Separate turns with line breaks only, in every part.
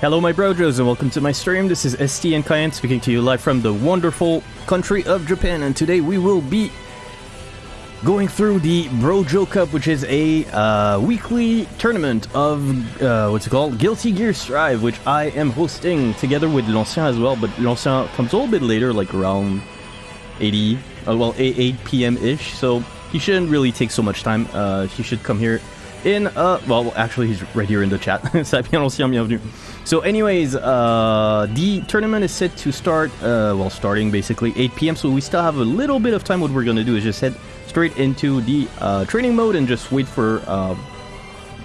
Hello my brojos and welcome to my stream. This is ST and Cayenne speaking to you live from the wonderful country of Japan and today we will be going through the Brojo Cup which is a uh, weekly tournament of, uh, what's it called? Guilty Gear Strive which I am hosting together with L'Ancien as well but L'Ancien comes a little bit later like around 80, uh, well 8, 8 p.m.-ish so he shouldn't really take so much time. Uh, he should come here in, uh, well actually he's right here in the chat. L'Ancien, bienvenue. So anyways, uh, the tournament is set to start, uh, well, starting basically 8 p.m. So we still have a little bit of time. What we're going to do is just head straight into the uh, training mode and just wait for, uh,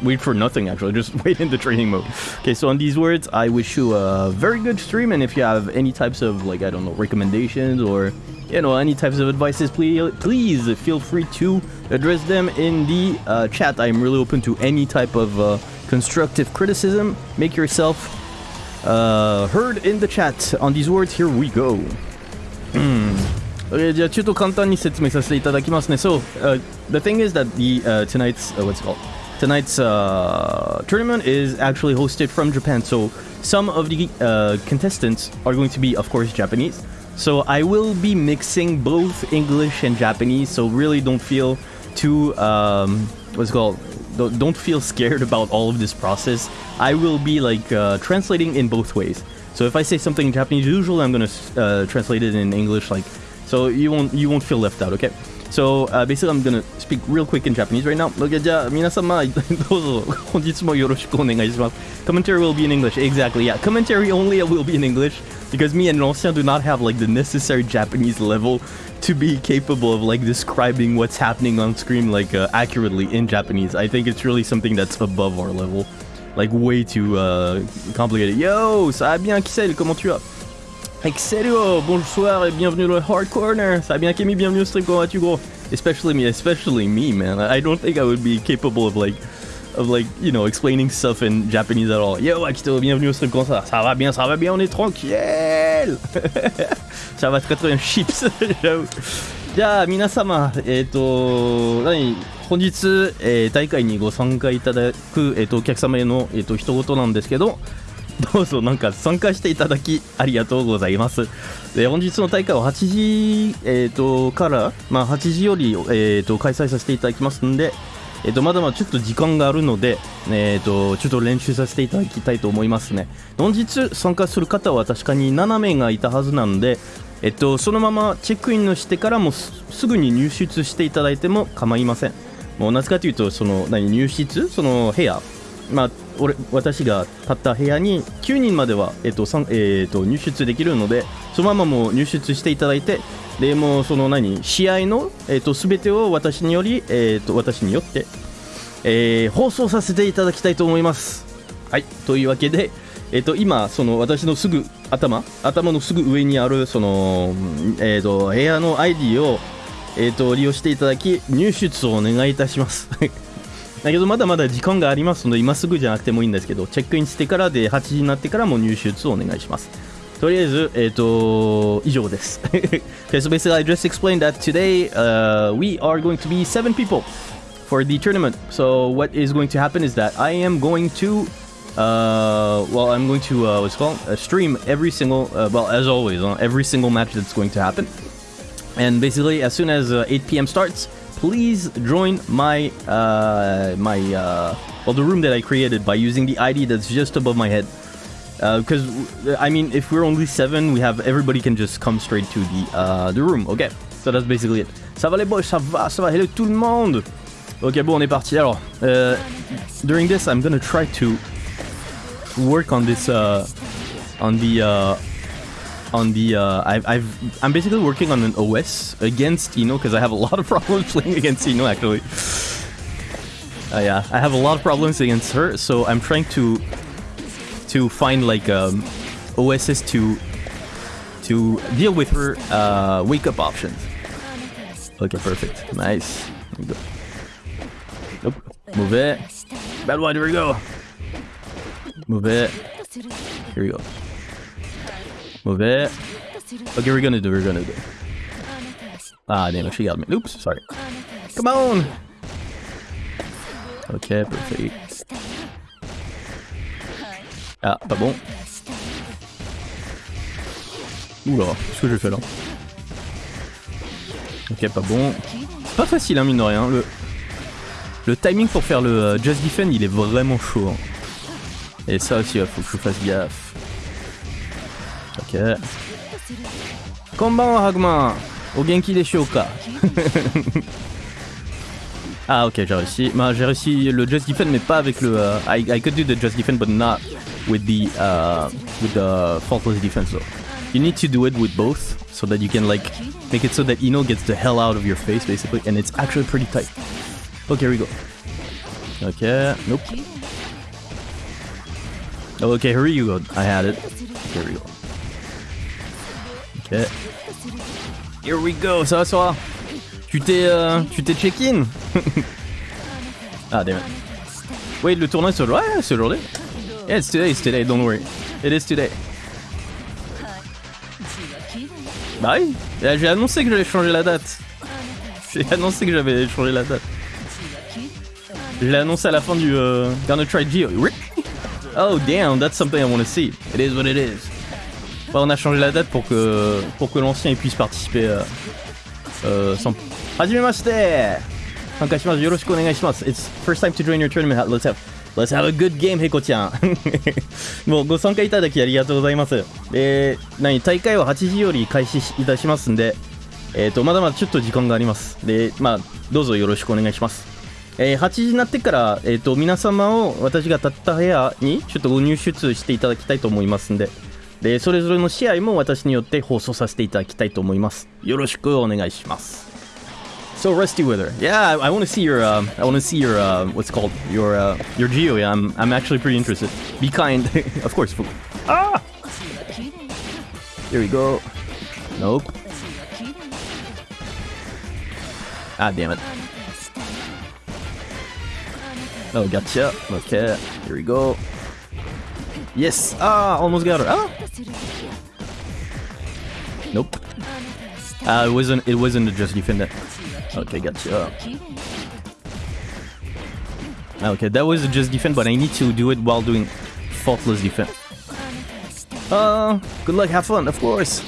wait for nothing actually. Just wait in the training mode. Okay, so on these words, I wish you a very good stream. And if you have any types of, like, I don't know, recommendations or, you know, any types of advices, please, please feel free to address them in the uh, chat. I'm really open to any type of uh, constructive criticism. Make yourself uh, heard in the chat. On these words, here we go. Hmm. Okay, じゃあちょっと簡単に説明させていただきますね。So, uh, the thing is that the uh, tonight's uh, what's it called tonight's uh, tournament is actually hosted from Japan. So some of the uh, contestants are going to be, of course, Japanese. So I will be mixing both English and Japanese. So really, don't feel too um, what's it called don't feel scared about all of this process. I will be like uh, translating in both ways. So if I say something in Japanese, usually I'm gonna uh, translate it in English, like so you won't you won't feel left out. Okay. So uh, basically, I'm gonna speak real quick in Japanese right now. commentary will be in English. Exactly. Yeah. Commentary only will be in English because me and L'Ancien do not have like the necessary Japanese level to be capable of like describing what's happening on screen like uh, accurately in Japanese. I think it's really something that's above our level. Like way too uh, complicated. Yo, ça va bien Kissel, comment tu vas? Excellent, bonsoir et bienvenue dans le Hard Corner. Ça va bien Kémy, bienvenue au stream, comment vas-tu gros? Especially me, especially me man. I don't think I would be capable of like of like, you know, explaining stuff in Japanese at all. Yo, Akito, bienvenue au stream, comment ça Ça va bien, ça va bien, on est tranquille ça va très très bien, chips. じゃあ皆様えっ、ー、と何本日、えー、大会にご参加いただく、えっーと、お客様への、えっーと一言なんですけどどうぞなんか参加していただきありがとうございます。で本日の大会は8時、えーと、から、まあ、8時より、えーと、開催させていただきますんで、えー、とまだまだちょっと時間があるので、えー、とちょっと練習させていただきたいと思いますね。本日参加する方は確かに7名がいたはずなので、えっと、そのままチェックインをしてからもすぐに入室していただいても構いませんもうなぜかというとその何入室？その部屋まあ俺私が立った部屋に9人までは、えっとえっと、入室できるのでそのままもう入室していただいてでもうその何試合の、えっと、全てを私により、えっと、私によって、えー、放送させていただきたいと思いますはいというわけでえっと、今、その私のすぐ頭、頭のすぐ上にある、その、えっと、部屋の ID を、えっと、利用していただき、入出をお願いいたします。だけど、まだまだ時間がありますので、今すぐじゃなくてもいいんですけど、チェックインしてからで8時になってからも入出をお願いします。とりあえず、えっ、と、以上です。okay, so basically I just explained that today、uh, we are going to be seven people for the tournament. So what is going to happen is that I am going to Uh, well, I'm going to, uh, what's called? Uh, stream every single, uh, well, as always, uh, every single match that's going to happen. And basically, as soon as uh, 8 p.m. starts, please join my, uh, my, uh, well, the room that I created by using the ID that's just above my head. Because, uh, I mean, if we're only seven, we have, everybody can just come straight to the, uh, the room. Okay, so that's basically it. Ça va les boys, ça va, ça va, hello tout le monde Ok, bon, on est parti. Alors, uh, during this, I'm gonna try to work on this uh, on the uh, on the uh, I've, I've I'm basically working on an OS against Ino because I have a lot of problems playing against Ino actually. Uh, yeah, I have a lot of problems against her, so I'm trying to to find like um, OSs to to deal with her uh, wake up options. Okay, perfect, nice. Nope, move it. Bad one, here we go. Move it. Here we go. It. Okay, we're gonna do, we're gonna do. Ah, damn she got me. Oops, sorry. Come on! Okay, perfect. Ah, pas bon. Oula, qu'est-ce que j'ai fait là? Ok, pas bon. Pas facile, hein, mine de rien. Le, le timing pour faire le euh, Just Defend, il est vraiment chaud. hein. Et ça aussi, il faut que je fasse gaffe. Ok. Konbanwa, Hagman Au Genki de Shioka. ah, ok, j'ai réussi. Bah, j'ai réussi le Just Defend, mais pas avec le... euh, I, I could do the Just Defend, but not with the, uh, with the Faultless Defense, though. You need to do it with both, so that you can, like, make it so that Ino gets the hell out of your face, basically, and it's actually pretty tight. Okay, here we go. Okay, nope. Oh, okay, here you go. I had it. Here we go. Here we go, ça va, va Tu t'es euh, tu t'es check-in Ah, damn it. Wait, le tournoi aujourd'hui Ouais, c'est aujourd'hui. Yeah, it's today, it's today, don't worry. It is today. Bah oui, j'ai annoncé que j'allais changer la date. J'ai annoncé que j'avais changé la date. Je l'ai annoncé à la fin du euh, Gonna Try Geo. Oh damn, that's something I want to see. It is what it is. Ouais, on a changé la date pour que pour que l'ancien puisse participer euh, euh, sans. Hajimemashite! Sankashimasu, yoroshiku onegaishimasu. It's first time to join your tournament. Let's have Let's have a good game, ヘコちゃん。もうご参加いただきありがとうございます。で、何、大会は8時より開始いたしますんで、えっ、ーと、まだまだちょっと時間があります。で、まあ、どうぞよろしくお願いします。えー8時になってから、えっ、ーと、皆様を私が立った部屋にちょっとご入出していただきたいと思いますんで、で、それぞれの試合も私によって放送させていただきたいと思います。よろしくお願いします。So Rusty Wither, yeah, I, I want to see your, um, I want to see your, uh, what's it called your, uh, your Geo. Yeah, I'm, I'm actually pretty interested. Be kind, of course. Ah, here we go. Nope. Ah, damn it. Oh, gotcha. Okay, here we go. Yes. Ah, almost got her. Ah. Nope. Ah, it wasn't. It wasn't just defender. Okay, gotcha. Okay, that was a just defend, but I need to do it while doing faultless defense. Uh, good luck, have fun, of course.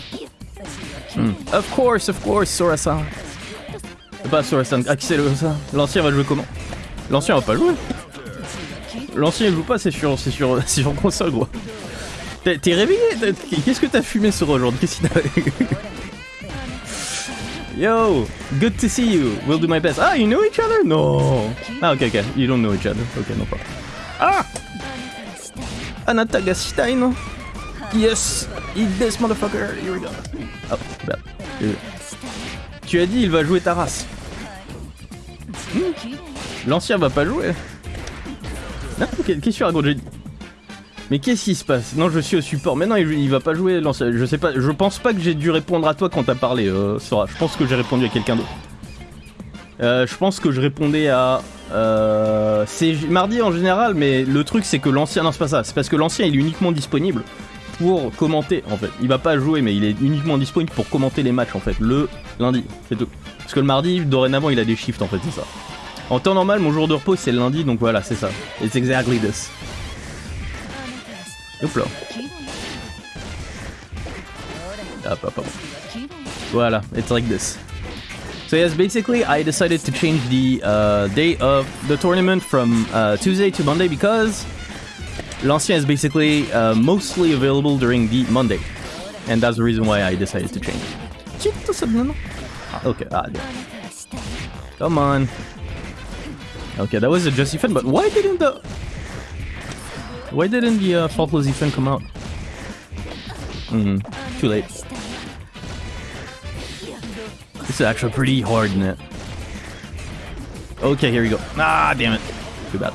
Hmm. Of course, of course, Sora-san. Pas Sora-san, Axel-san. L'ancien va jouer comment L'ancien va pas jouer. L'ancien il joue pas, c'est sur, c'est sur, c'est sur console, gros. T'es réveillé Qu'est-ce que t'as fumé sur aujourd'hui t'a... Yo, good to see you. We'll do my best. Ah, you know each other? No. Ah, okay, okay. You don't know each other. Okay, no problem. Ah! Anata? Yes! Eat this motherfucker! Here we go. Oh, go. Tu as dit il va jouer ta race. Hmm? L'ancien va pas jouer. Qu'est- qu'est-ce que Mais qu'est-ce qui se passe Non, je suis au support. Mais non, il, il va pas jouer. Je sais pas. Je pense pas que j'ai dû répondre à toi quand t'as parlé, euh, Sora. Je pense que j'ai répondu à quelqu'un d'autre. Euh, je pense que je répondais à. Euh, c'est mardi en général, mais le truc c'est que l'ancien. Non, c'est pas ça. C'est parce que l'ancien il est uniquement disponible pour commenter en fait. Il va pas jouer, mais il est uniquement disponible pour commenter les matchs en fait. Le lundi, c'est tout. Parce que le mardi, dorénavant, il a des shifts en fait, c'est ça. En temps normal, mon jour de repos c'est le lundi, donc voilà, c'est ça. It's exactly this. Hop là. Hop, hop, hop. Voilà, it's like this. So yes, basically I decided to change the uh, day of the tournament from uh, Tuesday to Monday because l'ancien is basically uh, mostly available during the Monday. And that's the reason why I decided to change. Ah, Okay, ah, yeah. Come on. Okay, that was a just defend, but why didn't the... Why didn't the uh, faultless defend come out? Hmm, too late. This is actually pretty hard, isn't it? Okay, here we go. Ah, damn it. Too bad.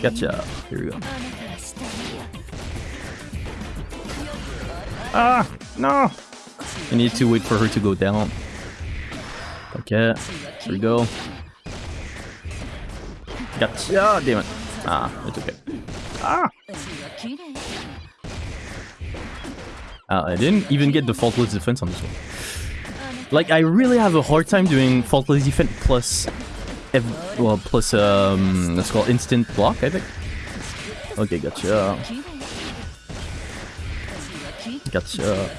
Gotcha. Here we go. Ah, no. I need to wait for her to go down. Okay, here we go. Gotcha. Damn it. Ah, it's okay. Ah. Uh, I didn't even get the faultless defense on this one. Like, I really have a hard time doing faultless defense plus well, plus, um, let's call instant block, I think. Okay, gotcha. Gotcha.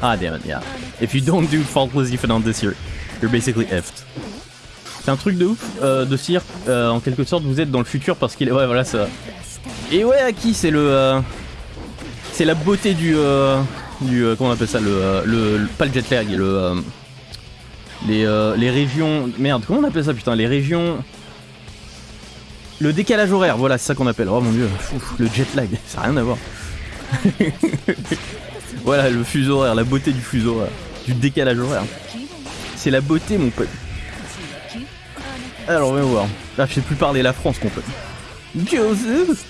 Ah, damn it, yeah. If you don't do faultless this, you're, you're basically effed. C'est un truc de ouf euh, de cire, euh, en quelque sorte, vous êtes dans le futur parce qu'il est... Ouais, voilà, ça... Et ouais, Aki, c'est le... Euh, c'est la beauté du... Du comment on appelle ça le, le, le, Pas le jet lag, le... Les, les régions... Merde, comment on appelle ça, putain Les régions... Le décalage horaire, voilà, c'est ça qu'on appelle. Oh mon dieu, le jet lag, ça n'a rien à voir. voilà, le fuseau horaire, la beauté du fuseau horaire, du décalage horaire. C'est la beauté, mon pote. Alors, on va voir. Là, je sais plus parler la France, mon pote. Joseph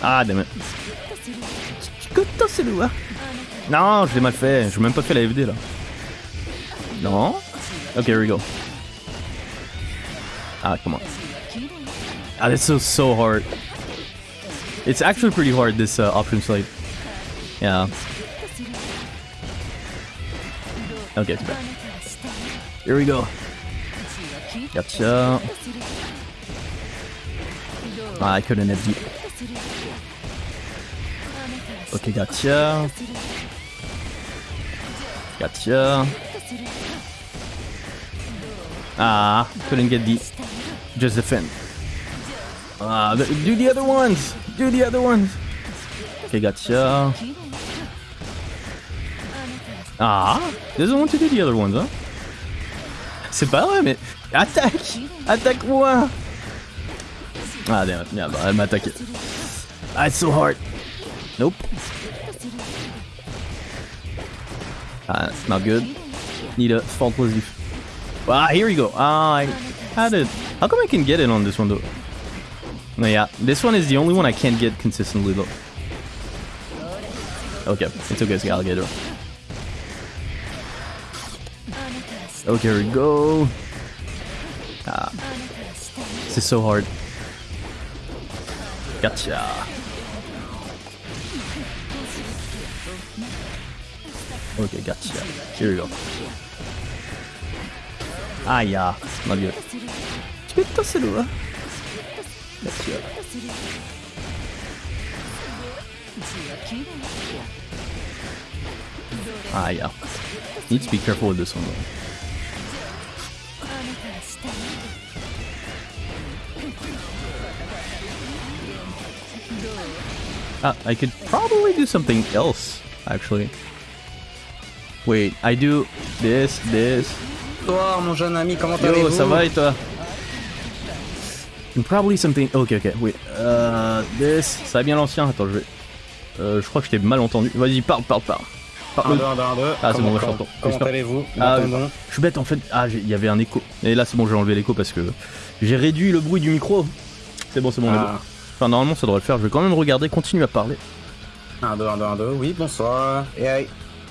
Ah, damn it. Non, je l'ai mal fait. Je n'ai même pas fait la FD, là. Non Ok, here we go. Ah, come on. Ah, this is so hard. It's actually pretty hard, this uh, option slate. Yeah. Okay, too bad. Here we go. Gotcha. Ah, I couldn't have beat. Okay, gotcha. Gotcha. Ah, couldn't get the just defend. Ah, do the other ones. Do the other ones. Okay, gotcha. Ah, doesn't want to do the other ones, huh? C'est pas vrai, mais attaque, attaque-moi. Ah, damn it. Yeah, bah, elle m'a attaqué. Ah, it's so hard. Nope. Ah, not good. Need a faultless Ah, here we go. Ah, I had it. How come I can get it on this one though? No, yeah, this one is the only one I can't get consistently though. Okay, it's okay, it's alligator. Okay, here we go. Ah, this is so hard. Gotcha. Okay, gotcha. Here we go. Ah, yeah. Not good. Chipetta suru wa? Gotcha. Ah, yeah. Need to be careful with this one though. Uh, I could probably do something else, actually. Wait, I do this, this.
Bonsoir mon jeune ami, comment
Yo,
allez-vous?
ça va et toi? And probably something... Ok, ok, wait. Uh, this... Ça va bien l'ancien Attends, je vais... Euh, je crois que je t'ai mal entendu. Vas-y, parle, parle, parle.
1,
Parle.
2, 1, 2, 1, 2.
Ah, c'est bon,
comment,
je t'entends.
Comment allez-vous?
Ah, Je suis bête en fait. Ah, il y avait un écho. Et là, c'est bon, j'ai enlevé l'écho parce que j'ai réduit le bruit du micro. C'est bon, c'est bon, on est bon. Enfin, normalement, ça devrait le faire. Je vais quand même regarder, continue à parler.
1, 2, 1, 2, 1, 2. Oui, bonsoir. Hey,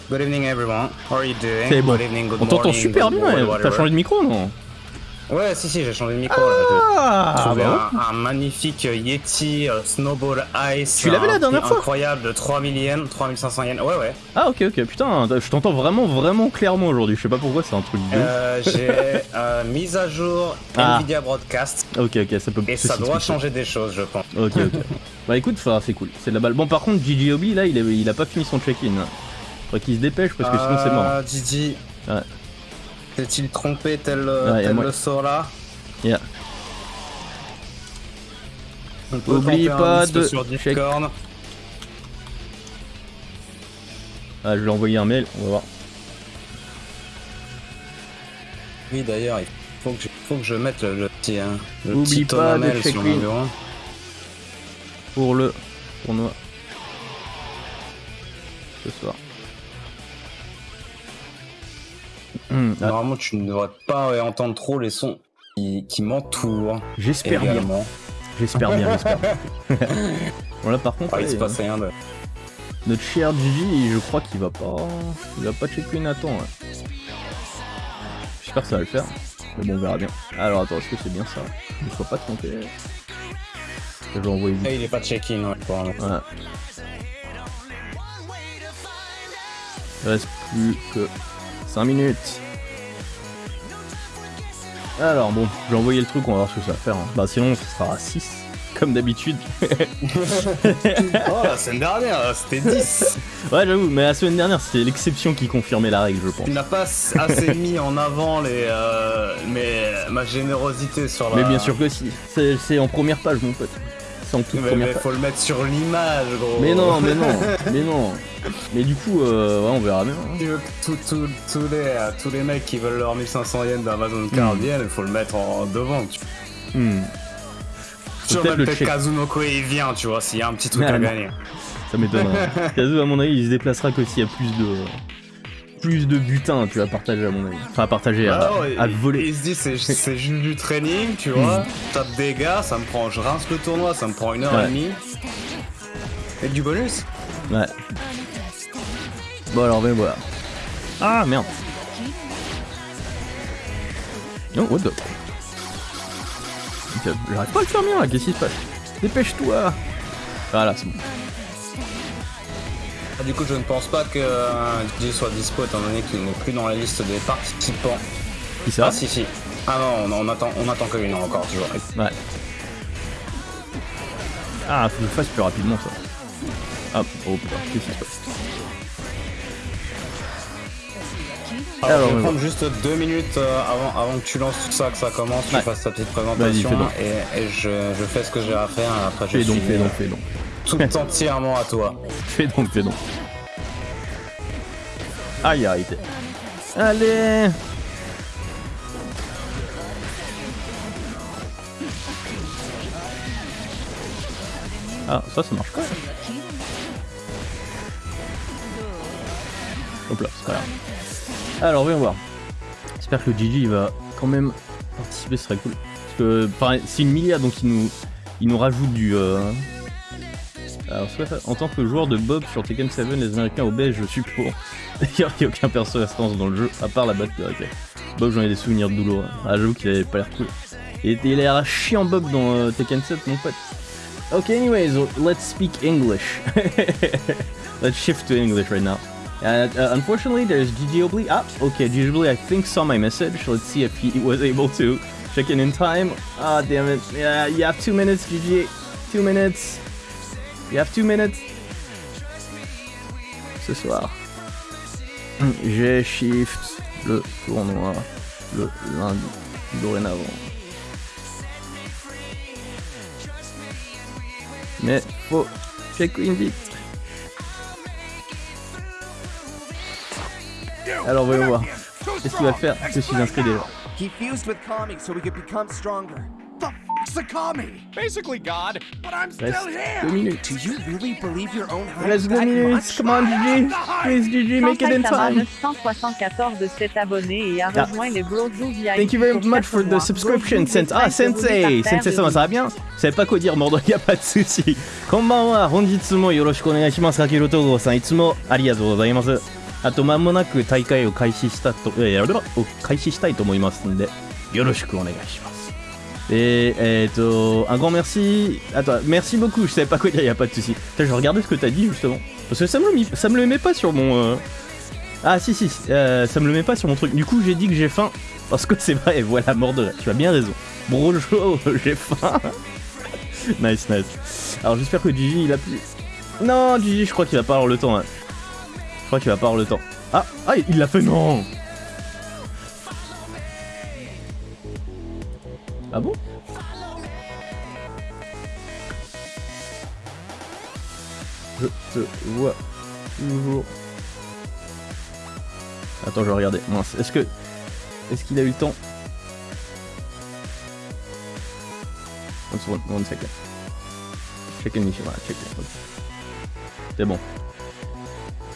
good evening everyone. How are you doing?
C'est bon.
Good evening, good
On t'entend super
good
bien.
morning,
T'as changé de micro, non?
Ouais, si, si, j'ai changé de micro.
Ah, bah
un, un magnifique Yeti euh, Snowball Ice.
Tu l'avais la dernière fois
Incroyable de 3000 yens, 3500 yens. Ouais, ouais.
Ah, ok, ok. Putain, je t'entends vraiment, vraiment clairement aujourd'hui. Je sais pas pourquoi, c'est un truc de.
Euh, j'ai euh, mis à jour
Ah.
Nvidia Broadcast
Ok, ok, ça peut.
et ça doit changer des choses, je pense.
Ok, ok. bah écoute, c'est cool. C'est de la balle. Bon, par contre, GGOB, là, il, est- il a pas fini son check-in. Faudrait qu'il se dépêche parce que sinon, c'est mort.
Ah, Didi.
Ouais.
S'est-il trompé tel,
Ouais,
tel le Sora
Yeah.
On peut
Oublie pas de
sur. Discord.
Ah, je lui ai envoyé un mail, on va voir.
Oui, d'ailleurs, il faut que je, faut que je mette le, le petit, hein, le
Oublie
petit
pas de check. Pour le tournoi. Ce soir. Hmm, ah,
Normalement, tu ne devrais pas ouais, entendre trop les sons qui, qui m'entourent.
J'espère bien. J'espère bien, j'espère. bon là par contre,
Ah, il se passe rien de...
notre cher Gigi, je crois qu'il va pas, il va pas checker une attend. ouais. J'espère que ça va le faire. Mais bon, on verra bien. Alors attends, est-ce que c'est bien ça? Il faut pas tromper. Je vais envoyer
Eh, il est pas check-in, ouais.
Voilà. Il reste plus que 5 minutes. Alors bon, j'ai envoyé le truc, on va voir ce que ça va faire. hein. Bah sinon, ce sera à 6, comme d'habitude.
Oh, la semaine dernière, c'était 10.
ouais, j'avoue, mais la semaine dernière, c'était l'exception qui confirmait la règle, je pense.
Tu n'as pas assez mis en avant les, euh, mais, ma générosité sur la.
Mais bien sûr que si, c'est en première page, mon pote. C'est en toute
Mais,
première
mais faut le mettre sur l'image, gros.
Mais non, mais non, mais non. Mais du coup, euh, ouais, on verra bien. hein.
Tous- tous- tous les, euh, tous les mecs qui veulent leur 1500 yens d'Amazon Card
Mm.
viennent, il faut le mettre en devant. Tu
Hmm,
tu vois,
peut-être le
peut-être. Kazunoko il vient, tu vois, s'il y a un petit truc
Ah,
à
non.
gagner.
ça m'étonnerait. Kazu, à mon avis, il se déplacera que s'il y a plus de. Plus de butin, tu vas partager, à mon avis. Enfin, à partager, à,
Ah ouais,
à
il-
voler.
Il se dit, c'est juste du training, tu vois. Tape des gars, ça me prend, je rince le tournoi, ça me prend une heure
Ouais.
et demie. Et du bonus
Ouais. Bon, alors, ben voilà. Ah, merde. Non, what the. J'arrive pas à le faire bien là, qu'est-ce qui se passe? Dépêche-toi Voilà, c'est bon.
Ah, Du coup, je ne pense pas que euh, DJ soit dispo étant donné qu'il n'est plus dans la liste des participants.
Qui ça
Ah, si, si. Ah non, on, on attend, on attend que une heure encore, tu vois.
Ouais. Ah, faut que je fasse plus rapidement ça. Ah, oh putain, qu'est-ce qui se passe
Alors,
Alors,
je vais
ouais,
prendre juste deux minutes euh, avant, avant que tu lances tout ça, que ça commence, tu
Ouais.
fasses ta petite présentation et, et je, je fais ce que j'ai à faire. Après, je
Fais donc,
suis
fais donc,
euh,
fais donc.
Tout entièrement à toi.
Fais donc, fais donc. Aïe, arrêtez. Allez Ah, ça, ça marche pas. Hop là, c'est pas. Alors, voyons voir. J'espère que le Gigi va quand même participer, ce serait cool. Parce que, c'est une milliard, donc il nous, il nous rajoute du. euh, alors, soit en tant que joueur de Bob sur Tekken 7, les Américains obèses, je suis pour. D'ailleurs, il n'y a aucun perso restance dans le jeu, à part la batte ok. Bob, j'en ai des souvenirs douloureux. Ah, j'avoue qu'il avait pas l'air cool. Il a l'air chiant Bob dans euh, Tekken 7, mon pote. Ok, anyways, let's speak English. let's shift to English right now. Uh, unfortunately, there's Gigi Obli. Ah, okay, Gigi Obli, I think saw my message. Let's see if he was able to check in in time. Ah, damn it. Yeah, you have two minutes, Gigi. Two minutes. You have two minutes. Ce soir. J'ai shift le tournoi le lundi dorénavant. Mais faut check in vite. Alors voyons voir. Qu'est-ce qu'il va faire? Je suis inscrit déjà.
He fused with Kami so we could become stronger.
Basically God, but I'm still here!
deux minutes.
Do you really believe your own hype
deux
that
minutes.
much?
Come on, Gigi. Please, Gigi, make it in time.
974 de 7 abonnés et a
Yeah.
rejoint les Brojo VIP.
Thank you very much for the subscription, Sensei. Ah, Sensei Sensei ça va bien savez pas quoi dire, Mordor, y a pas de souci. こんばんは、本日もよろしくお願いします。かける東郷さん、いつもありがとうございます。あと、間もなく大会を開始したと、えー、を開始したいと思いますんで、よろしくお願いします。Et, euh, un grand merci. Attends, merci beaucoup. Je savais pas quoi dire, y a pas de souci. Putain, Je regardais ce que t'as dit justement. Parce que ça me le, ça me le met pas sur mon. euh, Ah si si, euh, ça me le met pas sur mon truc. Du coup j'ai dit que j'ai faim. Parce que c'est vrai, voilà, mort de rire. Tu as bien raison. Brojo, j'ai faim. nice, nice. Alors j'espère que Gigi il a plus. Non, Gigi, je crois qu'il va pas avoir le temps. hein. Je crois qu'il va pas avoir le temps. Ah, ah, il l'a fait, non Ah bon Je te vois toujours. Attends, je vais regarder. Mince, est-ce que... Est-ce qu'il a eu le temps? One second, one second. Check and voilà, check. in. C'est bon.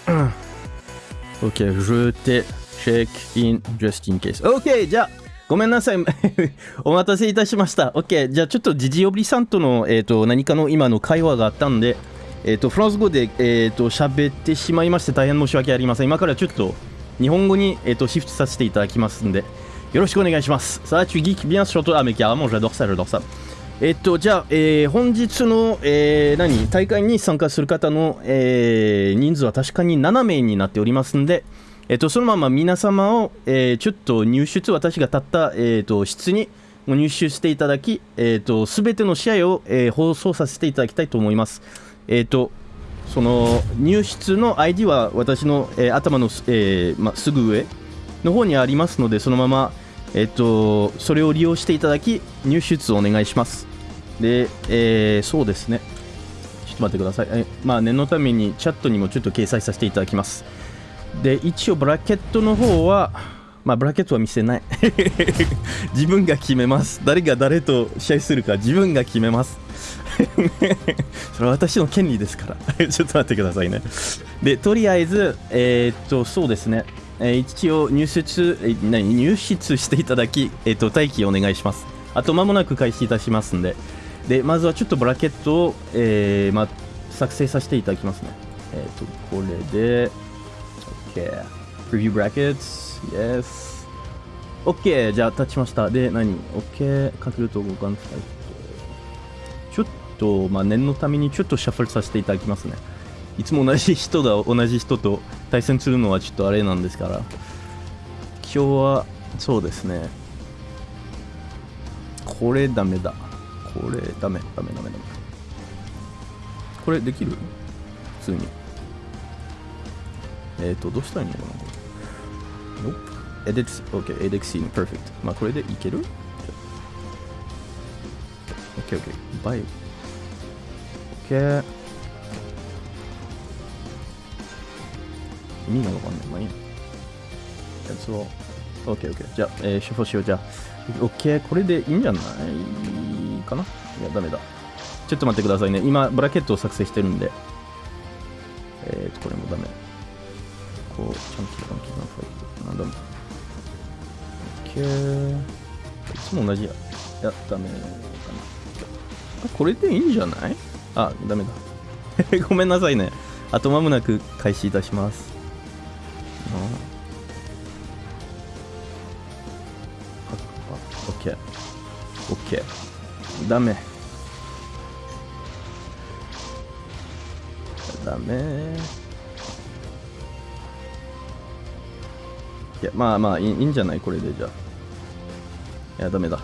Ok, je t'ai check in just in case. Ok, déjà ごめんなさい。お待たせいたしました。OK。じゃあちょっとジジオブリさんとの、えー、と何かの今の会話があったんで、えー、とフランス語で、えー、と喋ってしまいまして大変申し訳ありません。今からちょっと日本語に、えー、とシフトさせていただきますんで、よろしくお願いします。Ça va, tu geek bien sur toi. Ah, mais carrément, j'adore ça, j'adore ça. えっと、じゃあ、えー本日の、えー何、大会に参加する方の、えー人数は確かに7名になっておりますんで、えっと、そのまま皆様を、えーちょっと入出、私が立った、えー、と室に入手していただき、えー、と全ての試合を、えー放送させていただきたいと思います。えー、とその入室の ID は私の、えー頭の,、えーま、すぐ上の方にありますので、そのまま、えー、とそれを利用していただき、入出をお願いします。で、えーそうですね。ちょっと待ってください。えまあ、念のためにチャットにもちょっと掲載させていただきます。で、一応ブラケットの方は、まあ、ブラケットは見せない。自分が決めます。誰が誰と試合するか自分が決めます。それは私の権利ですから。ちょっと待ってくださいね。で、とりあえず、えーっと、そうですね。えー一応入室、えー何？入室していただき、えーっと、待機お願いします。あと間もなく開始いたしますんで。で、まずはちょっとブラケットを、えーまあ、作成させていただきますね。えっと、これで、OK。Preview brackets, yes. OK、じゃあ立ちました。で、何 ?OK、かけると互換ファイト。ちょっと、まあ、念のためにちょっとシャッフルさせていただきますね。いつも同じ人が同じ人と対戦するのはちょっとあれなんですから。今日は、そうですね。これダメだ。これダメ、ダメ、ダメ、ダメ。これできる？普通に。えっ、ー、と、どうしたらいいのかな？Nope. Edit, OK, edit scene, perfect. まあ、これでいける ?OK, OK. Bye. OK. 意味がわかんない。まあいいや。やつを。OK, OK. じゃあ、えー、シフォしよう。じゃあ、OK。これでいいんじゃないかな？いや、ダメだ。ちょっと待ってくださいね。今、ブラケットを作成してるんで。えーと、これもダメ。こう、チャンキーガンキーガンファイト。なんだろう。OK。いつも同じや。いや、ダメかな。あ、これでいいんじゃない？あ、ダメだ。ごめんなさいね。あと間もなく開始いたします。ああ、OK。OK。ダメ。ダメ。いや、まあまあいい、いいんじゃない？これでじゃあ。いや、ダメだ。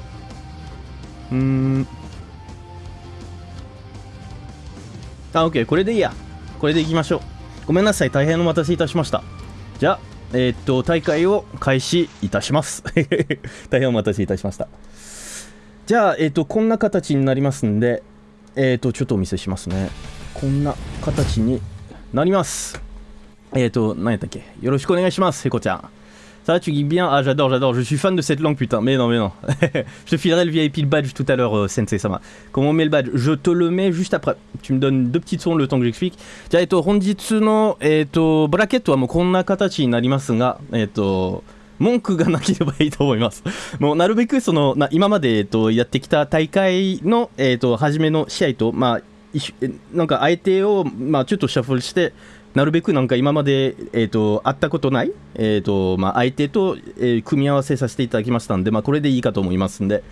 うーん。あ、OK。これでいいや。これでいきましょう。ごめんなさい。大変お待たせいたしました。じゃあ、えーっと、大会を開始いたします。大変お待たせいたしました。じゃあ、えーっと、こんな形になりますんで、えーっと、ちょっとお見せしますね。こんな形になります。えーと、何やったっけ？よろしくお願いします、ヘコちゃん。Ça va, tu guides bien Ah, j'adore, j'adore. Je suis fan de cette langue, putain. Mais non, mais non. je te filerai le VIP le badge tout à l'heure, euh, Sensei Sama. Comment on met le badge Je te le mets juste après. Tu me donnes deux petites secondes le temps que j'explique. じゃあ、えっと、本日の、えっと、ブラケットはもうこんな形になりますが、えっと、文句がなければいいと思います。もうなるべくその、な今まで、えっと、やってきた大会の、えっと、初めの試合と、まあ、一緒えなんか相手を、まあ、ちょっとシャッフルして、 なるべくなんか今まで、えー、と会ったことない、えーとまあ、相手と、えー組み合わせさせていただきましたんで、まあ、これでいいかと思いますんで、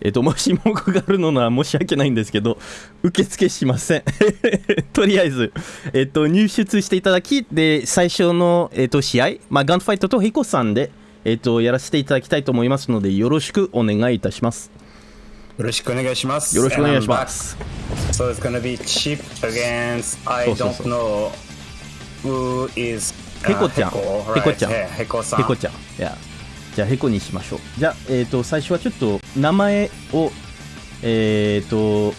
えー、と もし文句があるのなら申し訳ないんですけど受付しません。とりあえず、えー、と入出していただきで最初の、えー、と試合、まあ、ガンファイトとヘイコさんで、えー、とやらせていただきたいと思いますのでよろしくお願いいたします。
よろしくお願いします。
よろしくお願いします.
So it's gonna be cheap against I don't know who is
ヘコちゃんヘコちゃん?
ヘコさん。
ヘコちゃん。じゃあ、ヘコにしましょう。じゃあ、えっ、と、最初はちょっと、名前を、えっ、と、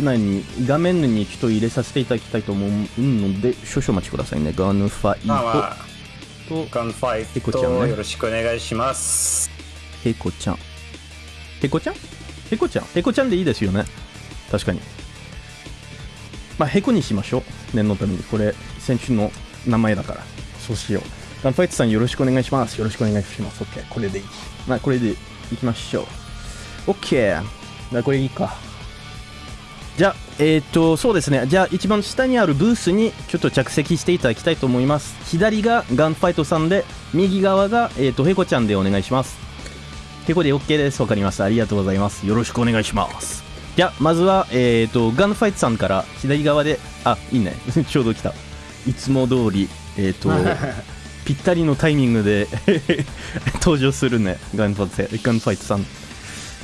何？画面にちょっと入れさせていただきたいと思うので、少々お待ちくださいね。ガンファイトと、
ガンファイ
ヘコちゃんね
トよろしくお願いします。
ヘコちゃん。ヘコちゃん？ヘコちゃん？ヘコちゃんでいいですよね。確かに。まあ、ヘコにしましょう。念のために。これ、選手の名前だから。そうしよう。ガンファイトさんよろしくお願いします。よろしくお願いします。OK。これでいい。まあ、これでいきましょう。OK。じゃあ、これいいか。じゃあ、えっ、と、そうですね。じゃあ、一番下にあるブースにちょっと着席していただきたいと思います。左がガンファイトさんで、右側が、えっ、と、ヘコちゃんでお願いします。ヘコで OK です。わかりました。ありがとうございます。よろしくお願いします。じゃあ、まずは、えっ、と、ガンファイトさんから左側で、あ、いいね。ちょうど来た。いつも通り、えっ、と、ぴったりのタイミングで 登場するねガンファイトガンファイトさん。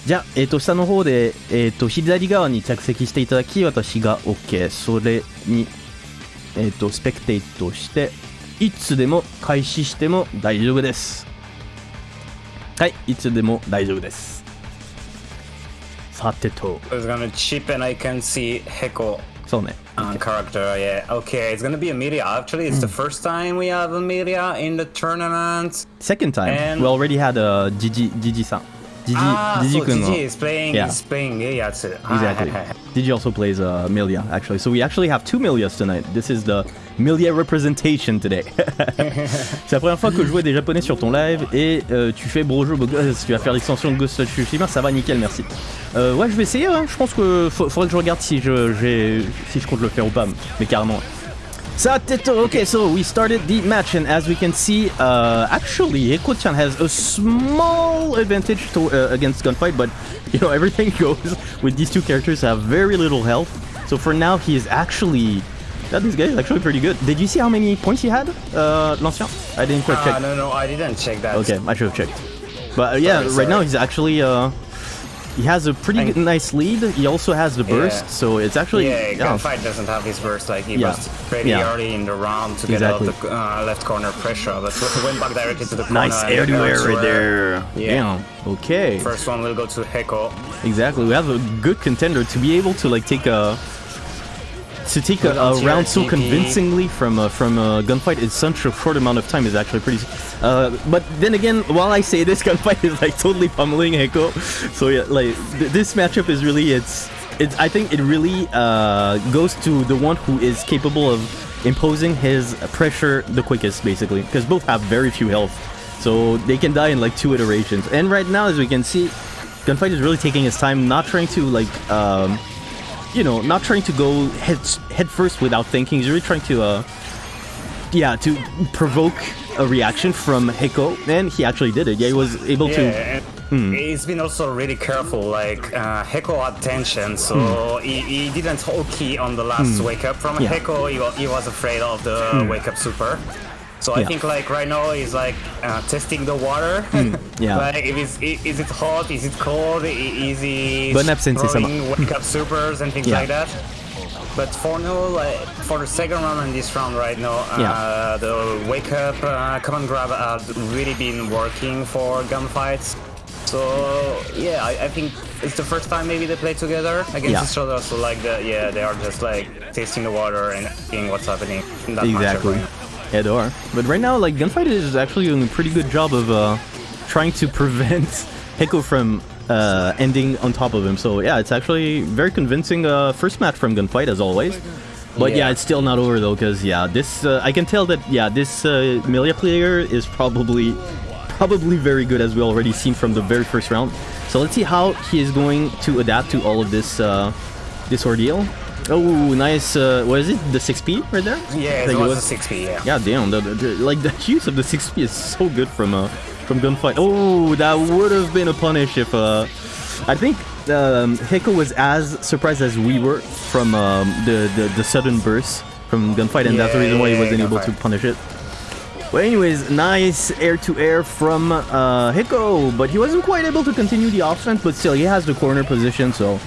じゃあ、えー、と下の方で、えー、と左側に着席していただき私が OK それに、えー、とスペクテイトしていつでも開始しても大丈夫です。はいいつでも大丈夫です。さてと。
It's gonna chip and I can see Heko
そうね
On character, yeah. Okay, it's gonna be Amelia. Actually, it's mm. the hmm. first time we have Amelia in the tournament.
Second time.
And
we already had a Gigi, Gigi-san. Gigi,
ah,
Gigi
so Gigi is playing,
yeah.
is playing
Exactly. Gigi also plays uh, Amelia, actually. So we actually have two Millias tonight. This is the Milia representation today. c'est la première fois que je jouais des japonais sur ton live et euh, tu fais Brojo tu vas faire l'extension de Ghost of Tsushima, ça va nickel, merci. Euh, ouais, je vais essayer, hein. je pense que faudrait que je regarde si je, si je compte le faire ou pas, mais carrément. Sateto, okay, so we started the match, and as we can see, uh, actually, Heko-chan has a small advantage to, uh, against Gunfight, but you know, everything goes with these two characters have very little health. So for now, he is actually. That this guy is actually pretty good. Did you see how many points he had, uh, L'Ancien? I didn't quite
Ah,
check.
no, no, I didn't check that.
Okay, I should have checked. But uh, yeah,
Sorry,
right now he's actually uh, he has a pretty good, nice lead. He also has the burst,
Yeah.
so it's actually
Yeah,
yeah.
Gunfight doesn't have his burst. Like he
Yeah.
was pretty
Yeah.
early in the round to
Exactly.
get out the uh, left corner pressure, but went back directly to the corner.
Nice air to air right there.
Yeah.
Damn. Okay.
First one will go to Heko.
Exactly. We have a good contender to be able to like take a to take a, a round so convincingly from uh, from a gunfight in such a short amount of time is actually pretty. Uh, but then again, while I say this gunfight is like totally pummeling Heko, so yeah, like th- this matchup is really it's it's I think it really uh, goes to the one who is capable of imposing his pressure the quickest, basically, because both have very few health, so they can die in like two iterations. And right now, as we can see, Gunfight is really taking his time, not trying to like, um, you know, not trying to go head head first without thinking. He's really trying to, uh, yeah, to provoke a reaction from Heko, and he actually did it. Yeah, he was able
Yeah,
to. Hmm.
he's been also really careful. Like uh, Heko had tension, so he, he didn't hold key on the last wake up from
Hmm. Yeah. Hmm.
Heko. He, he was afraid of the wake up super. So I think like right now he's like uh, testing the water.
Hmm. yeah.
like if it's, is it hot? Is it cold? Is he
Bonne absence,
throwing wake up supers and things
Yeah.
like that? But for now, like, for the second round and this round right now, uh,
Yeah.
the wake up uh, command grab have really been working for gunfights. So yeah, I, I think it's the first time maybe they play together against
Yeah.
each other. So like the, yeah, they are just like tasting the water and seeing what's happening. In that matchup
Exactly. Yeah, they are. But right now, like Gunfight is actually doing a pretty good job of uh, trying to prevent Heko from uh, ending on top of him. So yeah, it's actually very convincing uh, first match from Gunfight as always. But yeah,
Yeah.
it's still not over though, because yeah, this uh, I can tell that yeah, this uh, Millia player is probably probably very good as we already seen from the very first round. So let's see how he is going to adapt to all of this uh, this ordeal. Oh, nice! Uh, what is it? The 6P right there?
Yeah,
I
it was a 6p. Yeah.
yeah, damn. The, the, the- like the use of the 6P is so good from uh from gunfight. Oh, that would have been a punish if uh I think um, Heko was as surprised as we were from um, the, the the sudden burst from gunfight, and that's the reason why he wasn't able to punish it. But anyways, nice air to air from uh, Heko, but he wasn't quite able to continue the offense. But still, he has the corner position, so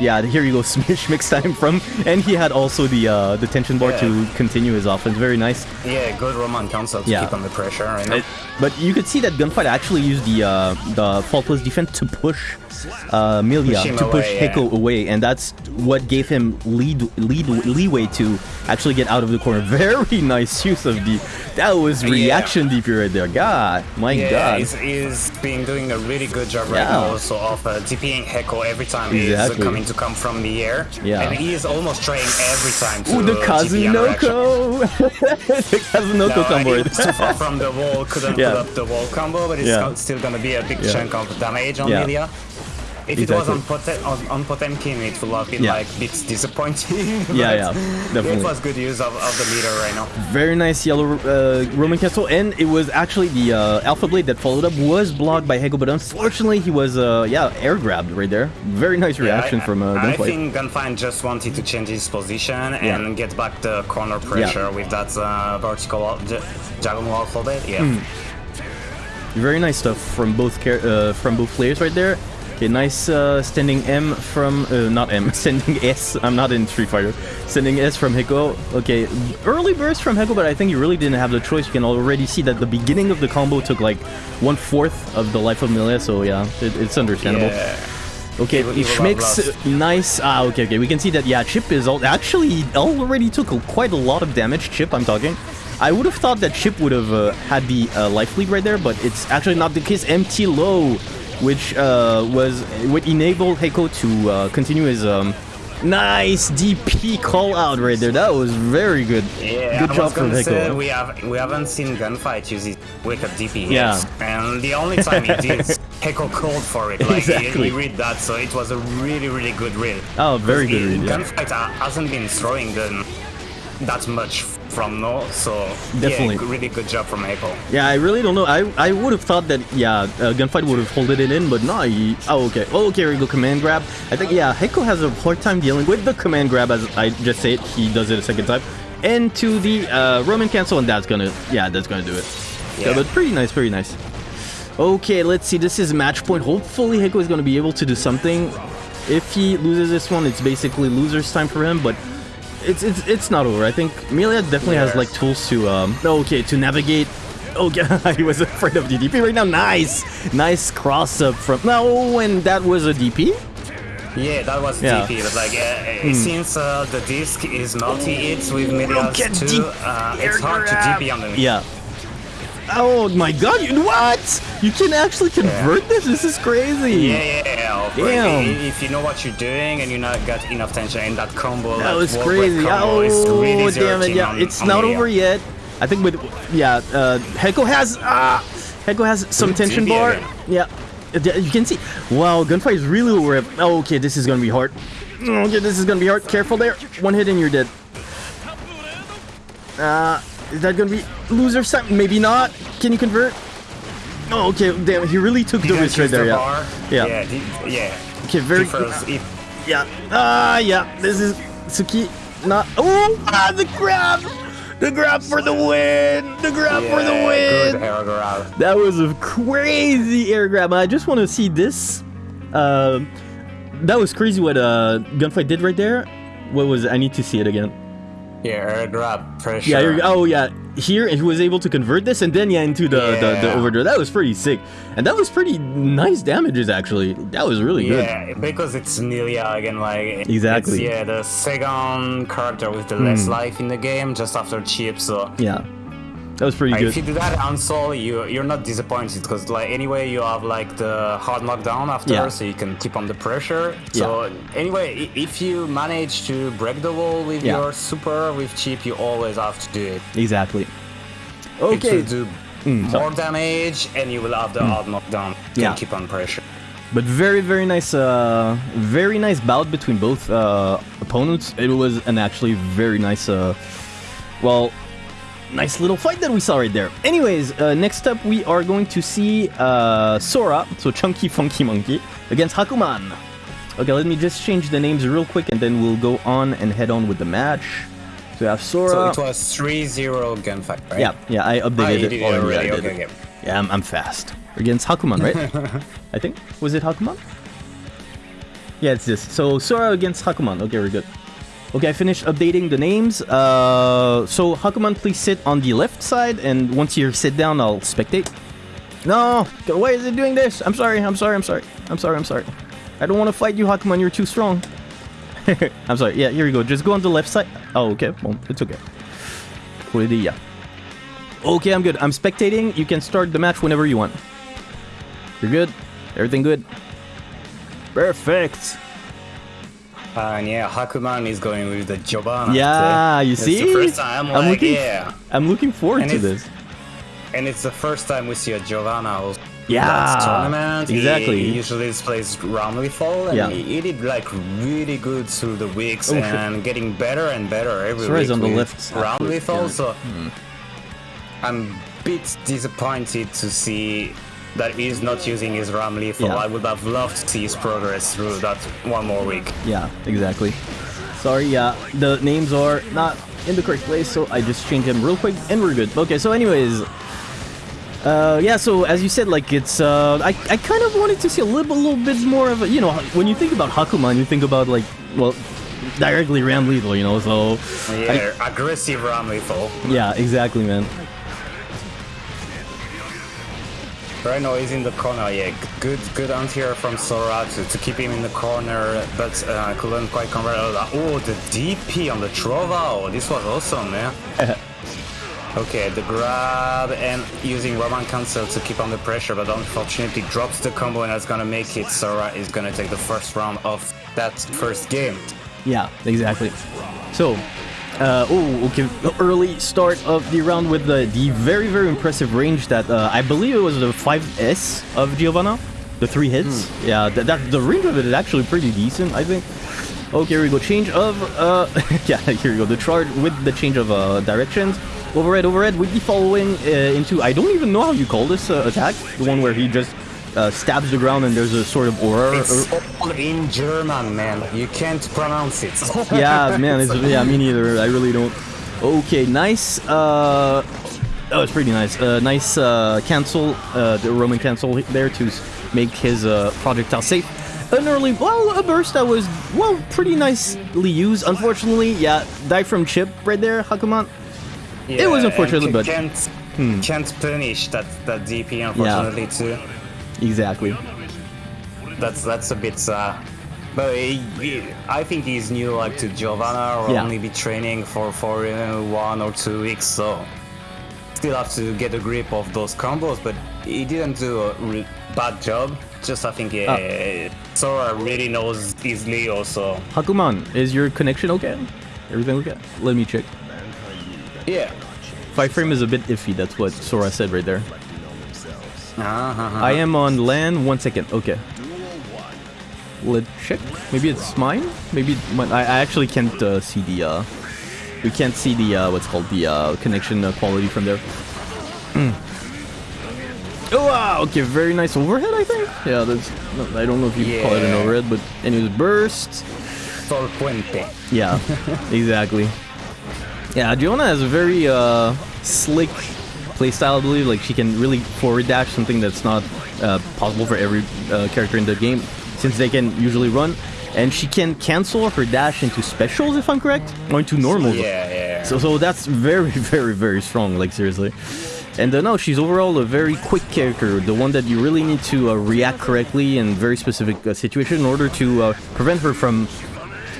yeah, here you go, Smish mix time from, and he had also the uh, the tension bar
Yeah.
to continue his offense. Very nice.
Yeah, good Roman cancel to
Yeah.
keep on the pressure. Right.
It- but you could see that Gunfight actually used the uh, the faultless defense to push uh, Millia
Push
to push
away, yeah.
Away, and that's what gave him lead lead leeway to actually get out of the corner. Very nice use of the that was
Yeah.
reaction DP right there. God, my
Yeah,
God.
he's, he's been doing a really good job right
Yeah.
now also of uh, DPing Heko every time
Exactly.
he's coming to come from the air.
Yeah.
And he is almost trying every time to
Ooh, the
DP an reaction.
Kazunoko! the Kazunoko
No,
combo.
too far from the wall, couldn't
Yeah.
put up the wall combo, but it's
Yeah.
still gonna be a big
Yeah.
chunk of damage on
Yeah.
Millia. If it was on, Potem- on, on Potemkin, it would have been
Yeah.
like a bit disappointing.
Yeah, yeah, definitely.
It was good use of, of the meter right now.
Very nice yellow uh, Roman Cancel, and it was actually the uh, Alpha Blade that followed up was blocked by Hegel, but unfortunately he was, uh, yeah, air grabbed right there. Very nice reaction
Yeah, I,
from uh,
I think Gunfight just wanted to change his position and get back the corner pressure with that uh, vertical di- diagonal Alpha Blade. Yeah.
Hmm. Very nice stuff from both uh, from both players right there. Okay, nice uh, standing M from uh, not M, sending S. I'm not in Street Fighter. Sending S from Heko. Okay, early burst from Heko, but I think you really didn't have the choice. You can already see that the beginning of the combo took like one fourth of the life of Millia. So yeah, it, it's understandable.
Yeah.
Okay, Schmicks,
Love
nice. Ah, okay, okay. We can see that, yeah, Chipp is all, actually already took quite a lot of damage. Chipp, I'm talking. I would have thought that Chipp would have uh, had the uh, life lead right there, but it's actually not the case. Empty low, which uh, was would enable Heko to uh, continue his um, nice DP call out right there. That was very good.
Yeah,
good
I
job
was
from Heko.
we have we haven't seen Gunfight use his wicked DP
Yeah.
yet, and the only time he did, Heko called for it. Like
Exactly.
he, he read that, so it was a really really good read.
Oh, very good read. Yeah.
Gunfight ha- hasn't been throwing them that much from no, so
Definitely.
yeah, really good job from Heko.
Yeah, I really don't know. I I would have thought that yeah, uh, gunfight would have holded it in, but no. He, oh okay. Oh okay. We go. Command grab. I think yeah, Heko has a hard time dealing with the command grab as I just said. He does it a second time. And to the uh, Roman cancel, and that's gonna yeah, that's gonna do it. Yeah,
Yeah.
but pretty nice, pretty nice. Okay, let's see. This is match point. Hopefully, Heko is gonna be able to do something. If he loses this one, it's basically loser's time for him. But it's it's it's not over. I think Millia definitely has like tools to um okay to navigate. Oh yeah, he was afraid of DDP right now. Nice, nice cross up from no, and that was a DP.
Yeah, that was
Yeah.
DP, but like uh, uh, since uh, the disc is multi-hits with Medias
at
too, uh, it's hard to. DP on the
Yeah. Oh my God! You, what? You can actually convert this? This is crazy.
Yeah, yeah, yeah.
Damn.
If you know what you're doing and you not got enough tension in that combo,
That was crazy.
Combo is
Oh,
really
damn it! Yeah,
on-
it's
on
not over yet. I think with yeah, uh, Heko has ah, Heko has some
Good
tension bar.
again.
Yeah, Uh, you can see. Wow, gunfight is really over. Oh, okay, this is gonna be hard. Okay, this is gonna be hard. Careful there. One hit and you're dead. Uh, is that gonna be loser? Maybe not. Can you convert? Oh, okay. Damn, he really took the risk right there.
the
Yeah.
bar.
Yeah.
Yeah, di- yeah.
Okay, very.
If
Yeah. Ah, yeah. This is Suki. Not. Oh, ah, the grab. The grab for the win. The grab for the win.
Good air grab.
That was a crazy air grab. I just want to see this. Uh, that was crazy what uh, Gunfight did right there. What was it? I need to see it again.
Yeah, air grab pressure.
Yeah, oh yeah. Here he was able to convert this and then yeah into the, the, the
Yeah.
overdrive. That was pretty sick. And that was pretty nice damages actually. That was really good.
Yeah, because it's Millia again, like
Exactly. Hmm.
Yeah, the second character with the less life in the game, just after Chipp. So
Yeah. That was pretty good.
if you do that on Sol, you you're not disappointed because like anyway you have like the hard knockdown after,
Yeah.
so you can keep on the pressure. So anyway, if you manage to break the wall with
Yeah.
your super with Chipp, you always have to do it.
Exactly.
It
Okay.
will do
Mm,
more damage, and you will have the hard knockdown. You
Yeah.
can keep on pressure.
But very, very nice, uh, very nice bout between both uh, opponents. It was an actually very nice, uh, well, nice little fight that we saw right there. Anyways, uh, next up we are going to see uh, Sora, so Chunky Funky Monkey, against Hakuman. Okay, let me just change the names real quick and then we'll go on and head on with the match. So we have Sora.
So it was 3-0 gunfight, right?
yeah, yeah, I updated
Ah, you
it.
did it
already,
already. Okay, okay.
Yeah, I'm, I'm fast. Against Hakuman, right? I think. Was it Hakuman? Yeah, it's this. So Sora against Hakuman. Okay, we're good. Okay, I finished updating the names. Uh, so Hakuman, please sit on the left side, and once you sit down, I'll spectate. No, why is it doing this? I'm sorry. I'm sorry. I'm sorry. I'm sorry. I'm sorry. I don't want to fight you, Hakuman. You're too strong. I'm sorry. Yeah, here we go. Just go on the left side. Oh, okay. Well, it's okay. Yeah. Okay, I'm good. I'm spectating. You can start the match whenever you want. You're good? Everything good? Perfect.
And yeah, Hakuman is going with the Giovanna.
Yeah, you see?
It's the first time,
I'm
like,
looking-
yeah.
I'm looking forward
And
to this.
And it's the first time we see a Giovanna. also.
Yeah,
last tournament. He-
exactly.
He, usually plays lethal, and
Yeah.
he, he did like really good through the weeks
Oh,
and getting better and better every
Sorry,
week.
on the left. yeah.
So
Hmm.
I'm a bit disappointed to see that he's not using his ram lethal.
Yeah.
I would have loved to see his progress through that one more week.
Yeah, exactly. Sorry, yeah, the names are not in the correct place, so I just changed them real quick, and we're good. Okay, so anyways, uh, yeah, so as you said, like, it's, uh, I, I kind of wanted to see a little, little bit more of a, you know, when you think about Hakuman, you think about, like, well, directly Ram Lethal, you know, so...
Yeah, I, aggressive ram lethal.
Yeah, exactly, man.
Right now he's in the corner, yeah. Good good anti-air from Sora to, to keep him in the corner, but uh, couldn't quite convert. Oh, the DP on the Trova, oh, this was awesome, man. okay, the grab and using Roman Cancel to keep under pressure, but unfortunately drops the combo and that's gonna make it. Sora is gonna take the first round of that first game.
Yeah, exactly. So, uh, oh, okay, early start of the round with the, the very, very impressive range that uh, I believe it was the 5S of Giovanna, the three hits. Yeah, that, that the range of it is actually pretty decent, I think. Okay, here we go. Change of, uh, yeah, here we go. The charge with the change of uh, directions. Overhead, overhead, with the following uh, into, I don't even know how you call this uh, attack. The one where he just uh, stabs the ground and there's a sort of aura.
It's all in German, man. You can't pronounce it.
yeah, man, it's, yeah, me neither. I really don't. Okay, nice. Uh, oh, it's pretty nice. Uh, nice uh, cancel, uh, the Roman cancel there to make his uh, projectile safe. An early, well, a burst that was, well, pretty nicely used. Unfortunately, yeah, die from chip right there, Hakuman. It was
Yeah,
unfortunate, but-
can't
Hmm.
can't punish that that DP unfortunately too.
Exactly.
That's that's a bit. Uh, but he, he- I think he's new like to Giovanna or
Yeah.
only be training for for uh, one or two weeks, so still have to get a grip of those combos. But he didn't do a bad job. Just I think uh,
Ah.
Sora really knows his Leo, so
Hakuman, is your connection okay? Everything okay? Let me check.
yeah.
Five frame is a bit iffy, that's what Sora said right there.
Uh-huh.
I am on land. One second. Okay. Let's check. Maybe it's mine. Maybe it might, I, I actually can't uh, see the. Uh, we can't see the uh, what's called the uh, connection uh, quality from there. Hmm. Oh wow! Okay, very nice overhead. I think. Yeah, that's. no, I don't know if you call it an overhead, but anyways, burst.
Sol Poente.
Yeah, exactly. Yeah, Giovanna has a very uh, slick playstyle, I believe. Like, she can really forward dash, something that's not uh, possible for every uh, character in the game, since they can usually run. And she can cancel her dash into specials, if I'm correct, or into normals.
Yeah, yeah.
So, so that's very, very, very strong, like, seriously. And uh, no, she's overall a very quick character, the one that you really need to uh, react correctly in very specific uh, situation in order to uh, prevent her from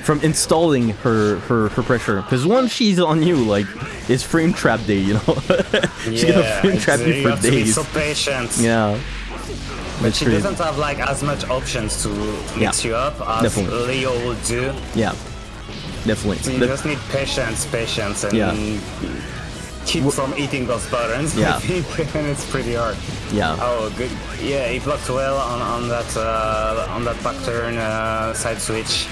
from installing her her, her pressure. Because once she's on you, like it's frame trap day, you know. she's gonna
yeah,
frame
it's-
trap you for
have to be
days.
so patient.
Yeah.
But she
crazy.
doesn't have like as much options to mix
Yeah,
you up as
definitely.
Leo would do.
Yeah. Definitely.
So you just need patience, patience, and
Yeah.
keep from eating those buttons.
Yeah.
I think, and it's pretty hard.
yeah.
Oh, good. Yeah, he blocked well on, on that uh, on that back turn uh, side switch.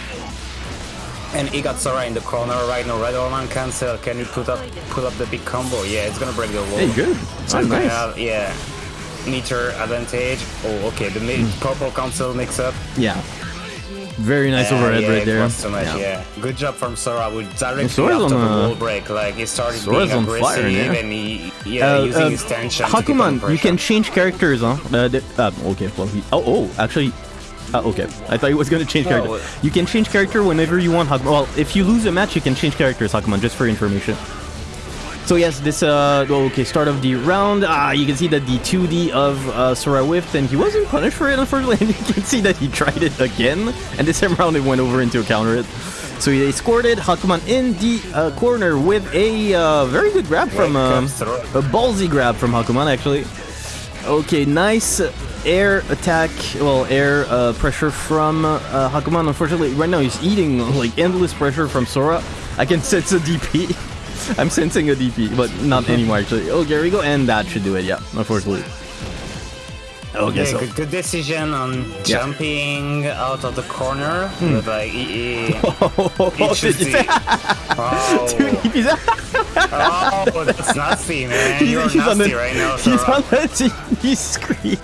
And he got Sora in the corner right now. Red Roman cancel. Can you put up put up the big combo? Yeah, it's gonna break the wall.
Hey, good.
So
Oh,
it's gonna
nice.
have, yeah, meter advantage. Oh, okay. The
Hmm.
mid purple cancel mix up.
Yeah. Very nice
Uh,
overhead
yeah,
right there.
too much, yeah. Good job from Sora with directly
Sora's
after
on
the wall break. Like he started
Sora's
being
on fire, yeah.
and he yeah
Uh,
using
uh,
his tension.
Hakuman, you can change characters, huh? Uh, the- uh, okay, well, he, oh, oh, actually, uh, okay. I thought he was gonna change character.
Oh.
You can change character whenever you want, Hakuman. Well, if you lose a match, you can change characters, Hakuman, just for information. So yes, this, uh, oh, okay, start of the round, ah, you can see that the 2D of uh, Sora whiffed, and he wasn't punished for it, unfortunately, and you can see that he tried it again, and this time around it went over into a counter hit. So they scored it, Hakuman in the uh, corner with a uh, very good grab from, um, a ballsy grab from Hakuman, actually. Okay, nice air attack, well, air uh, pressure from uh, Hakuman. Unfortunately, right now he's eating like endless pressure from Sora. I can sense a DP. I'm sensing a DP, but not anymore actually. Oh, here we go, and that should do it. Yeah, unfortunately. Okay,
Yeah,
so
good, good decision on
Yeah. Hmm.
jumping out of the corner. But like, he, he,
oh,
he should
did you
see.
say-
Oh,
Dude, he's,
oh, that's nasty, man. You're
he's on
nasty
the,
right now,
he's
Sora.
on the DP screen.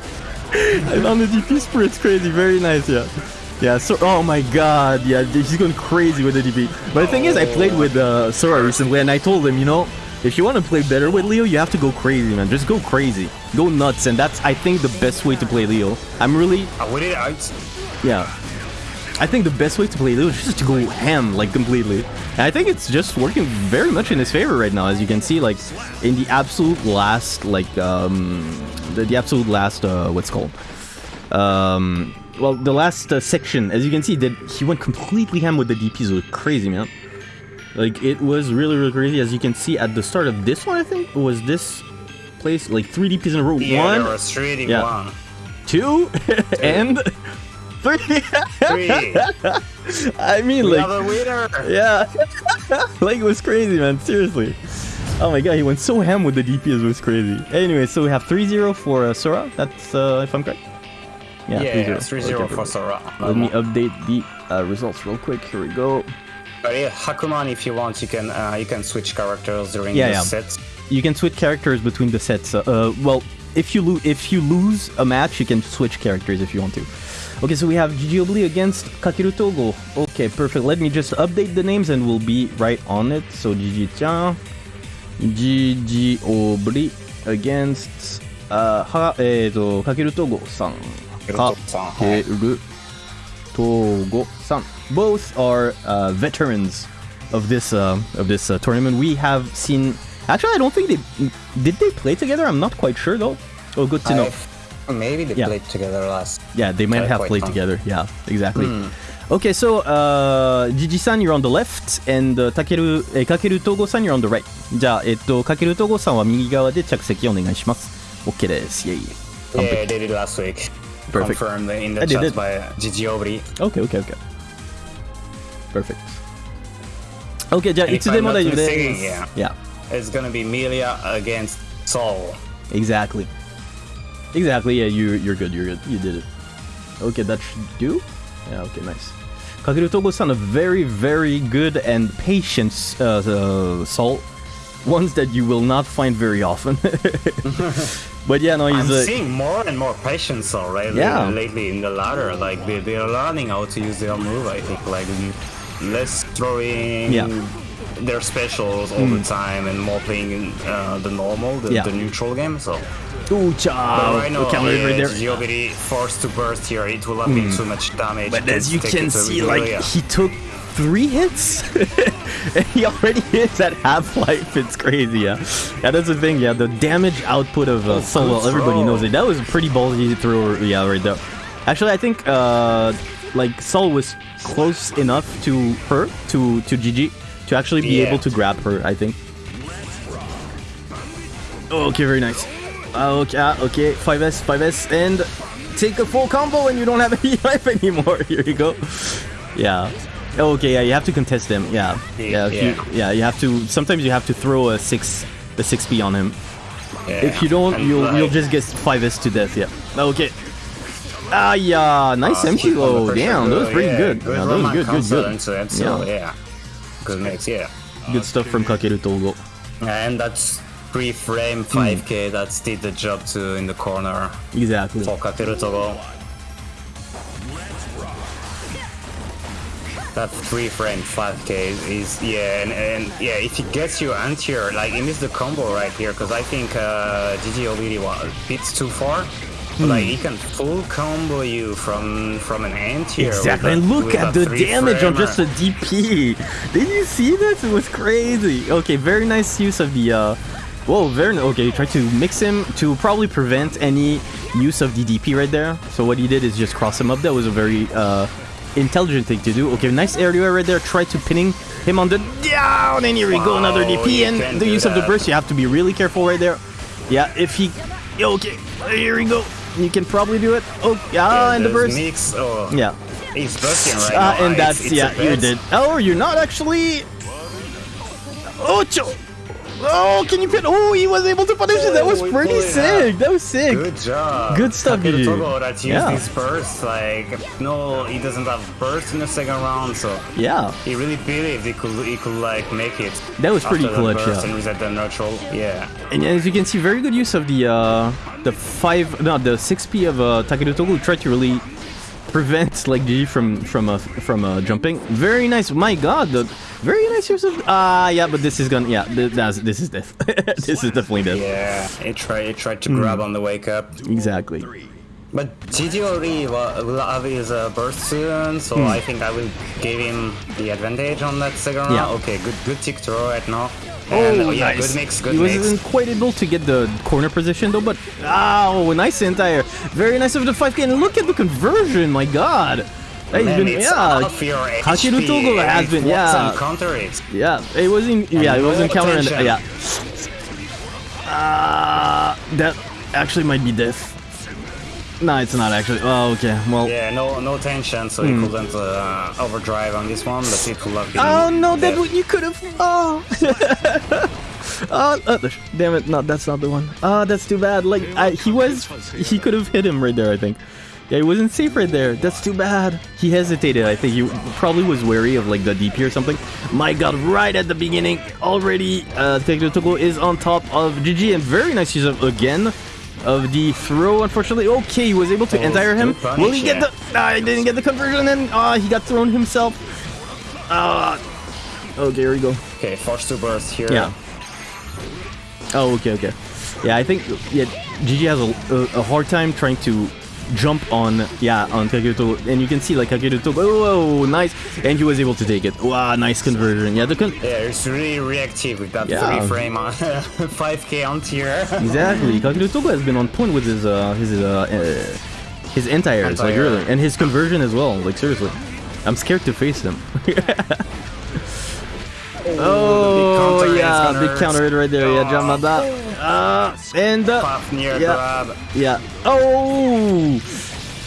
I'm on the DP sprint. It's crazy. Very nice. Yeah. Yeah. So, oh my God. Yeah, he's going crazy with the DP. But the thing is, I played with uh, Sora recently, and I told him, you know, if you want to play better with Leo, you have to go crazy, man. Just go crazy, go nuts, and that's I think the best way to play Leo. I'm really
I it out.
yeah. I think the best way to play Leo is just to go ham, like, completely. And I think it's just working very much in his favor right now, as you can see, like, in the absolute last, like, um, the, the absolute last, uh, what's it called? Um, well, the last uh, section, as you can see, that he went completely ham with the DPs. It was crazy, man. Like, it was really, really crazy. As you can see at the start of this one, I think, was this place, like, three DPs in a row.
Yeah,
one,
there was really
Yeah.
one.
two, and three.
Three.
I mean,
we
like,
a winner.
yeah, like it was crazy, man. Seriously. Oh my god, he went so ham with the DPS. It was crazy. Anyway, so we have 3-0 for uh, Sora. That's uh, if I'm correct. Yeah,
Yeah,
3-0.
3 0
Okay,
for Sora.
Let me update the uh, results real quick. Here we go.
But yeah, Hakuman, if you want, you can uh, you can switch characters during
Yeah,
the
yeah.
set.
You can switch characters between the sets. Uh, uh, well, if you lose if you lose a match, you can switch characters if you want to. Okay, so we have Giobli against Kakeru Togo. Okay, perfect. Let me just update the names and we'll be right on it. So Gigi Tian, Gigi Obli against uh, ha, eh, to, Kakeru Togo-san.
Kakeru
Togo-san. Both are uh, veterans of this uh, of this uh, tournament. We have seen. Actually, I don't think they did. They play together. I'm not quite sure though. Oh, good to know.
Have... Maybe they
yeah.
played together last.
Yeah, they might have played
fun.
together. Yeah, exactly. Mm. Okay, so uh, Jiji-san, you're on the left, and uh, Takeru, eh, えー、Kakeru Togo-san, you're on the right. じゃあ、えっと、Kakeru Togo-san は右側で着席お願いします。OK です。イェイ。
Yeah, I did it last week.
Perfect.
Confirmed in the
I
chat by Jiji Obri.
Okay, okay, okay. Perfect. Okay, じゃあ、いつでも大丈夫です。
Mistaken, yeah.
yeah.
It's gonna be Millia against Sol.
Exactly. Exactly, yeah, you, you're good, you're good. You did it. Okay, that should do. Yeah, okay, nice. Kakeru Togo-san, a very, very good and patient uh, uh, Sol. Ones that you will not find very often. but yeah, no, he's
I'm seeing more and more patience right
Yeah.
lately in the ladder. Like they they're learning how to use their move. I think like less throwing.
Yeah. Hmm.
Their specials all the time and more playing uh, the normal, the,
Yeah.
the neutral game. So
Ooh,
But
cha!
right now,
okay,
yeah, forced to burst here. It will not be too much damage.
Hmm. But as you can see, like,
Giulia.
he took three hits? and he already hits at half-life. It's crazy, yeah. Yeah, that's the thing, yeah. The damage output of uh, Solo,
good
everybody knows it. That was a pretty ballsy throw, yeah, right there. Actually, I think, uh, like, Sol was close enough to her, to, to Gigi, to actually be
Yeah.
able to grab her, I think. Okay, very nice. Okay, ah, okay, 5S, 5S, and take a full combo and you don't have any life anymore. Here you go. Yeah. Okay, yeah, you have to contest him. Yeah. Yeah, if You, yeah, you have to sometimes you have to throw a 6 the 6p on him.
Yeah.
If you don't, you'll you'll just get 5S to death, yeah. Okay. Ah, yeah, nice
uh,
empty low. Damn, that was pretty
yeah,
good.
Good
Yeah, that was good, good, good.
so
Yeah.
Yeah. Good mix, yeah.
Good stuff from Kakeru Togo.
And that's pre-frame
Hmm.
5k that did the job too in the corner
Exactly.
for Kakeru Togo. That pre-frame 5k is, is yeah, and, and yeah, if he gets you anti-air, like he missed the combo right here, because I think uh, Gigi already was bit too far.
Hmm.
But, like he can full combo you from from an anti-air. with
Exactly.
a-
And look at the damage on just a DP. Did you see this? It was crazy. Okay, very nice use of the. Uh, whoa, very okay. Try to mix him to probably prevent any use of the DP right there. So what he did is just cross him up. That was a very uh, intelligent thing to do. Okay, nice air right there. Try to pinning him on the down, and here we go, another DP. And the use of the burst, you have to be really careful right there. Yeah, if he. Okay, here we go. You can probably do it. Oh, yeah,
Yeah,
and the burst.
Mix, oh,
Yeah.
He's bursting right
Uh,
now.
and
It's-
that's
it's
yeah, you did. Oh, you're not actually. Ocho. Oh, can you put? Oh, he was able to punish it. That was pretty
it
sick. That was sick.
Good job.
Good stuff,
Takeru. Togo that used
Yeah.
his burst. Like, no, he doesn't have burst in the second round, so
Yeah,
he really believed he could, he could like make it.
That was pretty clutch,
burst
yeah.
And reset the neutral. Yeah.
and as you can see, very good use of the uh, the five, no, the six P of uh, Takeru Togo, tried to really prevent like GG from from uh, from uh, jumping. Very nice. My God, the very nice use of. Ah, yeah, but this is gonna. Yeah, th- that's, this is death. this is definitely death.
Yeah. it tried, he tried to grab on the wake up.
Exactly.
But GG already wa- will have his uh, burst soon, so
Hmm.
I think I will give him the advantage on that second
Yeah.
round. Okay, good good tick throw right now. And,
Oh,
yeah,
nice.
good mix, good
he
mix.
wasn't quite able to get the corner position though, but oh, nice entire. Very nice of the 5k. And look at the conversion, my god. That has
Man,
been,
it's
yeah.
off your
Hakiru
HP,
Togo has
it
been, yeah.
counter it.
Yeah, it wasn't. Yeah, it wasn't counter. And,
attention.
yeah. Uh, that actually might be death. No, it's not actually. Oh, okay. Well.
Yeah, no no tension, so he couldn't uh, overdrive on this one, but it would have been.
Oh no, that
death.
would you could have. Oh. Oh, uh, damn it! No, that's not the one. Ah, that's too bad. Like, I, he was, he could have hit him right there. I think. Yeah, he wasn't safe right there. That's too bad. He hesitated. I think he probably was wary of like the DP or something. My God! Right at the beginning, already, uh, Takeru Togo is on top of GG, and very nice use of again of the throw. Unfortunately, okay, he was able to
Oh,
entire him. Will he get the? I he didn't get the conversion, and ah, he got thrown himself. Ah. okay, here we go.
Okay, forced to burst here.
Yeah. Oh, okay, okay. Yeah, I think yeah, GG has a, a, a hard time trying to jump on yeah on Kageto, and you can see like Kageto. Oh, nice, and he was able to take it. Wow, nice conversion. Yeah, the con-
Yeah, it's really reactive with that
Yeah.
three frame on 5k on tier.
exactly. Kageto has been on point with his uh his uh, uh his anti-airs, like really, and his conversion as well. Like seriously, I'm scared to face him. Oh,
is
yeah, big counter hit right there. Yeah,
Oh.
Jamada. Uh, and uh,
near
Yeah.
grab.
Yeah. Oh!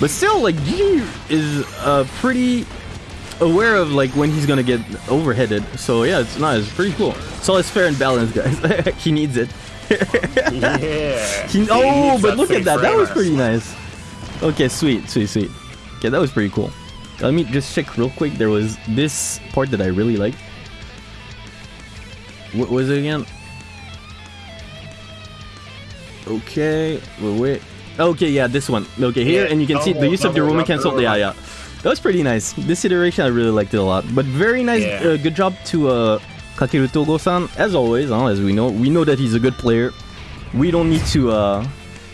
But still, like, G is uh, pretty aware of, like, when he's gonna get overheaded. So, yeah, it's nice. It's pretty cool. So it's fair and balanced, guys. he needs it.
Yeah.
He,
He
oh,
needs
but look at that. That was pretty nice. Okay, sweet, sweet, sweet. Okay, that was pretty cool. Let me just check real quick. There was this part that I really liked. What was it again? Okay, wait, wait. Okay, yeah, this one. Okay, here,
Yeah,
and you can see the
double,
use of the
double,
Roman
double,
cancel. Yeah,
double.
yeah. That was pretty nice. This iteration, I really liked it a lot. But very nice,
Yeah.
uh, good job to uh, Kakeru Togo-san. As always, huh, as we know, we know that he's a good player. We don't need to uh,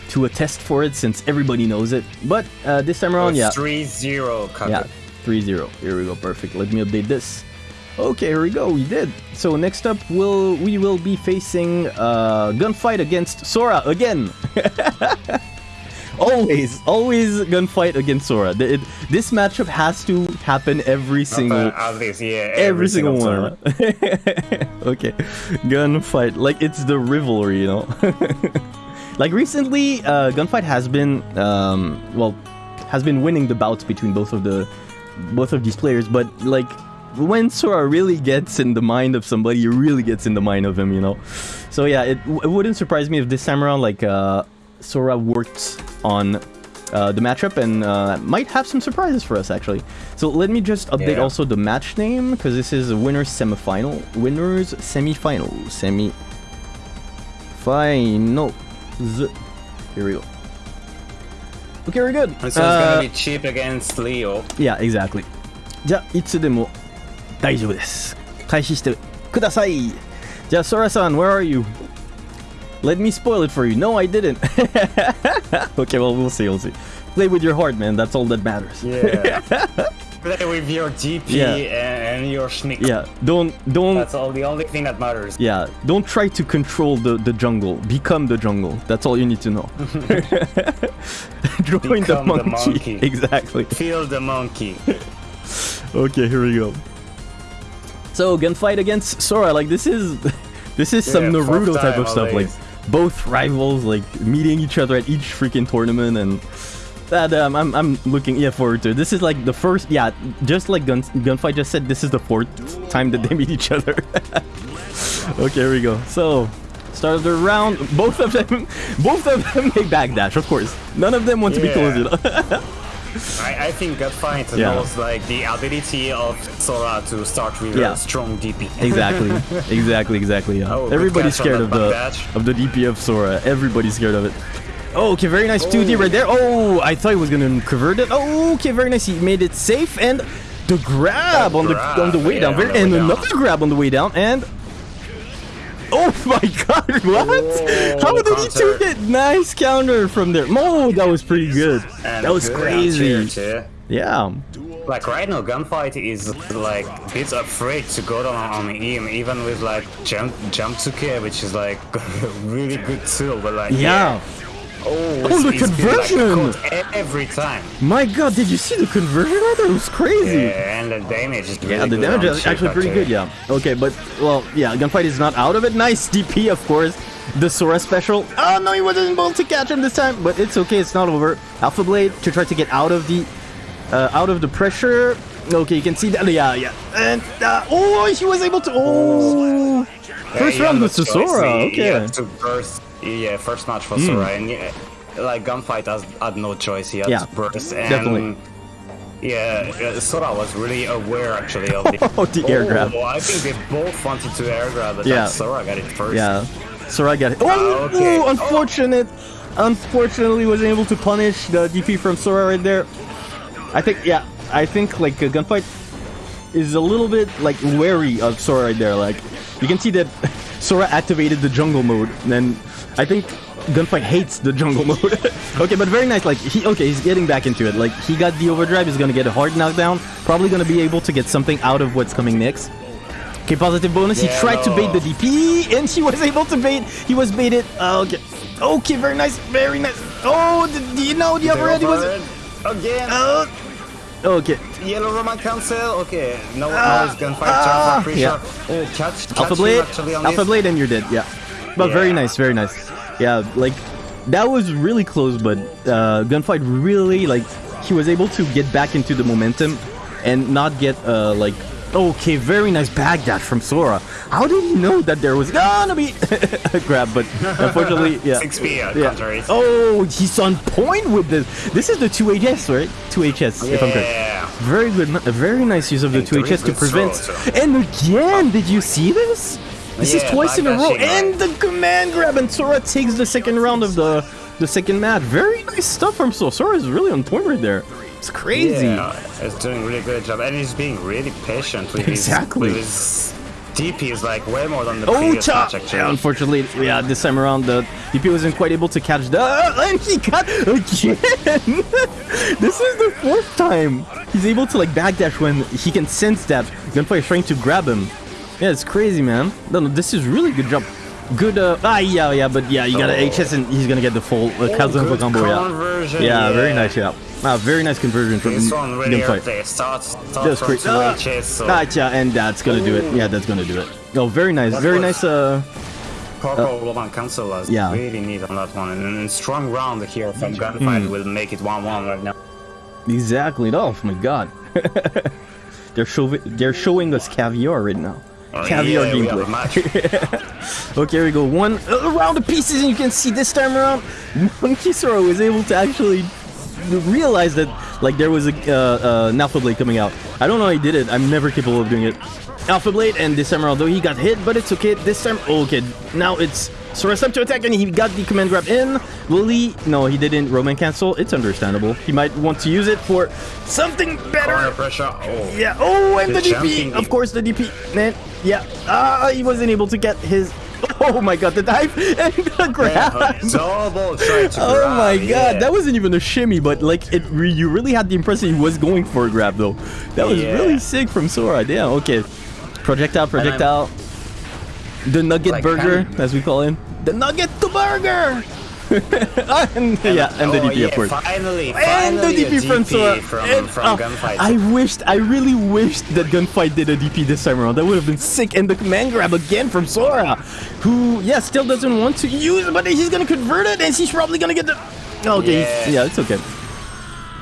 to attest for it since everybody knows it. But uh, this time around, yeah,
3-0
yeah, 3-0. Here we go, perfect. Let me update this. Okay, here we go. We did. So next up, we'll we will be facing uh, gunfight against Sora again. always, always gunfight against Sora. It- this matchup has to happen every single
At least, yeah.
every, single,
time.
one. okay, gunfight. Like it's the rivalry, you know. like recently, uh, gunfight has been um, well, has been winning the bouts between both of the both of these players. But like when Sora really gets in the mind of somebody, he really gets in the mind of him, you know? So yeah, it, it wouldn't surprise me if this time around, like, uh, Sora worked on uh, the matchup and uh, might have some surprises for us, actually. So let me just update
yeah.
also the match name, because this is a winner's semifinal. Winner's semifinal. Semi... Final. Here we go. Okay, we're good.
So it's gonna uh, be Chipp against Leo.
Yeah, exactly. じゃあ、いつでも大丈夫です。開始してください。じゃあ、Sora san, where are you? Let me spoil it for you. No, I didn't. okay, well, we'll see, we'll see. Play with your heart, man. That's all that matters.
Yeah. Play with your DP
Yeah.
and, and your schnick.
Yeah, don't, don't,
That's all the only thing that matters.
yeah, don't try to control the, the jungle. Become the jungle. That's all you need to know. Join the
Become the
monkey.
monkey.
Exactly.
Feel the monkey.
Okay, here we go. So gunfight against Sora, like this is this is some
Yeah, fourth
Naruto type of stuff. Like both rivals like meeting each other at each freaking tournament and that um, I'm, I'm looking yeah forward to. This is like the first, yeah, just like Gun, Gunfight just said, this is the fourth time that they meet each other. okay, here we go. So, start of the round. Both of them, both of them make backdash, of course. None of them want to be
Yeah.
closed.
I, I think Gunfight
Yeah.
knows like the ability of Sora to start with
Yeah.
a strong DP.
exactly, exactly, exactly. Yeah.
Oh,
Everybody's scared of the
backdash.
of the DP of Sora. Everybody's scared of it. Oh, okay, very nice 2D right there. Oh, I thought he was gonna convert it. Oh, okay, very nice. He made it safe and the grab
The
on the on the way
yeah,
down, very,
the
and
way down.
another grab on the way down, and oh my god, what?
Oh,
How did he
counter.
take it? Nice counter from there. Oh, that was pretty good.
And
that was
good
crazy. Yeah.
Like right now, Gunfight is like a bit afraid to go down on him, even with like jump jump to K, which is like a really good tool. But like
Yeah.
Oh,
Oh, the
he's like,
conversion!
every time.
My god, did you see the conversion right there? It was crazy.
Yeah, and the damage is really
Yeah, the
good
damage is actually
Shiva
pretty
too.
good, yeah. Okay, but, well, yeah, Gunfight is not out of it. Nice DP, of course. The Sora special. Oh, no, he wasn't able to catch him this time, but it's okay, it's not over. Alpha Blade to try to get out of the, uh, out of the pressure. Okay, you can see that, yeah, yeah. And, uh, oh, he was able to, oh. First
Yeah,
round
you
was to
have no choice.
Sora,
He- he
okay.
Had to burst, yeah, first match for Sora, and yeah, like Gunfight has had no choice. He had
Yeah,
burst, and
definitely.
yeah, uh, Sora was really aware actually of the,
Oh, the air grab.
Oh, I think they both wanted to air grab, but
Yeah.
Sora got it first.
Yeah. Sora got it. Oh,
Ah, okay.
ooh, unfortunate. Unfortunately, wasn't able to punish the DP from Sora right there. I think, yeah, I think like a gunfight is a little bit like wary of Sora right there. Like you can see that Sora activated the jungle mode, and then I think gunfight hates the jungle mode. okay, but very nice. Like he, okay, he's getting back into it. Like he got the overdrive. He's gonna get a hard knockdown. Probably gonna be able to get something out of what's coming next. Okay, positive bonus. he tried to bait the DP, and he was able to bait. He was baited. Uh, okay, okay, very nice, very nice. Oh, do you know the
The
overhead? He was.
overhead Again.
Uh, okay,
Yellow Roman cancel. Okay, no,
Ah,
no, it's gunfight.
ah,
Jump for
yeah.
pressure. Uh, catch, catch
Alpha Blade,
actually on
Alpha
this.
Blade, and you're dead. Yeah, but very nice, very nice. Yeah, like that was really close, but uh, gunfight really like he was able to get back into the momentum and not get uh like. Okay, very nice backdash from Sora. How did he know that there was gonna be a grab? But unfortunately, yeah.
6p uh,
Yeah. Oh, he's on point with this. This is the 2HS, right? 2HS, if I'm correct.
Yeah.
Very good, a very nice use of the 2HS to prevent.
so-
And again, did you see this? This is twice in a row, and the command grab, and Sora takes the second round of the the second match. Very nice stuff from Sora. Sora is really on point right there. It's crazy.
Yeah, he's doing really good job, and he's being really patient with
Exactly.
his, with his DP is like way more than the
Oh,
previous match actually.
Yeah, unfortunately, yeah, this time around the DP wasn't quite able to catch the, and he got again. this is the fourth time he's able to like backdash when he can sense that Gunfight is trying to grab him. Yeah, it's crazy, man. No, no, this is really good job. Good, uh, ah, yeah, yeah, but yeah, you got
Oh.
HS and he's gonna get the full uh, Kazan
good
combo, yeah.
conversion,
Yeah, very nice, yeah. Ah, very nice conversion from
This one really
Gunfight.
hurt. They start, start
That's
from
great. Ah,
HS, so
yeah, and that's gonna do it. Yeah, that's gonna do it. Oh, very nice,
That
very nice, uh,
Corporal Roman cancel was
yeah.
really neat on that one, and, and strong round here from Gunfight
Hmm.
will make it 1-1 right now.
Exactly. Oh my god. they're showing they're showing us caviar right now.
Oh,
Caviar
yeah,
gameplay. Okay, here we go. One uh, round of pieces, and you can see this time around, Monkey Sora was able to actually realize that like there was a uh, uh, an Alpha Blade coming out. I don't know how he did it. I'm never capable of doing it. Alpha Blade, and this time around, though he got hit, but it's okay. This time, oh, okay. Now it's Sora's time to attack, and he got the command grab in. Will he? No, he didn't. Roman cancel. It's understandable. He might want to use it for something better.
Corner pressure. Oh,
Yeah. Oh, and the,
The
DP.
jumping-
Of course, the DP. Man, yeah. Ah, he wasn't able to get his. Oh my god, the dive and the grab.
yeah, double try to
Oh
grab,
my god,
yeah.
that wasn't even a shimmy, but like it, re- you really had the impression he was going for a grab though. That was
Yeah.
really sick from Sora. Damn. Okay, projectile, projectile. The Nugget
Like,
Burger,
kind
as we call him. The Nugget to Burger. and, yeah, and the
oh,
DP
yeah,
of course.
Finally,
And the
finally
DP from Sora.
from,
And,
from
oh,
Gunfight.
I wished, I really wished that Gunfight did a DP this time around. That would have been sick. And the command grab again from Sora, who, yeah, still doesn't want to use it, but he's gonna convert it, and he's probably gonna get the. Okay,
Yeah.
yeah, it's okay.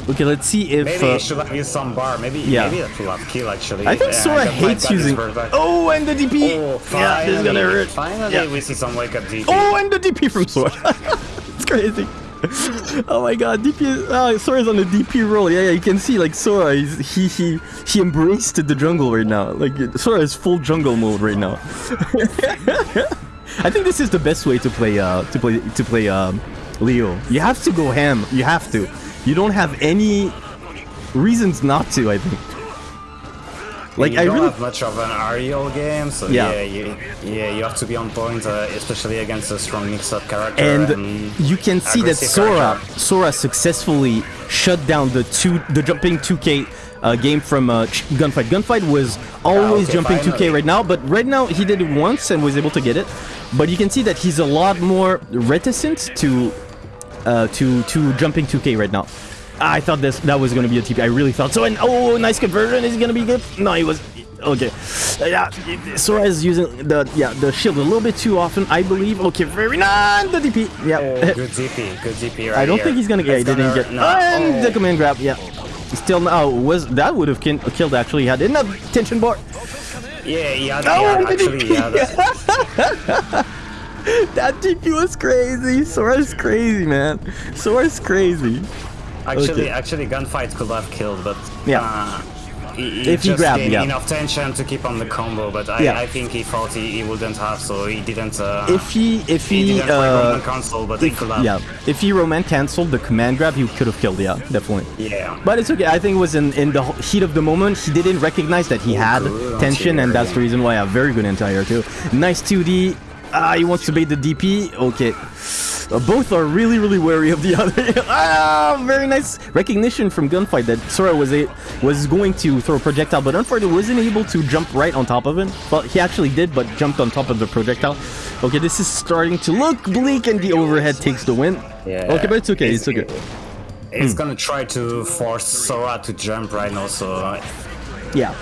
Okay, let's see if.
Maybe
uh,
he should have used some bar. Maybe
Yeah.
maybe that will have kill actually.
I think
Yeah,
Sora
that
hates using. Oh, and the DP.
Oh,
yeah, this is gonna hurt.
Finally,
Yeah.
we see some wake up DP.
Oh, and the DP from Sora. it's crazy. Oh my god, DP is, oh, Sora's on the DP roll. Yeah, yeah, you can see like Sora, he's, he he he embraced the jungle right now. Like Sora is full jungle mode right now. I think this is the best way to play uh to play to play um Leo. You have to go ham. You have to. You don't have any reasons not to, I think. Like
you
I
don't
really
have much of an aerial game, so
Yeah.
yeah, you, yeah, you have to be on point, uh, especially against a strong mix-up character.
and you can see that Sora
character.
Sora successfully shut down the two the jumping 2K uh, game from uh, Gunfight. Gunfight was always
okay,
jumping
finally.
2K right now, but right now he did it once and was able to get it. But you can see that he's a lot more reticent to uh, to to jumping 2K right now. I thought this that was gonna be a TP. I really thought so. And oh, nice conversion. Is he gonna be good? No, he was. Okay. Yeah, Sora is using the yeah the shield a little bit too often, I believe. Okay, very nice. The DP. Yeah.
Oh, good DP, good DP right
I don't
here.
think he's gonna get. He didn't get.
No.
and
oh.
the command grab. Yeah. Still now was that would have killed actually had the tension bar.
Yeah, yeah,
Oh,
yeah actually, yeah. that-
DP was crazy. Sora's crazy, man. Sora's crazy.
Actually,
Okay.
actually, gunfight could have killed, but
Yeah.
uh, he, he
If he grabbed,
gained
yeah.
enough tension to keep on the combo. But I,
Yeah.
I think he thought he, he wouldn't have, so he didn't. Uh,
If he if
he didn't uh, but he could have.
yeah if he Roman cancelled the command grab, he could have killed. Yeah, definitely.
Yeah.
But it's okay. I think it was in, in the heat of the moment. He didn't recognize that he had
good
tension, and that's the reason why I have very good anti-air too. Nice 2D. Ah, he wants to bait the DP. Okay. Uh, both are really, really wary of the other. ah, very nice recognition from Gunfight that Sora was a, was going to throw a projectile, but unfortunately wasn't able to jump right on top of him. Well, he actually did, but jumped on top of the projectile. Okay, this is starting to look bleak, and the overhead takes the win.
Yeah.
Okay, but it's okay. It's okay.
It's
Hmm.
gonna try to force Sora to jump right now, so uh,
Yeah.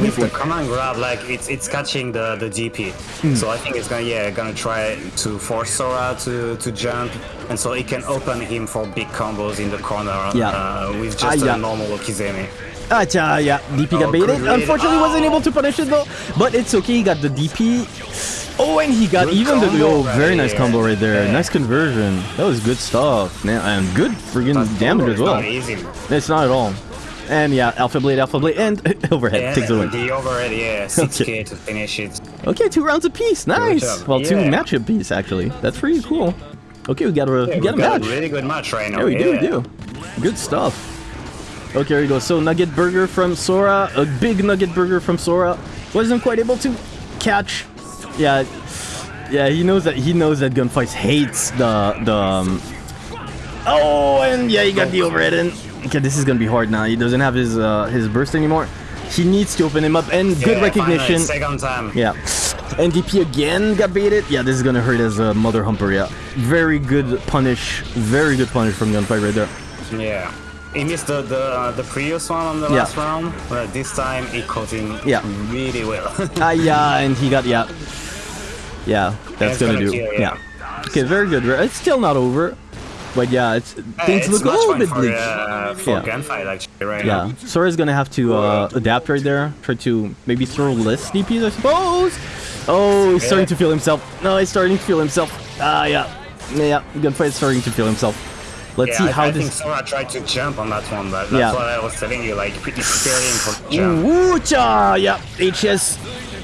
With the command grab, like it's it's catching the the DP.
Hmm.
So I think it's gonna yeah gonna try to force Sora to to jump, and so it can open him for big combos in the corner
Yeah.
uh, with
Ah,
just
yeah.
a normal Okizeme.
Ah, yeah, yeah. DP got
Oh,
baited. Unfortunately, wasn't able to punish it though. But it's okay. He got the DP. Oh, and he got
Good
even the oh,
right
very nice combo right there.
Yeah.
Nice conversion. That was good stuff. Man, and good friggin' damage as well.
Not easy.
It's not at all. And yeah, Alpha Blade, Alpha Blade, and overhead
Yeah,
takes the win.
the overhead, yeah, 6k to finish it.
Okay, two rounds apiece. Nice. Well, two
Yeah.
matchup piece actually. That's pretty cool. Okay, we got a
Yeah,
we got a
got
match.
a really good match right now.
Yeah, we do, we do. Good stuff. Okay, here we go. So Nugget Burger from Sora, a big Nugget Burger from Sora, wasn't quite able to catch. Yeah, yeah, he knows that he knows that Gunfights hates the the. Um... Oh, and yeah, he got the overhead in. Okay, this is gonna be hard now. He doesn't have his uh, his burst anymore. He needs to open him up, and good recognition.
Second time.
Yeah. NDP again got baited. Yeah, this is gonna hurt as a mother humper. Yeah, very good punish. Very good punish from Gunfight right there.
Yeah. He missed the the, uh, the previous one on the
Yeah.
last round, but this time he caught him
Yeah.
really well.
Ah, yeah, and he got yeah, yeah. That's gonna,
gonna
do.
kill,
yeah.
yeah.
Okay, very good. It's still not over, but yeah, it's things
it's
look a little bit
for,
bleak.
uh, for
Yeah.
gunfight actually right
Yeah,
now.
Sora's gonna have to uh, adapt right there. Try to maybe throw less DPs, I suppose. Oh, he's starting to feel himself. No, he's starting to feel himself. Ah, yeah, yeah. Gunfight's starting to feel himself. Let's
Yeah,
see
I,
how
I
this.
think Sora tried to jump on that one, but that's
Yeah.
what I was telling you. Like he's preparing for jump.
Woocha! Yeah, HS.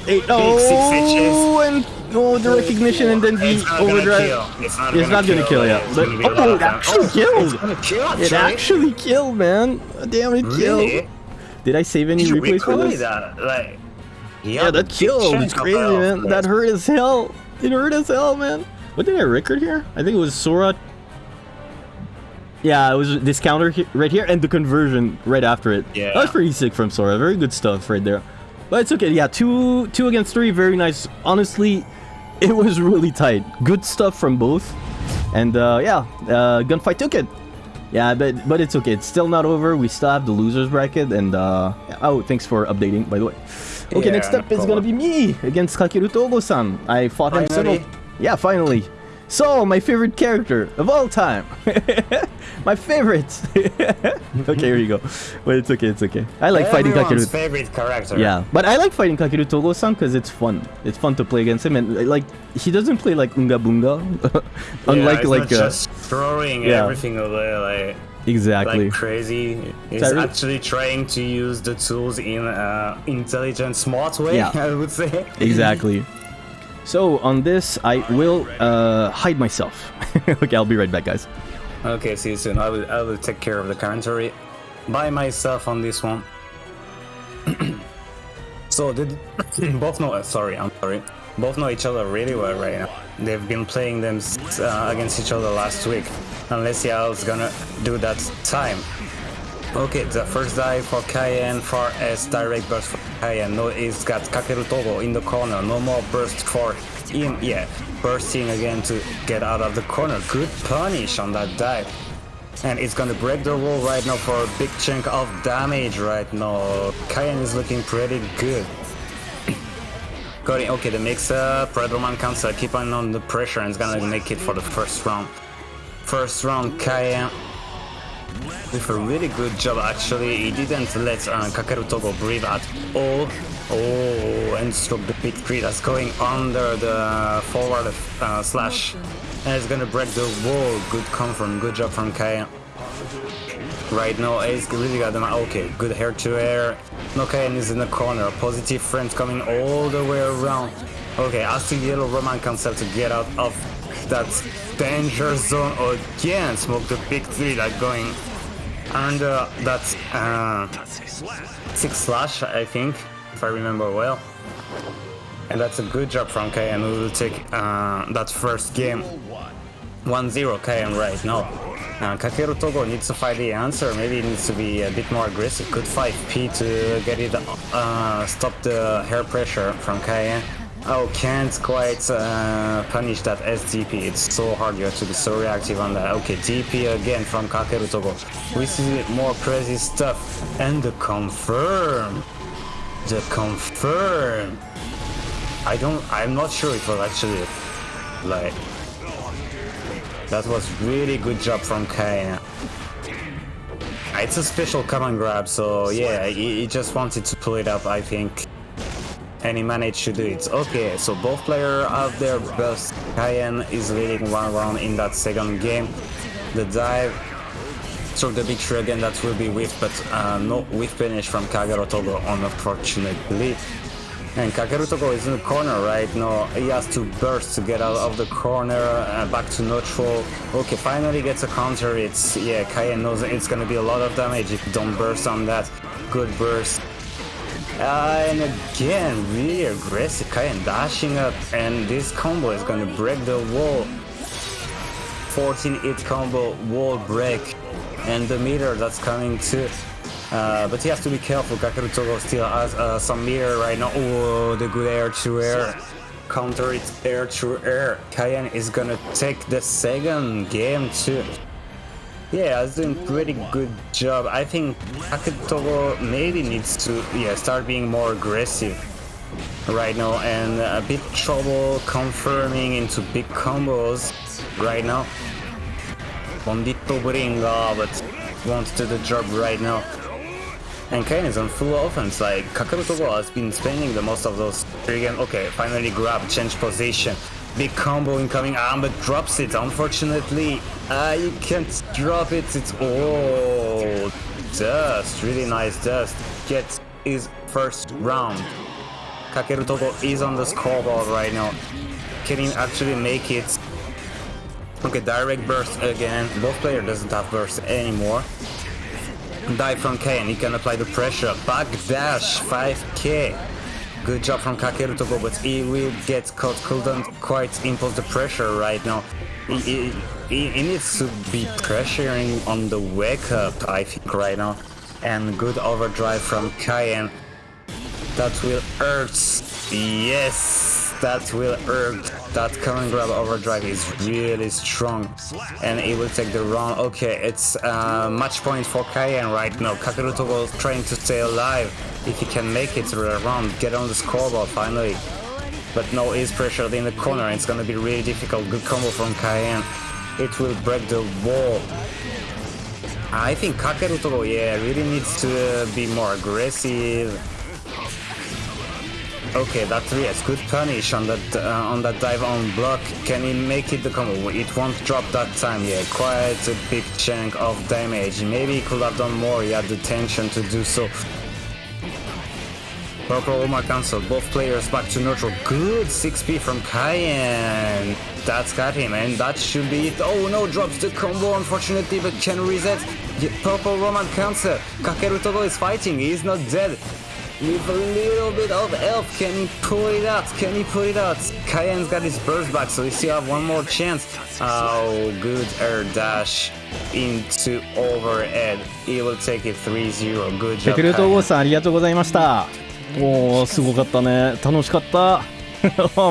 Eight,
six
oh, and oh, the recognition and then the
It's not gonna
overdrive.
kill. It's not,
It's
gonna,
not gonna kill, yeah. But
gonna be a lot
oh, it actually killed.
Kill,
It
actually.
killed, man. Damn, it killed. Did I save any replays for this?
that? Like,
Yeah, that killed. It's crazy, man. That hurt as hell. It hurt as hell, man. What did I record here? I think it was Sora. Yeah, it was this counter right here and the conversion right after it.
Yeah.
That was pretty sick from Sora. Very good stuff right there. But it's okay. Yeah, two two against three. Very nice. Honestly, it was really tight. Good stuff from both. And uh, yeah, uh, gunfight took it. Yeah, but but it's okay. It's still not over. We still have the losers bracket. And uh, oh, thanks for updating, by the way. Okay,
Yeah,
next
no
up is gonna be me against Kakeru Togo-san. I fought him several. Yeah, finally. So, my favorite character of all time. my favorite. okay, here you go. But it's okay, it's okay. I like fighting
Everyone's
Kakeru.
favorite character.
Yeah, but I like fighting Kakeru Togo-san because it's fun. It's fun to play against him, and like he doesn't play like Unga Bunga, unlike
it's
like uh,
just throwing
yeah.
everything away like
exactly.
like crazy. He's
really-
actually trying to use the tools in a intelligent, smart way.
Yeah.
I would say.
Exactly. So on this, I will uh, hide myself. okay, I'll be right back, guys.
Okay, see you soon. I will I will take care of the commentary by myself on this one. so did both know? uh, Sorry, I'm sorry. Both know each other really well right now. They've been playing them uh, against each other last week. Unless see gonna do that time. Okay, the first dive for Cayenne, far S direct burst for Cayenne. No, it's got Kakeru Togo in the corner. No more burst for him. Yeah, bursting again to get out of the corner. Good punish on that dive. And it's gonna break the wall right now for a big chunk of damage right now. Cayenne is looking pretty good. Got it. Okay, the mix-up, Roman cancel, uh, keep on on the pressure and it's gonna make it for the first round. First round, Cayenne with a really good job actually. He didn't let uh, Kakeru Togo breathe at all. Oh, and stroke the big three that's going under the forward uh, slash. And it's gonna break the wall. Good confirm, good job from Kaya. Right now, Ace really got them. Okay, good hair to air. No Kayan is in the corner. Positive friends coming all the way around. Okay, asking Yellow Roman cancel to get out of that danger zone again. Smoke the big three like going under that uh, six slash, I think, if I remember well. And that's a good job from Kayan who will take uh, that first game. 1-0 Kayan right now. Uh, Kakeru Togo needs to find the answer. Maybe he needs to be a bit more aggressive. Good 5P to get it, uh, stop the hair pressure from Kayan. Oh, can't quite uh, punish that SDP. It's so hard. You have to be so reactive on that. Okay, DP again from Kakeru Togo. We see more crazy stuff. And the confirm. The confirm. I don't. I'm not sure it was actually like. That was really good job from Kaina. It's a special command grab, so yeah, he, he just wanted to pull it up, I think. And he managed to do it. Okay, so both players have their best. Cayenne is leading one round in that second game. The dive struck the tree again, that will be whiff, but uh, no whiff finish from Kakeru Togo, unfortunately. And Kakeru Togo is in the corner right now. He has to burst to get out of the corner, uh, back to neutral. Okay, finally gets a counter. It's, yeah, Cayenne knows it's gonna be a lot of damage if you don't burst on that. Good burst. Uh, and again, really aggressive. Cayenne dashing up, and this combo is gonna break the wall. 14 hit combo, wall break, and the meter that's coming too. Uh, but he has to be careful. Kakeru Togo still has uh, some meter right now. Oh, the good air to air. Counter it air to air. Cayenne is gonna take the second game too. Yeah, I was doing pretty good job. I think Kakeru maybe needs to yeah start being more aggressive right now and a bit trouble confirming into big combos right now. Bandit Bringer, but won't do the job right now. And Kane is on full offense, like Kakeru Togo has been spending the most of those three games. Okay, finally grab, change position. Big combo incoming, ah, but drops it, unfortunately. Ah, you can't drop it, it's oh dust, really nice dust. Gets his first round. Kakeru Togo is on the scoreboard right now. Can he actually make it? Okay, direct burst again. Both player doesn't have burst anymore. Dive from K and he can apply the pressure. Back dash, 5k. Good job from Kakeru Togo, but he will get caught. Couldn't quite impose the pressure right now. He, he, he, he needs to be pressuring on the wake up, I think, right now. And good overdrive from Cayenne. That will hurt. Yes, that will hurt. That command grab overdrive is really strong. And it will take the round. Okay, it's uh, match point for Cayenne right now. Kakeru Togo trying to stay alive. If he can make it to the round, get on the scoreboard finally. but no, he's pressured in the corner. It's gonna be really difficult. Good combo from Cayenne. It will break the wall. I think Kakeru Togo, yeah, really needs to be more aggressive. Okay, that yes, good punish on that uh, on that dive on block. Can he make it the combo? It won't drop that time. Yeah, quite a big chunk of damage. Maybe he could have done more. He had the tension to do so. Purple Roman cancel. Both players back to neutral. Good 6p from Cayenne. That's got him, and that should be it. Oh no, drops the combo unfortunately, but can reset. Yeah, Purple Roman cancel. Kakeru Togo is fighting. He is not dead. With a little bit of help, can he pull it out? Can he pull it out? Cayenne's got his burst back, so we still have one more chance. Oh, good air dash into overhead. He will take it 3-0. Good
テ
job.
クルトゴ
Cayenne.
さんありがとうございましたおおすごかったね楽しかった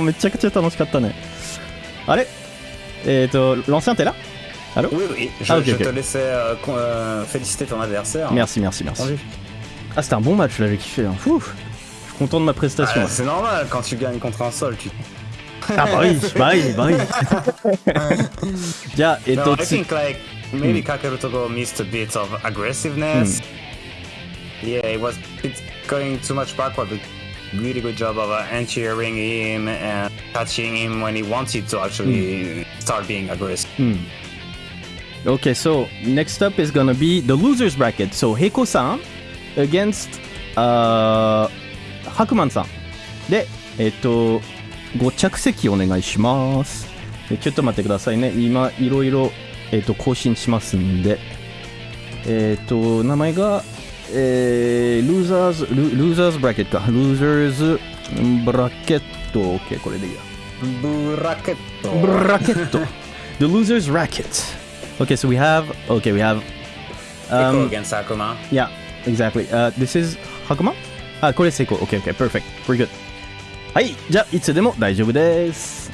めちゃくちゃ楽しかったねあれえっ、ー、と l'ancien t'es là Allô
Oui, oui, je,
Ah, ok,
je
ok.
te laissais euh, con- euh, féliciter ton adversaire.
Merci merci merci
Entendu.
Ah, c'était un bon match là, j'ai kiffé. Hein. Fou. Je suis content de ma prestation.
Ah, c'est normal quand tu gagnes contre un sol. Tu...
ah, bah, bah oui, bah oui, bah oui. yeah, it
no, I think like maybe mm. Kakerutogo missed a bit of aggressiveness. Mm. Yeah, it was it's going too much backward, but really good job of uh, entering him and catching him when he wanted to actually mm. start being aggressive. Mm.
Okay, so next up is gonna be the losers bracket. So Heiko-san against uh, ハクマンさん。で、えっと、ご着席お願いします。えちょっと待ってくださいね。今、いろいろ、えっと、更新しますんで。えっと、名前が、えー、losers, lo- losers bracket か。losers bracket。OK、これでいいや。
Bracket.
bracket. the losers racket. Okay, so we have. Okay, we have. Um,
against Akuma.
yeah, exactly. Uh, this is Hakuma. あ、これ成功。Okay, okay, perfect. We're good. はい、じゃあいつでも大丈夫です。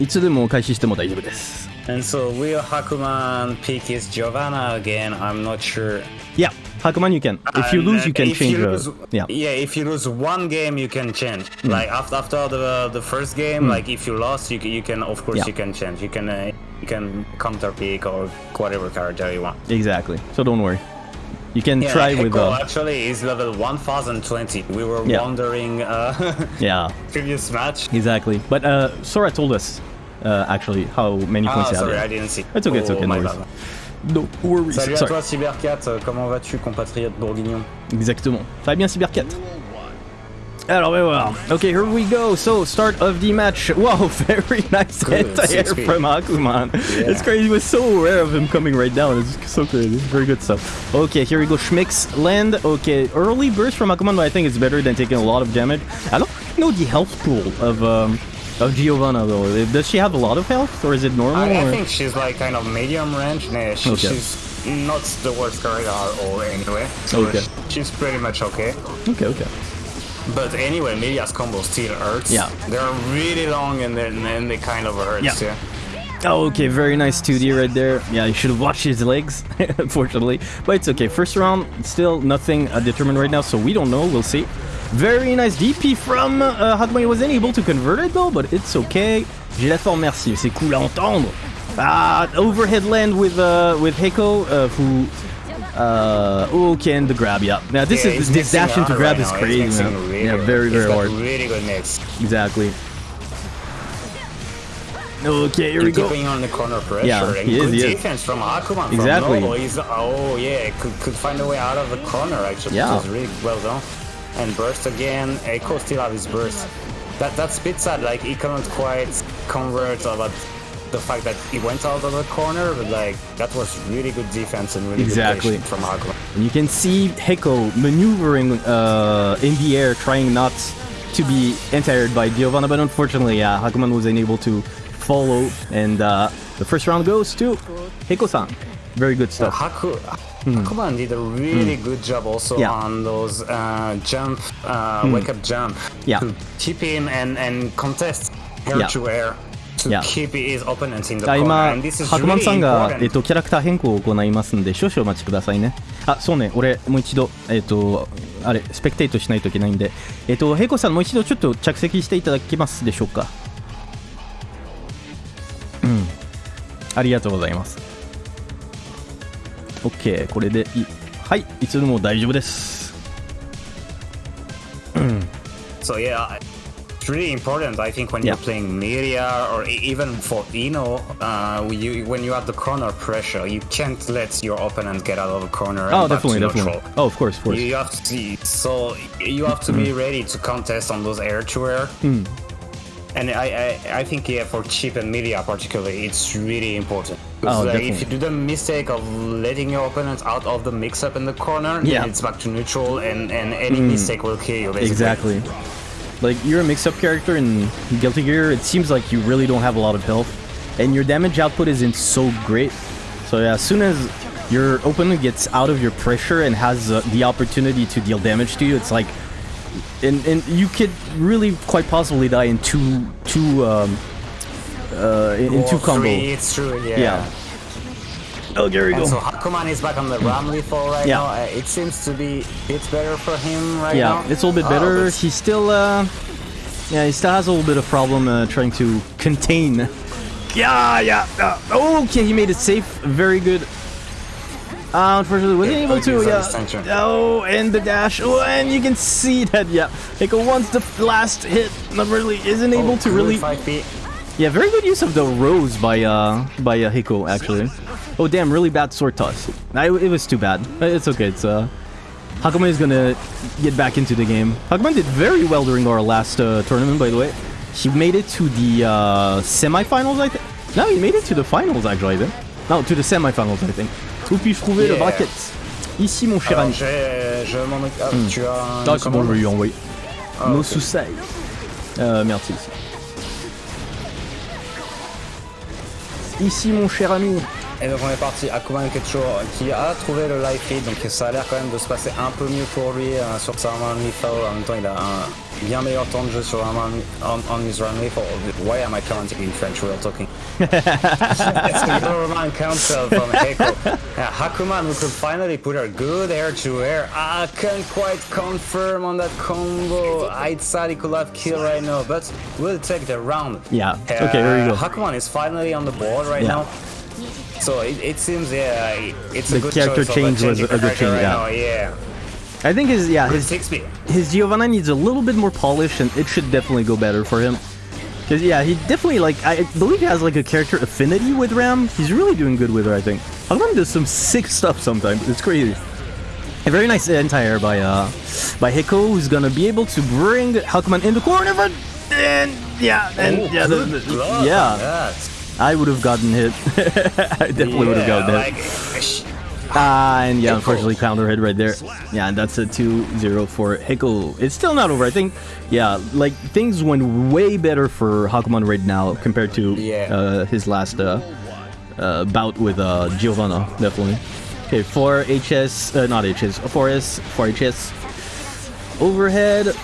いつでも開始しても大丈夫です。
And so will Hakuman pick his Giovanna again? I'm not sure.
Yeah, Hakuman, you can. If you
And,
lose,
uh,
you can
if
change.
you
uh,
lose-
yeah,
yeah. If you lose one game, you can change.
Hmm.
Like after after the the first game, like if you lost, you can, you can of course
Yeah.
you can change. You can uh, you can counter pick or whatever character you want.
exactly. So don't worry. You can
yeah,
try Echo
with.
Uh,
actually, is level 1020. We were
yeah.
wondering. Uh,
yeah.
Previous match.
Exactly, but uh, Sora told us uh, actually how many
ah,
points
sorry, I didn't see.
It's okay, it's okay. Oh,
no
worries. No worries.
Salut à
sorry.
toi Cyber4, euh, comment vas-tu compatriote bourguignon?
Exactement. Ça va bien Cyber4 That'll well. Okay, here we go. So, start of the match. Wow, very nice
Good,
from Hakuman. Yeah. It's crazy. It was so rare of him coming right down. It's so crazy. Very good stuff. Okay, here we go. Schmix land. Okay, early burst from Hakuman, but I think it's better than taking a lot of damage. I don't know the health pool of um, of Giovanna though. Does she have a lot of health, or is it normal?
I, I think she's like kind of medium range. Nah, uh, she,
okay.
she's not the worst character at all anyway. So
okay.
She's pretty much okay.
Okay. Okay.
But anyway, Millia's combo still hurts.
Yeah.
They're really long and then and they kind of hurt
Yeah.
too.
Oh, okay, very nice 2D right there. Yeah, you should have watched his legs, unfortunately. But it's okay. First round, still nothing uh, determined right now, so we don't know. We'll see. Very nice DP from uh, wasn't able to convert it though, but it's okay. J'ai la forme, merci. C'est cool à entendre. Ah, overhead land with uh, with Heko, uh, who. Uh, okay, and the grab, yeah. Now this
Yeah,
is this dash into grab
right
is
now.
Crazy, man.
really
Yeah, very very hard.
Really good mix.
Exactly. Okay, here we go.
Keeping on the corner pressure.
Yeah,
and
he is,
good
he is.
from Akuma.
Exactly.
From. He's, oh yeah, could, could find a way out of the corner actually.
Yeah.
It was really well done. And burst again. Heko still have his burst. That that's a bit sad. Like he couldn't quite convert about the fact that he went out of the corner, but like that was really good defense and really
Exactly.
good from Akuma.
And you can see Heko maneuvering uh, in the air, trying not to be anti-aired by Giovanna, but unfortunately, yeah, Hakuman was unable to follow, and uh, the first round goes to Heko-san. Very good stuff.
Haku, Hakuman did a really good job also
Hmm. Yeah.
on those uh, jump, uh, wake up jump.
Yeah.
To keep him and, and contest air
Yeah.
to air
あ
corner.
今、ハクマンさんが、えっ.と、キャラクター変更を行いますんで、少々お待ちくださいね。あそうね俺もう一度えっ、とあれスペクテイトしないといけないんでえっ、とヘイコさんもう一度ちょっと着席していただけますでしょうかうんありがとうございます OK これでいいはいいつでも大丈夫です
So yeah, it's really important. I think when
Yeah.
you're playing Millia or even for Ino, uh, you, when you have the corner pressure, you can't let your opponent get out of a corner.
oh
and back
definitely
to
definitely
neutral.
oh of course of course
You, have to see, so you have to be ready to contest on those air to air.
Hmm.
And I, I, I think yeah, for Chipp and Millia particularly, it's really important.
Oh,
Because, like, if you do the mistake of letting your opponent out of the mix-up in the corner,
Yeah.
then it's back to neutral, and, and any mistake will kill you. Basically.
Exactly. Like you're a mix-up character in Guilty Gear. It seems like you really don't have a lot of health, and your damage output isn't so great. So yeah, as soon as your opponent gets out of your pressure and has uh, the opportunity to deal damage to you, it's like, and and you could really quite possibly die in two two um uh in, in two
three. It's true, yeah.
Yeah. Oh, there we
And
go.
so Hakuman is back on the Ramlethal right
Yeah.
now. Uh, it seems to be a bit better for him right
yeah,
now.
Yeah, it's a little bit
Oh,
better.
but-
He's still, uh, yeah, he still has a little bit of problem uh, trying to contain. Yeah, yeah. Uh, okay, he made it safe. Very good. Uh, unfortunately, wasn't
Yeah,
able to. Yeah. Oh, and the dash. Oh, and you can see that. Yeah, like once the last hit, not really isn't able
Oh,
to really.
5P.
Yeah, very good use of the rose by uh by uh, Heko actually. Oh damn, really bad sword toss. I, it was too bad. Uh, It's okay. It's uh, Hakuman is gonna get back into the game. Hakuman did very well during our last uh, tournament, by the way. He made it to the uh, semifinals, I think. No, he made it to the finals actually. I think. No, to the semifinals, I think. Où puis-je trouver le bracket Ici, mon cher
Alors,
ami.
j'ai- je m'en occupe. Ah, tu as.
Ah, c'est bon, je vais lui envoyer.
Ah,
No
ok.
suicide. Euh, merde, ici. Mon cher ami.
Eh et donc on est parti. Est toujours- qui a trouvé le live feed, donc ça a l'air quand même de se passer un peu mieux pour lui euh, sur sa Ramlethal. En même temps, il a un bien meilleur temps de jeu sur un run, on, on his run. Why am I commenting in French? We're talking. it's a Roman cancel from Heko. Yeah, uh, Hakuman, we could finally put her good air to air. I can't quite confirm on that combo. I'd say he could have killed right now, but we'll take the round.
Yeah, okay, there you go.
Uh, Hakuman is finally on the board right
Yeah.
now. So it, it seems, yeah, it's
The
a good
character change was a good change,
right
yeah.
now, yeah.
I think his yeah his
6B.
his Giovanna needs a little bit more polish, and it should definitely go better for him. Cause yeah, he definitely like I believe he has like a character affinity with Ram. He's really doing good with her, I think. Hakuman does some sick stuff sometimes. It's crazy. A very nice anti-air by uh by Heko, who's gonna be able to bring Hakuman in the corner, but and yeah, and
Oh,
yeah, the- the- yeah.
that.
I would have gotten hit. I definitely would have
Yeah,
gotten hit.
like,
Ah, and yeah, unfortunately, counter hit right there. Yeah, and that's a 2-0 for Heko. It's still not over. I think, yeah, like things went way better for Hakuman right now compared to
Yeah.
uh, his last uh, uh, bout with uh, Giovanna, definitely. Okay, 4 HS, uh, not HS, 4S, 4 HS. Overhead.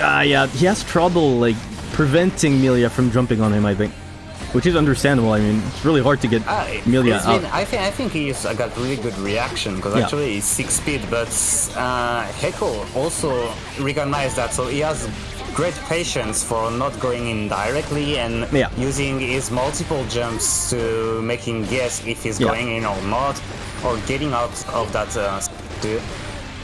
Ah, yeah, he has trouble like preventing Millia from jumping on him. I think, which is understandable. I mean, it's really hard to get
Ah, Millia
out.
been- I think I think he's uh, got really good reaction because
Yeah.
actually he's six speed, but uh, Heko also recognized that, so he has great patience for not going in directly and
Yeah.
using his multiple jumps to making guess if he's
Yeah.
going in or not, or getting out of that. Uh,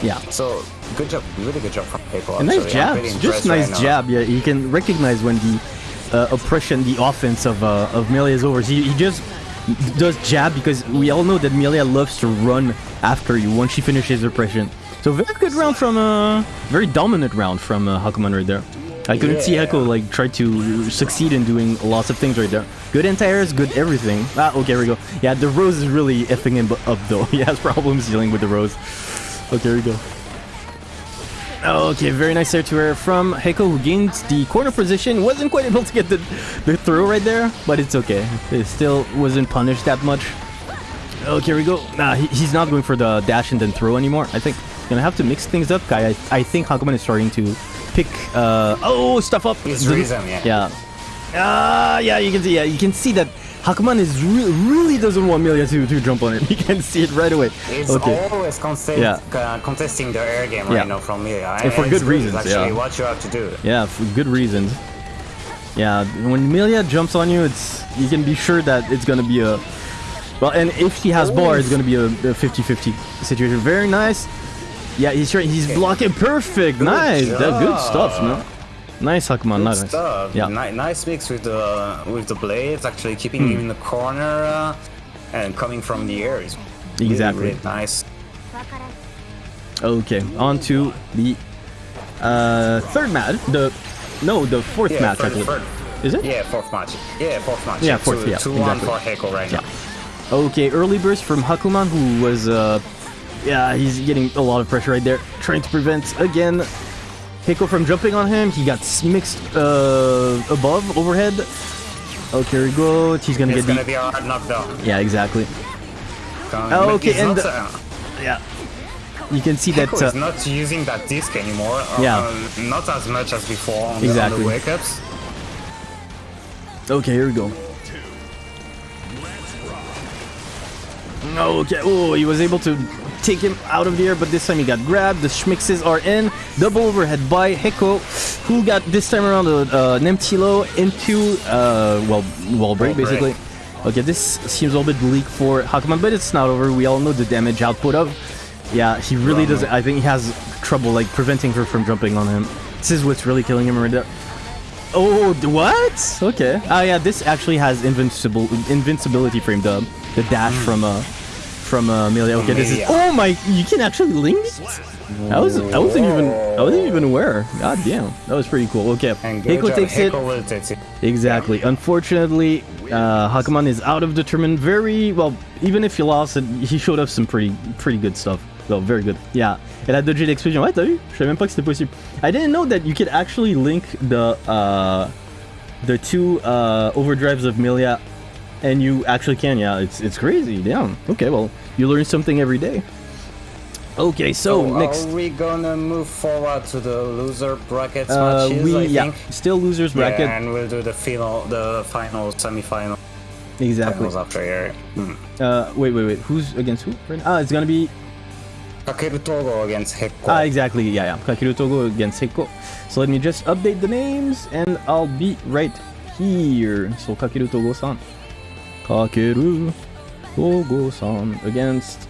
Yeah.
so good job, really good job from Heko.
A nice jab,
pretty
just nice
right
jab. Yeah, you can recognize when the uh, oppression, the offense of uh, of Millia is over. He, he just does jab because we all know that Millia loves to run after you once she finishes oppression. So very good round from uh, very dominant round from uh, Hakuman right there. I couldn't see Heko like try to succeed in doing lots of things right there. Good anti-airs, good everything. Ah, okay, here we go. Yeah, the Rose is really effing him up though. He has problems dealing with the Rose. Okay, here we go. Okay, very nice air to air from Heko who gained the corner position. Wasn't quite able to get the, the throw right there, but it's okay. It still wasn't punished that much. Okay, here we go. Nah, he, he's not going for the dash and then throw anymore. I think gonna have to mix things up, guy. I, I think Hakuman is starting to pick. Uh, oh, stuff up.
His
The-
rhythm, yeah.
Yeah. Ah, yeah. You can see. Yeah, you can see that Hakuman is re- really doesn't want Millia to, to jump on it. You can see it right away.
It's
okay.
always contest,
Yeah.
uh, contesting the air game
Yeah.
right now from Millia.
And for good reasons,
actually
yeah.
what you have to do.
Yeah, for good reasons. Yeah, when Millia jumps on you, it's you can be sure that it's gonna be a well, and if he has bar, it's gonna be a, a 50-50 situation. Very nice. Yeah, he's right. He's blocking perfect. nice. That good stuff, man. Nice, Hakuman. Nice.
stuff.
Yeah.
Ni- nice mix with the with the blades, actually keeping
Hmm.
him in the corner uh, and coming from the air is really,
Exactly.
really nice.
Okay, on to the uh, third match. The no, the fourth
Yeah,
match.
third-
actually.
third.
Is it?
Yeah, fourth match. Yeah, fourth match.
Yeah, fourth,
Two,
yeah,
two one for Heko right now.
Okay, early burst from Hakuman, who was, uh, yeah, he's getting a lot of pressure right there, trying to prevent again Heko from jumping on him. He got mixed uh, above, overhead. Okay, here we go. He's gonna
It's
get
gonna
the.
be a hard knockdown.
Yeah, exactly. Oh, okay, and
not, uh,
Yeah. You can see that.
Heko is
Uh,
not using that disc anymore. uh,
Yeah.
uh, not as much as before on,
Exactly.
the, on the wake ups.
okay, here we go. Okay. Oh, he was able to take him out of the air, but this time he got grabbed. The Schmixes are in. Double overhead by Heko, who got this time around a, uh, an empty low into, uh, well, wall break, basically. Okay, this seems a little bit bleak for Hakuman, but it's not over. We all know the damage output of. Yeah, he really does. I think he has trouble, like, preventing her from jumping on him. This is what's really killing him right there. Oh, what? Okay. Oh yeah, this actually has invincible invincibility frame the the dash from uh from uh Amelia. Okay, this is oh my! You can actually link. it? I was I wasn't even I wasn't even aware. God damn, that was pretty cool. Okay,
Heko
takes it.
Heko will take it.
Exactly. Unfortunately, uh, Hakuman is out of determined. Very well. Even if he lost, it, he showed up some pretty pretty good stuff. Well, very good. Yeah. Elle a dodgé l'explosion. Ouais, t'as vu? Je savais même pas que c'était possible. I didn't know that you could actually link the uh, the two uh, overdrives of Millia, and you actually can. Yeah, it's it's crazy. Damn. Okay, well, you learn something every day. Okay, so
Oh,
next.
Are we gonna move forward to the loser brackets
Uh,
matches?
we
I
yeah,
think.
still losers bracket.
Yeah, and we'll do the final, the final, semi-final,
exactly.
finals after here. Hmm.
Uh, wait, wait, wait. Who's against who? right now? Ah, it's gonna be
Kakeru Togo against Heko.
Ah, exactly. Yeah, yeah. Kakeru Togo against Heko. So let me just update the names and I'll be right here. So Kakeru Togo-san. Kakeru Togo-san against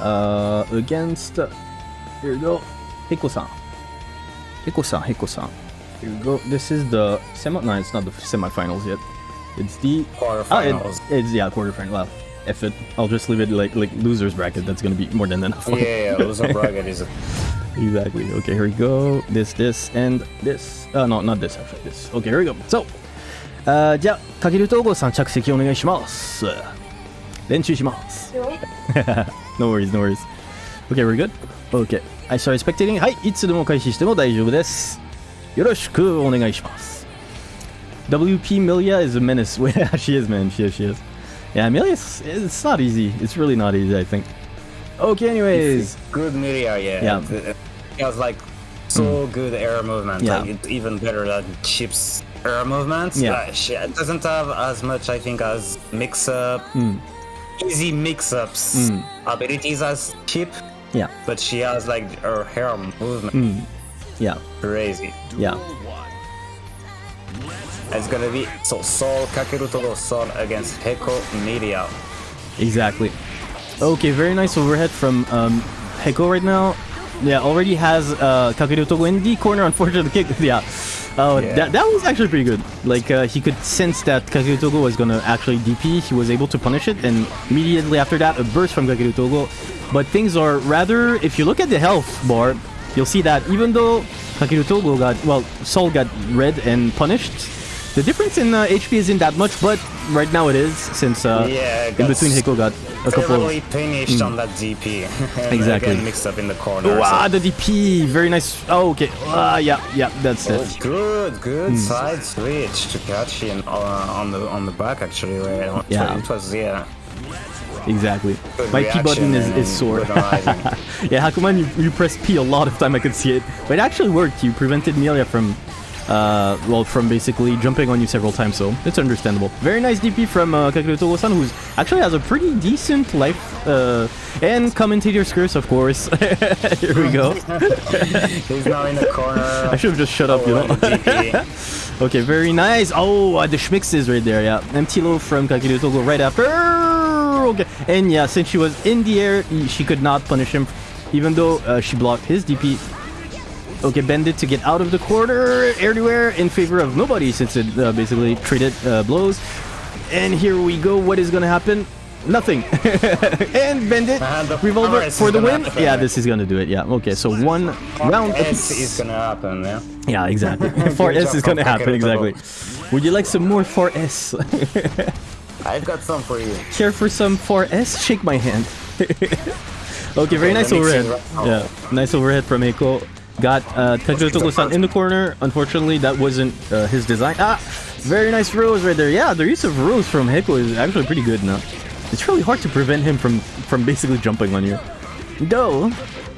uh against here we go. Heko-san. Heko-san, Heko-san. Here we go. This is the semi no, it's not the semifinals yet. It's the Ah, it-
Quarterfinals.
it's yeah, quarterfinal. Well, F it. I'll just leave it like like losers bracket. That's gonna be more than enough.
yeah, yeah, loser bracket is.
Exactly. Okay, here we go. This, this, and this. Uh, no, not this, actually. This. Okay, here we go. So, あじゃあかけると郷さん着席お願いします練習します worries, no worries Okay, we're good? Okay I start spectating はいいつでも開始しても大丈夫ですよろしくお願いします WP Millia is a menace. yeah, she is, man. She is, she is. Yeah, Millia, it's not easy. It's really not easy, I think. Okay, anyways.
It's good Millia, yeah.
Yeah.
It, it, like so mm. good air movement.
Yeah.
Like, it's even better than Chipp's air movements.
Yeah.
Like, she doesn't have as much, I think, as mix up,
Hmm.
easy mix ups abilities as Chipp,
Yeah,
but she has like her hair movement.
Hmm. yeah,
Crazy.
yeah.
It's gonna be so Sol Kakeru Sol against Heko Millia.
Exactly. Okay, very nice overhead from um, Heko right now. Yeah, already has uh, Kakeru Togo in the corner. Unfortunately, kick. Yeah. Oh,
Yeah.
that, that was actually pretty good. Like uh, he could sense that Kakeru Togo was gonna actually DP. He was able to punish it, and immediately after that, a burst from Kakeru Togo. But things are rather. If you look at the health bar, you'll see that even though Kakeru Togo got well, Sol got red and punished. The difference in uh, HP isn't that much, but right now it is since uh,
Yeah,
in between Heko got a couple of
finished on that DP.
Exactly.
Mixed up in the corner.
Wow,
so-
the DP, very nice. Oh, okay. Ah, yeah, yeah, that's
Oh,
it.
good, good
Hmm.
side switch to catch him uh, on the on the back actually. Right?
Yeah.
it was yeah.
Exactly.
Good
My P button is, is sore. yeah, Hakuman, you, you pressed P a lot of time. I could see it, but it actually worked. You prevented Millia from Uh, well, from basically jumping on you several times, so it's understandable. Very nice DP from uh, Kakeru Togo-san, who's actually has a pretty decent life. Uh, and commentator's curse, of course. Here we go.
He's now in the corner.
I should have just shut up, you know. Okay, very nice. Oh, uh, the schmix is right there, yeah. Empty low from Kakeru Togo right after. Okay, and yeah, since she was in the air, she could not punish him, even though uh, she blocked his DP. Okay, Bandit to get out of the corner, everywhere in favor of nobody, since it uh, basically traded uh, blows. And here we go. What is gonna happen? Nothing. and Bandit
the
revolver for the win.
happen.
Yeah, this is gonna do it. Yeah. Okay, so one round.
S is gonna happen, yeah.
Yeah, exactly. 4S
job
is gonna happen, exactly. Would you like some more 4S?
I've got some for you.
Care for some 4S? Shake my hand. okay, very nice overhead.
right.
Yeah, nice overhead from Heko. Got uh, Togo-san in the corner. Unfortunately, that wasn't uh, his design. Ah, very nice rose right there. Yeah, the use of rose from Heko is actually pretty good now. It's really hard to prevent him from from basically jumping on you. Go.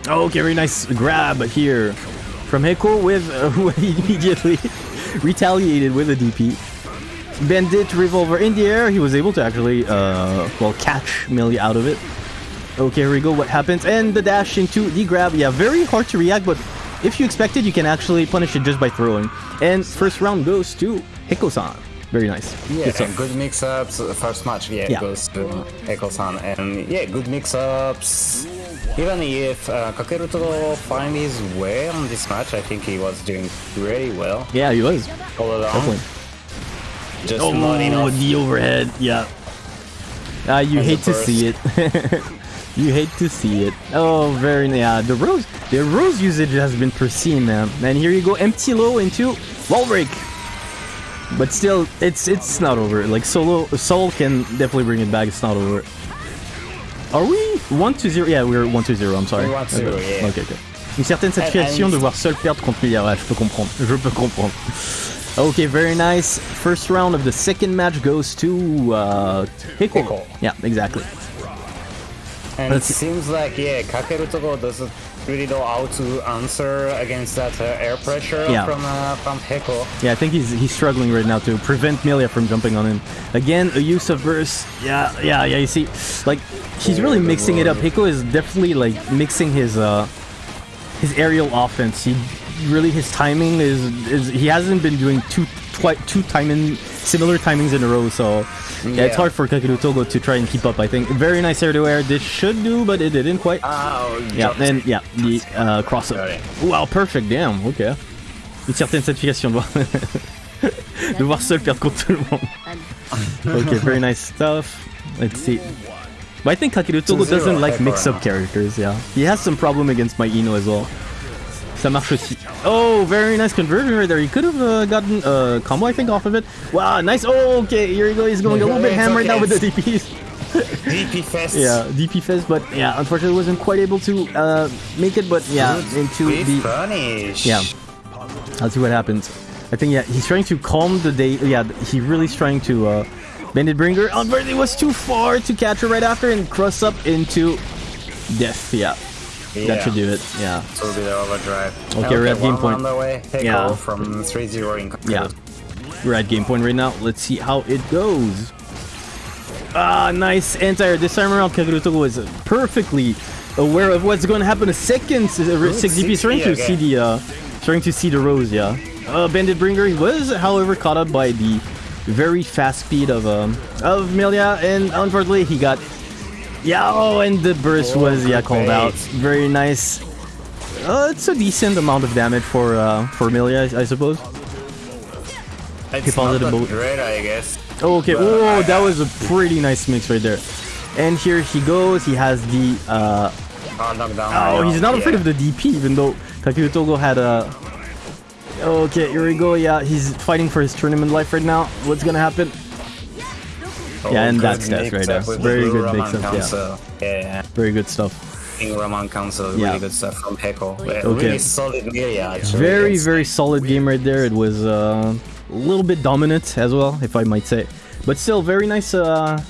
Okay, very nice grab here from Heko with uh, who immediately retaliated with a DP. Bandit revolver in the air. He was able to actually, uh, well, catch Millie out of it. Okay, here we go. What happens? And the dash into the grab. Yeah, very hard to react, but if you expect it, you can actually punish it just by throwing. And first round goes to Heko-san. Very nice.
Yeah,
Good
good mix-ups. The First match, yeah,
Yeah.
goes to Heko-san, and yeah, good mix-ups. Even if uh, Kakeru Togo find his way on this match, I think he was doing really well
Yeah, he was.
all along.
Definitely.
Just
Oh,
not enough.
the overhead. Yeah. Ah, you
And
hate to see it. you hate to see it. Oh, very yeah. The rose, the rose usage has been pristine, man. And here you go, empty low into wall break. But still, it's it's not over. Like solo, Sol can definitely bring it back. It's not over. Are we 1 to 0 Yeah, we're 1 to 0. I'm sorry.
We're 1-0,
Okay.
yeah.
Ok, ok. Une certaine satisfaction de voir Sol perdre contre Millia. Ouais, je peux comprendre. Je peux comprendre. Okay, very nice. First round of the second match goes to uh, Heko.
Heko.
Yeah, exactly.
And it
Let's-
seems like, yeah, Kakeru Togo doesn't really know how to answer against that uh, air pressure
Yeah.
from uh, from Heko.
Yeah, I think he's he's struggling right now to prevent Millia from jumping on him. Again, a use of burst. Yeah, yeah, yeah. You see, like he's really mixing it up. Heko is definitely like mixing his uh his aerial offense. He really his timing is is he hasn't been doing two twi- two timing similar timings in a row. So yeah, it's hard for Kakeru Togo to try and keep up. I think very nice air to air. This should do, but it didn't quite.
Oh,
Yeah, and yeah, the uh, cross up. Wow, perfect, damn, ok. Une certaine satisfaction de voir, de voir Sol perdre contre tout le monde. Okay, very nice stuff. Let's see. But I think Kakeru Togo doesn't like mix-up characters, yeah. He has some problem against my Ino as well. Ça marche aussi. Oh, very nice conversion right there. He could have uh, gotten a combo, I think, off of it. Wow, nice. Oh, okay, here you go. He's going a little bit ham right now with the DPs.
DP Fest.
Yeah, DP Fest, but yeah, unfortunately wasn't quite able to uh, make it, but yeah, into the...
punish.
Yeah. Let's see what happens. I think, yeah, he's trying to calm the day. Yeah, he really is trying to uh, Bandit Bringer. Unfortunately, was too far to catch her right after and cross up into death. Yeah,
yeah.
that should do it. Yeah.
So be the overdrive.
Okay, we're at game point.
on the way.
Yeah.
from 3-0 in
Yeah. We're at game point right now. Let's see how it goes. Ah, nice anti-air. This time around, Kakeru was perfectly aware of what's going to happen. A second uh, 6 DP. Starting to see the, uh, starting to see the rose, yeah. Uh, Bandit Bringer was, however, caught up by the very fast speed of um, of Millia, and unfortunately he got yeah. Oh, and the burst
Oh,
was yeah
good
called out. Very nice. Uh, it's a decent amount of damage for uh, for Millia, I, I suppose.
It's
Keep
not
the
that
boat.
great, I guess.
Oh, okay.
But
Oh,
I-
that was a pretty nice mix right there. And here he goes. He has the. Uh,
Oh,
oh, he's not afraid of the DP, even though Kakeru Togo had a. Okay, here we go. Yeah, he's fighting for his tournament life right now. What's gonna happen? Yeah, and that's death right there. Very good mix-up, yeah.
Council. Yeah, yeah.
Very good stuff.
King Roman Cancel,
Yeah.
really good stuff from Heko. Yeah,
Okay.
Really solid Millia, actually.
Very, very solid game right there. It was uh, a little bit dominant as well, if I might say, but still very nice. Uh,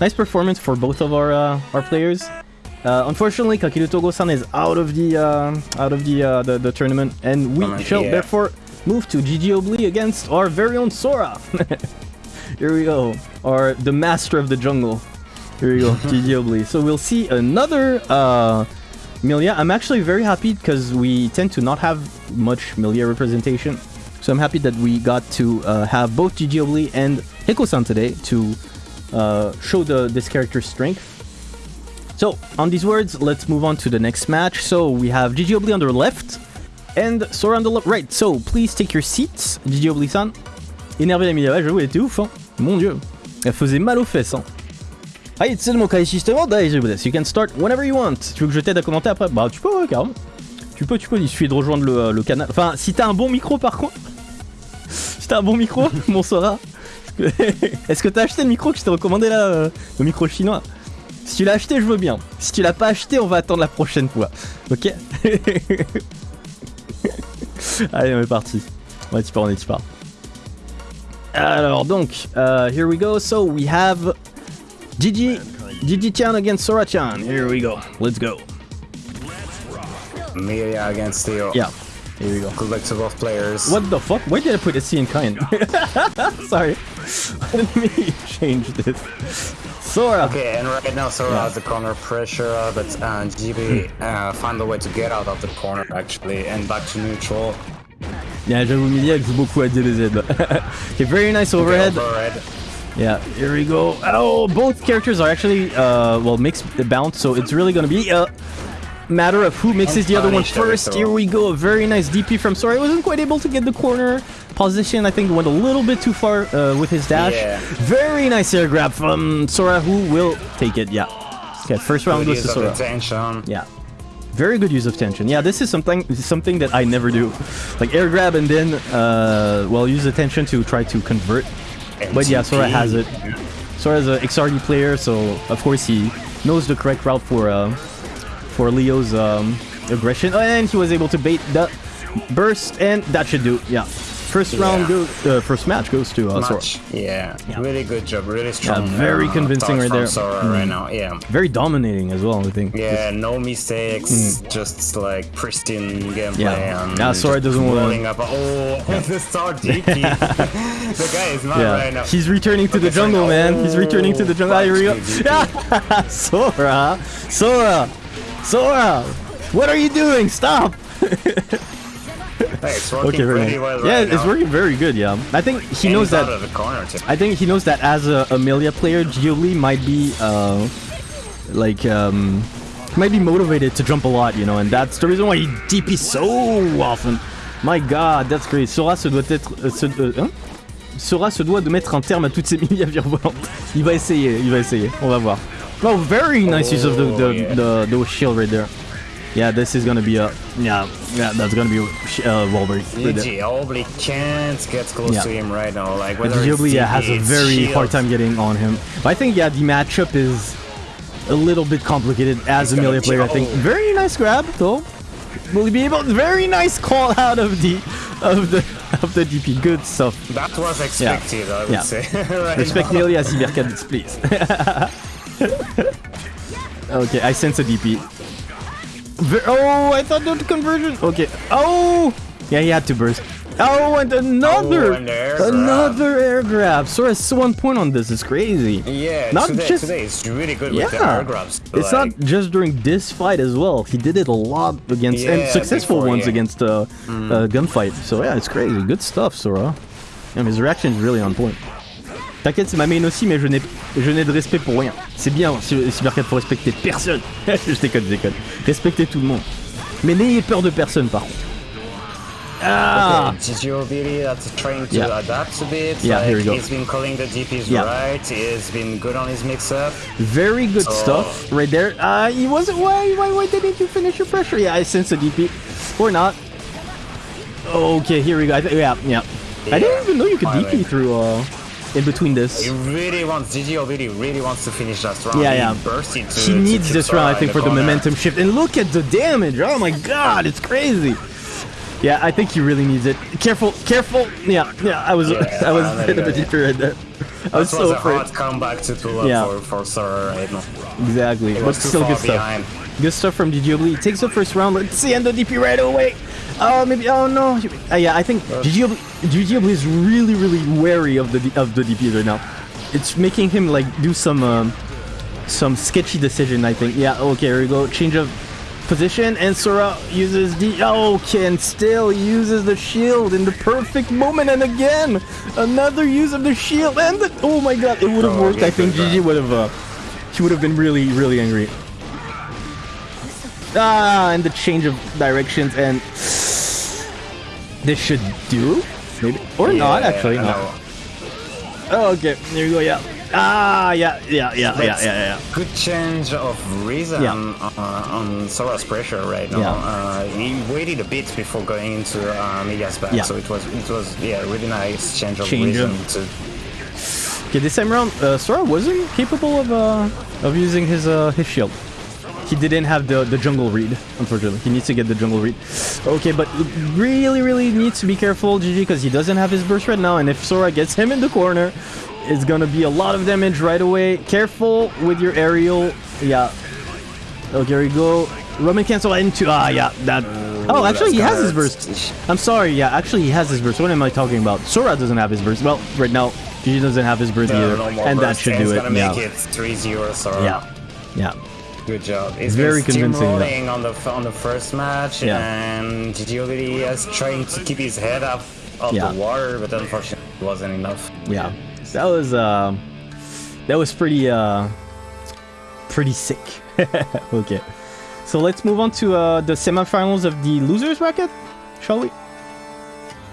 nice performance for both of our uh, our players. Uh, unfortunately, Kakeru Togo-san is out of the uh, out of the, uh, the the tournament, and we
Tournament,
shall
yeah.
therefore move to GG Obli against our very own Sora. Here we go. Or the master of the jungle. Here we go, GG Obli. So we'll see another uh, Millia. I'm actually very happy because we tend to not have much Millia representation. So I'm happy that we got to uh, have both GG Obli and Heko-san today to uh, show the this character's strength. So, on these words, let's move on to the next match. So, we have Gigi Obli on the left and Sora on the right. So, please take your seats, Gigi Obli-san. Énervé la Millia, ouais, j'avoue, elle était ouf, hein. Mon dieu. Elle faisait mal aux fesses, hein. It's mon kai system daijoubu You can start whenever you want. Tu veux que je t'aide à commenter après? Bah, tu peux, ouais, carrément. Tu peux, tu peux, il suffit de rejoindre le, le canal. Enfin, si t'as un bon micro, par contre. si t'as un bon micro, mon Sora. Est-ce que t'as acheté le micro que je t'ai recommandé là euh, Le micro chinois? Si tu l'as acheté, je veux bien. Si tu l'as pas acheté, on va attendre la prochaine fois. Ok? Allez, on est parti. Ouais, tu pars, on est, tu pars. Alors, donc, uh, here we go. So, we have Gigi, Gigi-chan against Sora-chan. Here we go. Let's go.
Millia against Theo.
Yeah, here we go.
To both players.
What the fuck? Why did I put a C in kind? Sorry. Let me change this. Sora.
Okay, and right now Sora
Yeah.
has the corner pressure, but uh, GB uh, find a way to get out of the corner actually, and back to neutral.
Yeah, j'avoue, Millia elle joue beaucoup à DBZ. okay, very nice overhead.
Overhead.
Yeah, here we go. Oh, both characters are actually, uh, well, mixed the bounce, so it's really gonna be a matter of who mixes the other one first. Here we go, a very nice DP from Sora. I wasn't quite able to get the corner position. I think went a little bit too far uh, with his dash.
Yeah.
Very nice air grab from Sora, who will take it. Yeah. Okay, first round goes to Sora. Yeah. Very good use of tension. Yeah, this is something something that I never do. Like air grab and then uh well use the tension to try to convert. But yeah, Sora has it. Sora's an XRD player, so of course he knows the correct route for uh for Leo's um aggression. And he was able to bait the burst and that should do. Yeah. First round
Yeah.
goes uh, first match goes to uh, Sora.
Yeah.
Yeah.
really good job, really strong.
very
uh,
convincing right there.
Sora
Mm.
right now, yeah.
Very dominating as well, I think.
Yeah, no mistakes, just like pristine gameplay.
Yeah.
and
Yeah, Sora doesn't wanna-
rolling Up. Oh, the star DP. the guy is not
Yeah,
right now.
he's returning to the
Okay, so
jungle,
now-
man. He's returning to the jungle. Ah, here we go. Sora, Sora, Sora. What are you doing? Stop.
Hey, it's working
Okay, very
pretty well
Yeah,
right
it's
now.
working very good. Yeah, I think he
And
knows that.
of the corner too.
I think he knows that as a Amelia player, Gioli might be uh, like um, might be motivated to jump a lot, you know, and that's the reason why he DP so often. My God, that's great. Sora se doit être, euh, se, euh, hein? Sora se doit de mettre un terme à toutes ces mini virevolantes. Il va essayer, il va essayer. On va voir. Oh, very nice use of the the,
Oh, yeah.
the, the shield right there. Yeah, this is gonna be a yeah yeah that's gonna be a uh, wall break. right
can't get close
Yeah.
to him right now. Like whether it's
Ginobili yeah, has a very
shield.
hard time getting on him. But I think yeah, the matchup is a little bit complicated as a
gonna
melee player. I think very nice grab though. Will he be able? Very nice call out of the of the of the DP. Good stuff.
That was expected, I would
Yeah.
say. right
Respect
now.
Nearly as Cybercadets, please. okay, I sense a DP. Ver- oh, I thought that conversion. Okay. Oh, yeah, he had to burst. Oh, and another,
Oh, and air grab.
another air grab. Sora has one point on this. It's crazy.
Yeah,
Not
today,
just-
today is really good with the
Yeah,
air grabs.
it's
like,
not just during this fight as well. He did it a lot against and successful
before,
ones
yeah. Mm.
against uh, uh, gunfight. So yeah, it's crazy. Good stuff, Sora. And his reaction is really on point. T'inquiète, c'est ma main aussi, mais je n'ai, je n'ai de respect pour rien. C'est bien, Cy- Cybercat, faut respecter personne. je déconne, je déconne. Respectez tout le monde. Mais n'ayez peur de personne, par contre. Ah
Okay, Gigiobili that's trying to
Yeah.
adapt a bit.
Yeah,
like,
here we go.
He's been calling the DPs
Yeah.
right. He's been good on his mix-up.
Very good
So-
stuff right there. Uh, he wasn't. Why? Why? Why didn't you finish your pressure? Yeah, I sense a DP, or not. Okay, here we go. I th- yeah, yeah. I didn't
Yeah,
even know you could. DP through uh, in between this.
He really wants Gigiobili really wants to finish that round.
Yeah, yeah. He
to
needs this round, I
in
think, for the momentum shift. And look at the damage. Oh my god, it's crazy. Yeah, I think he really needs it. Careful, careful. Yeah, yeah. I was,
Yeah,
I was
uh,
a
there you
bit deeper right there. I was so
was a
afraid.
hard comeback to pull up
Yeah.
for, for Sora right now.
Exactly, but still good stuff. Good stuff from Digiobli. Takes the first round. Let's see, and the DP right away. Oh, maybe. Oh no. Uh, yeah, I think GGO, GGO is really, really wary of the D- of the DPS right now. It's making him like do some um, some sketchy decision. I think. Yeah. Okay. Here we go. Change of position, and Sora uses the. Okay, and still uses the shield in the perfect moment, and again another use of the shield, and the, oh my god, it would have
Oh,
worked. I think GG would have. Uh, she would have been really, really angry. Ah, and the change of directions, and this should do, maybe or not actually. No. Oh, okay, there you go. Yeah. Ah, yeah, yeah, yeah, yeah,
That's
yeah, yeah.
Good change of reason
Yeah.
uh, on Sora's pressure right now.
Yeah.
Uh, he waited a bit before going into uh, Millia's back,
Yeah.
so it was it was yeah really nice change of
Change
reason
of-
to
Okay, this time around, uh, Sora wasn't capable of uh, of using his uh, his shield. He didn't have the, the jungle read, unfortunately. He needs to get the jungle read. Okay, but really, really needs to be careful, GG, because he doesn't have his burst right now. And if Sora gets him in the corner, it's gonna be a lot of damage right away. Careful with your aerial. Yeah. Okay, here we go. Roman cancel into ah yeah that. Oh, actually he has his burst. I'm sorry. Yeah, actually he has his burst. What am I talking about? Sora doesn't have his burst. Well, right now GG doesn't have his burst
No,
either,
no
and that should do it.
gonna
Yeah.
make it 3-0 Sora.
Yeah. Yeah.
Good job. It's
Very convincing, yeah.
steamrolling on the on the first match,
Yeah.
and Gigi is trying to keep his head up of
Yeah.
the water, but unfortunately it wasn't enough.
Yeah, that was uh, that was pretty uh, pretty sick. okay, so let's move on to uh, the semifinals of the losers bracket, shall we?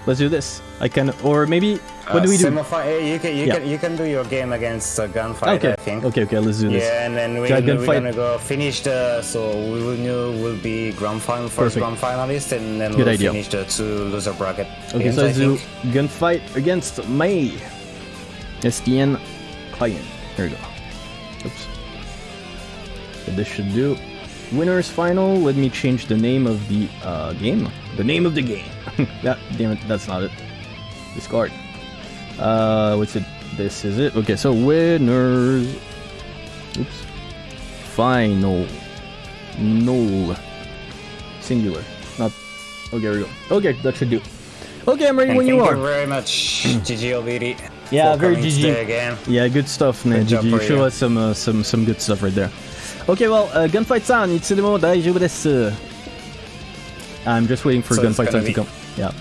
Let's do this. I can, or maybe what do we do?
Eh, you can you
Yeah.
can you can do your game against uh, gunfight.
Okay,
I think.
okay, okay. Let's do this.
Yeah, and then we, we're
gunfight.
gonna go finish the so we will know will be grand final first
Perfect.
grand finalist, and then
Good
we'll
idea.
finish the two loser bracket.
Okay,
games,
so let's do gunfight against May. SDN client. There we go. Oops. So this should do. Winners final. Let me change the name of the uh, game. The name of the game. that damn it, that's not it. Discard. Uh, what's it? This is it. Okay, so winners. Oops. Final. Null. Singular. Not. Okay, here we go. Okay, that should do. Okay, I'm ready
And
when you are.
thank you very much, Gigi Obiri.
Yeah, very
coming
GG.
again.
Yeah, good stuff, man.
Good job
Did you
for
show
you.
us some uh, some some good stuff right there? OK, well, uh, Gunfight San, itsurumo daijoubu desu. Uh, I'm just waiting for
so
Gunfight San to come. Yeah.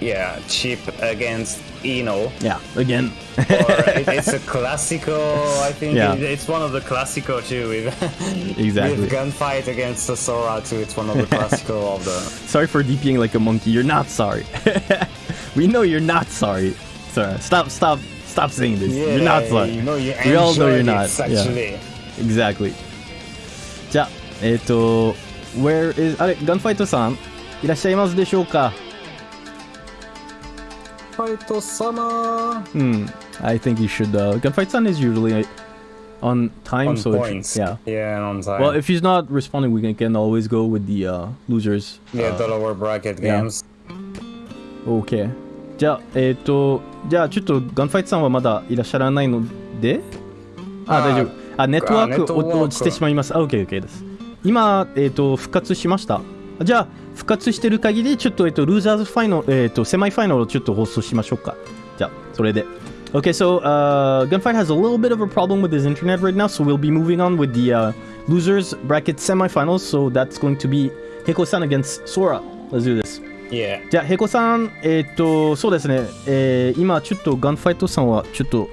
Yeah, Chipp against Ino.
Yeah, again.
it, it's a classical, I think.
Yeah.
It, it's one of the classical too. With,
exactly.
With Gunfight against the Sora too. It's one of the classical of the.
Sorry for DPing like a monkey. You're not sorry. we know you're not sorry. Sorry. stop, stop, stop saying this.
Yeah,
you're not sorry.
You know you
we all know you're not.
Actually.
Yeah. Exactly. じゃあ、えっ、と、Where is あれ、ガンファイトさんいらっしゃいますでしょうか
ファイト様
Hmm. I think you should. Uh, Gunfight Sun is usually on time,
on
so it-
points.
yeah.
yeah, and on time.
Well, if he's not responding, we can, can always go with the uh, losers.
yeah,
uh,
the lower bracket
yeah.
games.
OK。じゃあ、えっ、と、じゃあちょっとガンファイトさんはまだいらっしゃらないので、あ、
あー
大丈夫。あ、ネットワーク
あネットワーク
お落ちてしまいます。あ、OK、OK です。 今、えっ、と、復活しました。じゃあ、復活してる限り、ちょっと、えっ、と、ルーザーズファイナル、えっ、と、セマイファイナルをちょっと放送しましょうか。じゃあ、それで。Okay, so uh, Gunfight has a little bit of a problem with his internet right now, so we'll be moving on with the uh, losers bracket semifinals. So that's going to be Heko-san against Sora. Let's do this.
Yeah.
じゃあ、ヘコさん、えーっと、そうですね、えー今、ちょっとガンファイトさんは、ちょっと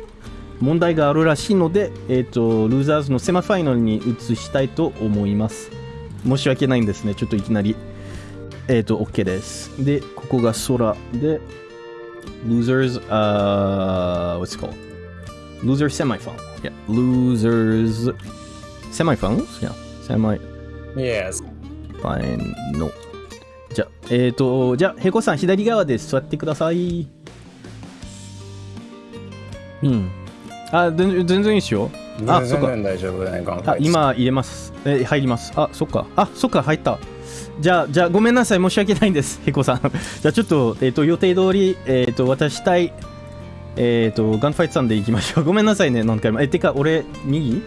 問題があるらしいので、えーっと、ルーザーズのセマファイナルに移したいと思います。申し訳ないんですね、ちょっといきなり。えーっと、OK です。で、ここが空で、losers, uh, what's it called? Loser semifinal. Yeah, losers semifinals? Yeah, semi
Yes.
final. じゃあ、えっ、ー、と、じゃあ、ヘコさん、左側で座ってください。うん。あ、全然全然いいですよ。あ、そっか。
大丈夫だね。
あ、今入れます。え、入ります。あ、そっか。あ、そっか、入った。じゃあ、じゃあ、ごめんなさい。申し訳ないんです。ヘコさん。じゃあ、ちょっと、えっ、と、予定通り、えっ、と、渡したい、えっ、と、ガンファイトさんで行きましょう。ごめんなさいね、何回も。え、てか、俺、右？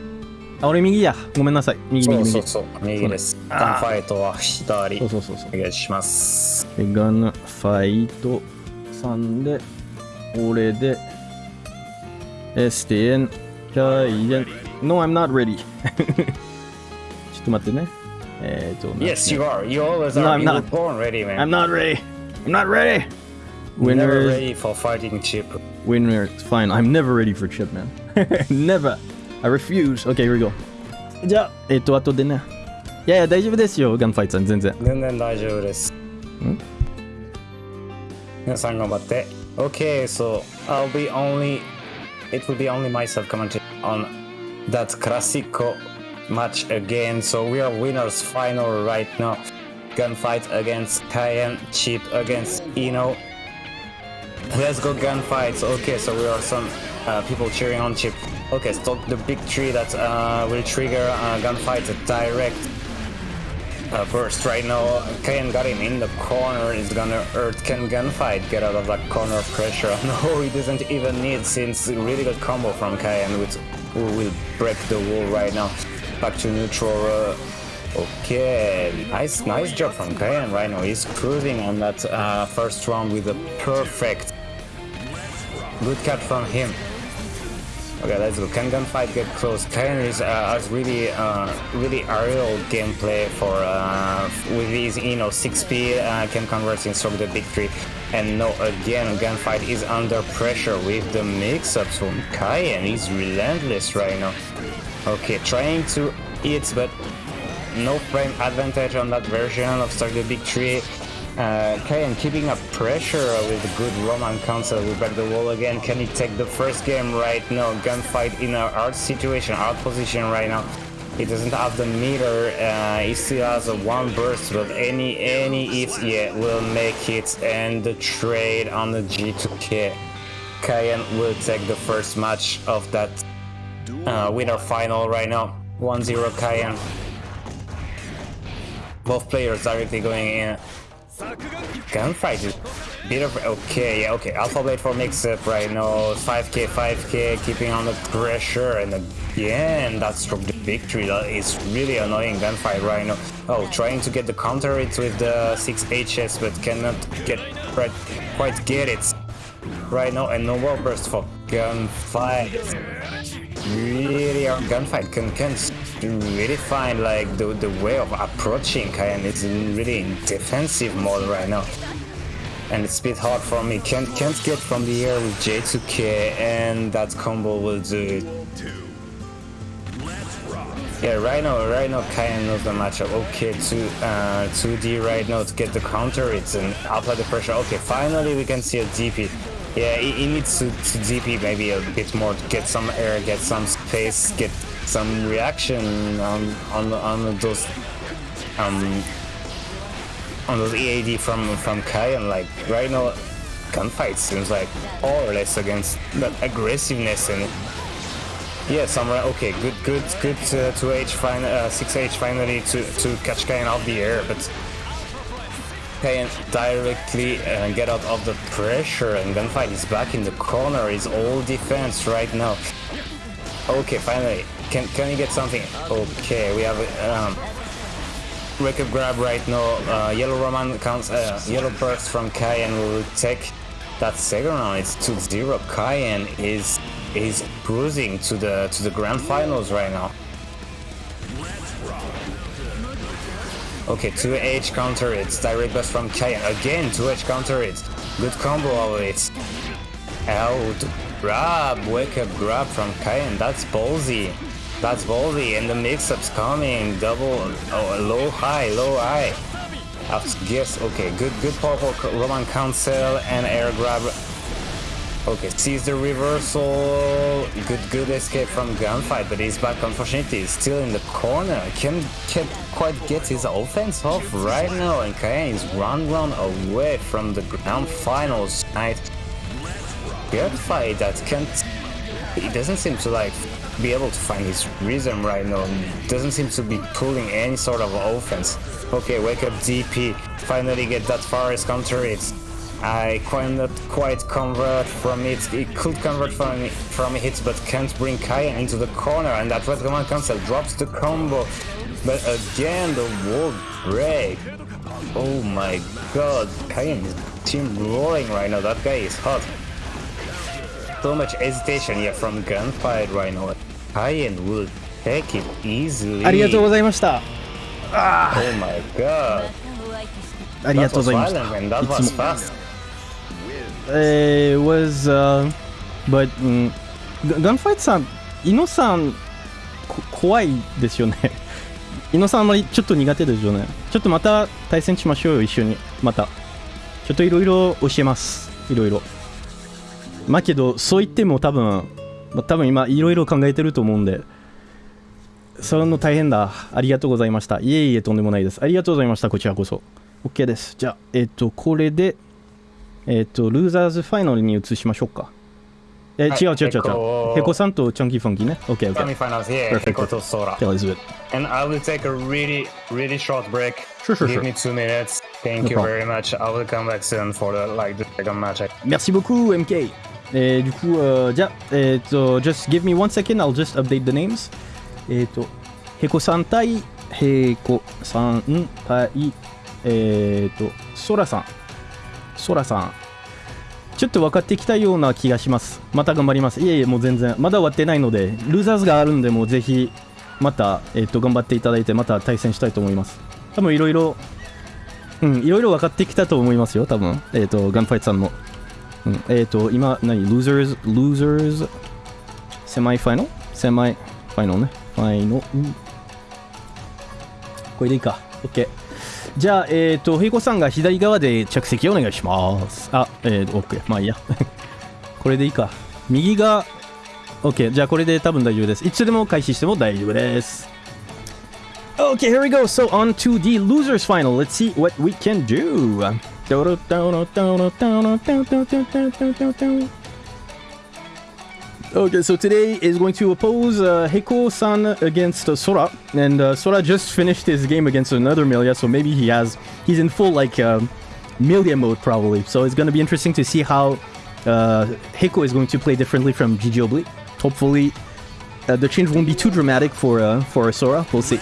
あ、俺右や。ごめんなさい。右
そ
右右。
うそうそう、右です。ガンファイトは左。
そうそうそうそう。
お願いします。
でガンファイト3で、俺で、Este in. No, I'm not ready. Eh,
yes, you are. You always are. No, I'm
not.
Born ready, man.
I'm not ready. I'm not ready. Winner.
Never ready for fighting Chipp.
Winner. Fine. I'm never ready for Chipp, man. never. I refuse. Okay, here we go. じゃあ、えっと、後でね。いやいや、大丈夫ですよ、ガンファイトさん、全然。
全然大丈夫です。ん皆さん頑張って。Okay, hmm? so I'll be only it will be only myself commenting on that Classico match again. So we are winners final right now. Gunfight against Cayenne, Chipp against Ino. Let's go gunfights. Okay, so we are some uh, people cheering on Chipp. Okay, stroke the big tree that uh, will trigger uh, gunfight direct uh, burst right now. Kayan got him in the corner. He's gonna Earth can gunfight. Get out of that corner of pressure. No, he doesn't even need since really good combo from Kayan which will break the wall right now. Back to neutral. Uh, okay, nice, nice job from Kayan right now. He's cruising on that uh, first round with a perfect good cut from him. Okay, let's go. Can gunfight get close? Kayan is uh, has really, uh, really aerial gameplay for uh, with his, you know, six speed uh, can convert in sort of the victory. And no, again, gunfight is under pressure with the mix-ups from Kayan. He's relentless right now. Okay, trying to hit, but no frame advantage on that version of Stroke the Big Tree. Uh, Kayan keeping up pressure with a good Roman cancel. We back the wall again. Can he take the first game right now? Gunfight in a hard situation, hard position right now. He doesn't have the meter. Uh, he still has a one burst, but any any hit yeah will make it. And the trade on the J2K. Kayan will take the first match of that uh, winner final right now. 1-0 Kayan. Both players directly going in. Gunfight is bit of okay, yeah, okay. Alpha Blade for mix up right now. 5k, 5k, keeping on the pressure, and again that stroke the victory. That is really annoying gunfight right now. Oh, trying to get the counter it with the 6 HS, but cannot get quite, quite get it right now. And no more burst for gunfight. Really, our gunfight can can really find like the the way of approaching Kayan. It's really in defensive mode right now. And it's a bit hard for me. Can't can't get from the air with J2K and that combo will do it. Yeah, right now, right now, Kayan knows the matchup. Okay, two, uh, 2D right now to get the counter. It's an apply the pressure. Okay, finally we can see a DP. Yeah, he, he needs to, to DP maybe a bit more to get some air, get some space, get some reaction on on on those um on those EAD from from Kai and Like right now, gunfight seems like all or less against that aggressiveness and yeah, Samurai. Okay, good, good, good. Uh, 2H fin uh, 6H finally to to catch Kayan off the air, but Kayan directly uh, get out of the pressure, and gunfight is back in the corner. Is all defense right now. Okay, finally, can can he get something? Okay, we have um, wake up grab right now. Uh, yellow Roman counts. Uh, yellow burst from Kayan will take that second round. It's 2-0. Kayan is is cruising to the to the grand finals right now. Okay, 2H counter it's direct burst from Kayan. Again, 2H counter it's good combo of it. Out grab, wake up grab from Kayan. That's ballsy. That's ballsy. And the mix-up's coming. Double, oh, low high, low high. After guess, okay, good, good powerful Roman cancel and air grab. Okay, sees the reversal. Good, good escape from gunfight, but he's back. Unfortunately, he's still in the corner. Can can't quite get his offense off right now, and Kayan is one round away from the grand finals tonight. Gunfight that can't. He doesn't seem to like be able to find his rhythm right now. Doesn't seem to be pulling any sort of offense. Okay, wake up DP. Finally get that far as counter. It's I cannot quite convert from it. He could convert from from hits, but can't bring Kayan into the corner. And that Red Command Cancel drops the combo. But again, the wall break. Oh my god, Kayan is team rolling right now. That guy is hot. So much hesitation here from gunfight right now. Kayan will take it easily.
ありがとうございました。
Oh my god.
ありが
That
とうご
was
ざいまし
violent
た。
and that
い
was
つも。
fast.
It was, uh, but, うん、ガンファイトさん、イノさん、怖いですよね。イノさんあんまりちょっと苦手ですよね。ちょっとまた対戦しましょうよ、一緒に。また。ちょっといろいろ教えます。いろいろ。まあけど、そう言っても多分、ま、多分今いろいろ考えてると思うんで、それの大変だ。ありがとうございました。いえいえ、とんでもないです。ありがとうございました、こちらこそ。OK です。じゃあ、えっ、と、これで、えっ、と、ルーザーズファイナルに移しましょうか。え、
はい
違う違う違う違う。
ヘコ
ヘコさんとチャンキーファンキーね。OK、OK。
Semifinals here,
Perfect.
Hiko to Sora.
Okay, let's do it.
And I will take a really, really short break.
Sure, sure,
Give me two minutes. Thank you very much. I will come back soon for the like the second match.
Merci beaucoup, MK. えー、du coup, euh, じゃあ、えっ、と、just give me one second, I'll just update the names. えっ、と、ヘコさん対、ヘコさん対、えっ、と、ソラさん。ソラさん。ちょっと分かってきたような気がします。また頑張ります。いえいえ、もう全然。まだ終わってないので、ルーザーズがあるんで、もうぜひ、また、えっ、と、頑張っていただいて、また対戦したいと思います。多分いろいろ、うん、いろいろ分かってきたと思いますよ、多分。えっ、と、ガンファイトさんの。うん、えっ、と、今、何 ?Losers、Losers、セマイファイナル？セマイファイナルね。ファイナル。これでいいか。OK。じゃあ、えっ、と、ヘイコさんが左側で着席お願いします。あ、えっ、と、OK。まあいいや。これでいいか。右が、OK。じゃあ、これで多分大丈夫です。いつでも開始しても大丈夫です。Okay, here we go. So on to the losers final. Let's see what we can do. Okay, so today is going to oppose uh, Heiko-san against uh, Sora, and uh, Sora just finished his game against another Millia, so maybe he has he's in full like uh, Millia mode probably. So it's going to be interesting to see how uh, Heiko is going to play differently from Gigi Obli. Hopefully, uh, the change won't be too dramatic for uh, for Sora. We'll see.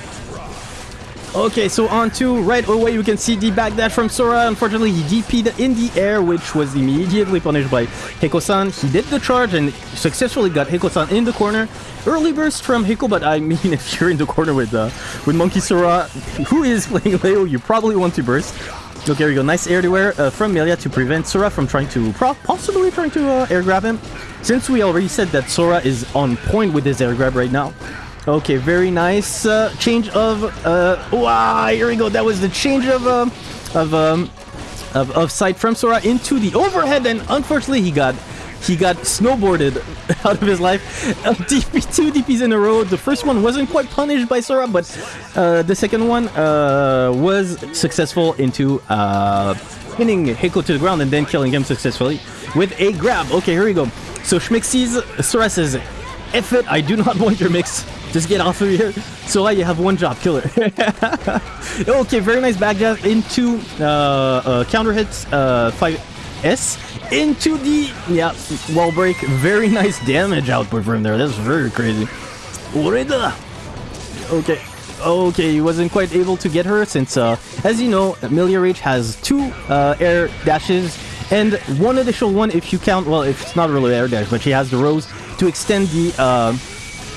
Okay, so on to right away, you can see the backdash from Sora. Unfortunately, he DP'd in the air, which was immediately punished by Hiko-san. He did the charge and successfully got Hiko-san in the corner. Early burst from Hiko, but I mean, if you're in the corner with uh, with Monkey Sora, who is playing Leo, you probably want to burst. Okay, here we go. Nice air to air uh, from Millia to prevent Sora from trying to, possibly trying to uh, air grab him. Since we already said that Sora is on point with his air grab right now, Okay, very nice uh, change of. Uh, wow, here we go. That was the change of um, of um, of, of sight from Sora into the overhead, and unfortunately, he got he got snowboarded out of his life. Uh, DP two DPs in a row. The first one wasn't quite punished by Sora, but uh, the second one uh, was successful into uh, pinning Heiko to the ground and then killing him successfully with a grab. Okay, here we go. So Schmick sees Sora says, F it, I do not want your mix. Just get off of here. Sora, you have one job, kill her. okay, very nice back jab into uh, uh, counter hits uh, 5S into the yeah wall break. Very nice damage output from there. That's very crazy. Oreda. Okay. Okay, he wasn't quite able to get her since, uh, as you know, Millia Rage has two uh, air dashes and one additional one if you count. Well, if it's not really air dash, but she has the rose to extend the uh,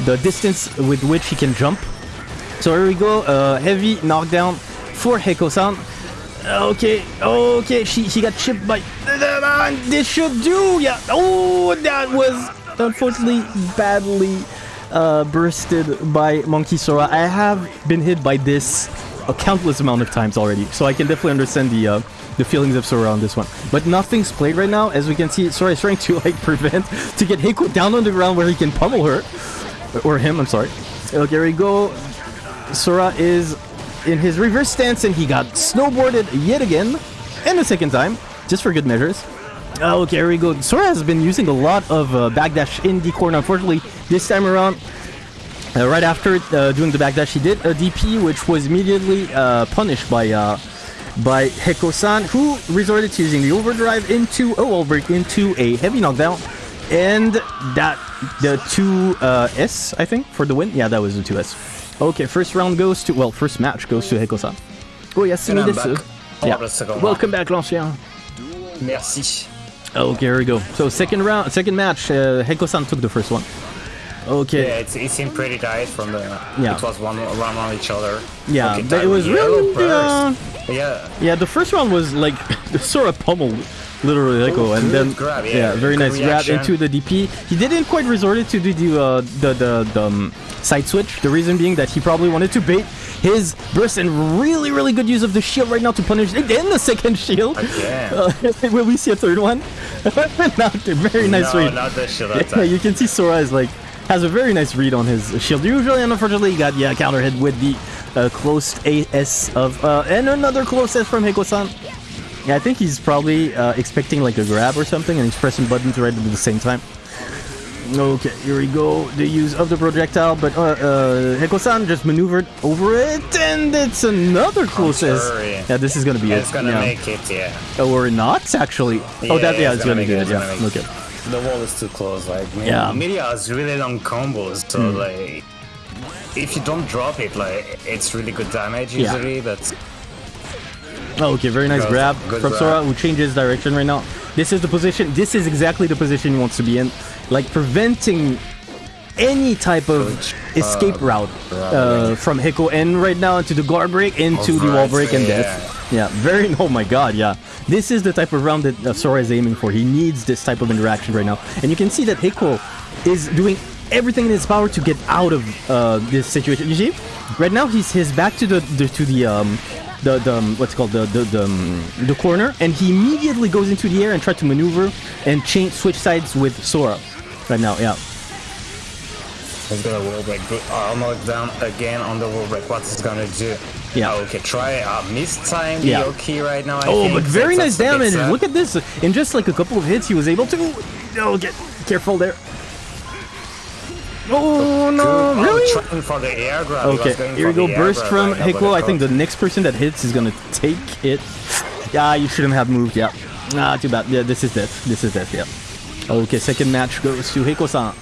the distance with which he can jump. So here we go, uh, heavy knockdown for Heko-san. Okay, okay, she she got chipped by. This should do, yeah. Oh, that was unfortunately badly uh, bursted by Monkey Sora. I have been hit by this a countless amount of times already, so I can definitely understand the uh, the feelings of Sora on this one. But nothing's played right now, as we can see. Sora is trying to like prevent to get Heiko down on the ground where he can pummel her or him. I'm sorry. Okay, here we go. Sora is in his reverse stance and he got snowboarded yet again, and a second time, just for good measures. Okay, here we go. Sora has been using a lot of uh, backdash in the corner. Unfortunately, this time around, uh, right after uh, doing the backdash, he did a DP, which was immediately uh, punished by uh, by Heko-san, who resorted to using the overdrive into a wall break into a heavy knockdown. And that, the 2S, I think, for the win. Yeah, that was the 2S. Okay, first round goes to, well, first match goes to Heko-san. Oh, yes,
And I'm back
Yeah.
the
Welcome back, l'ancien.
Merci.
Okay, here we go. So second round, second match, uh, Heko-san took the first one. Okay.
Yeah, it's, it seemed pretty tight from the.
Yeah.
It was one one on each other.
Yeah,
Okay,
but it was really,
burst. Yeah.
Yeah, the first round was like sort of pummeled, literally Heko,
Oh,
and then
grab, yeah,
very
good
nice grab into the DP. He didn't quite resort it to do the uh, the the, the um, side switch. The reason being that he probably wanted to bait his burst and really really good use of the shield right now to punish again the second shield.
Again.
Uh, will we see a third one? Not very nice
no,
read.
not the shield
Yeah, you can see Sora is like has a very nice read on his shield. Usually, and unfortunately, he got yeah counter hit with the uh, close AS of uh, and another close S from Heko-san. Yeah, I think he's probably uh, expecting like a grab or something, and he's pressing buttons right at the same time. Okay, here we go. The use of the projectile, but uh, uh, Heko-san just maneuvered over it, and it's another close. Yeah, this is gonna be it.
It's gonna
yeah.
make it, yeah.
or not actually. oh, that yeah, it's gonna,
make
be
it,
it. Yeah, okay.
The wall is too close. Like, man,
Yeah.
Millia has really long combos, so
Hmm.
like, if you don't drop it, like, it's really good damage
Yeah.
usually. But
Oh, okay, very nice
Good-
grab
good
from. Sora, who changes direction right now. This is the position. This is exactly the position he wants to be in, like preventing any type of escape route uh, from Hiko. And right now into the guard break, into the wall break, and death. Yeah, very. Oh my God, yeah. This is the type of round that uh, Sora is aiming for. He needs this type of interaction right now, and you can see that Hiko is doing everything in his power to get out of uh, this situation. You see, right now he's his back to the, the to the um the the um, what's it called the the the, um, the corner, and he immediately goes into the air and tries to maneuver and change switch sides with Sora. Right now, yeah.
he's gonna wall break. Good armor down again on the wall break. What's he gonna do?
Yeah.
Oh, okay, try uh, miss time
Yeah.
Yoki right now. I
Oh,
think.
but very
That's-
nice damage. Look at this. In just like a couple of hits, he was able to. Oh, get careful there. Oh no!
Good.
Really?
Trying for the air grab.
Okay, here we go. Burst from
right now, but
Hiko.
it
I think the next person that hits is gonna take it. Yeah, you shouldn't have moved. Yeah. Ah, too bad. Yeah, this is death. This is death. Yeah. Okay, second match goes to Hiko-san.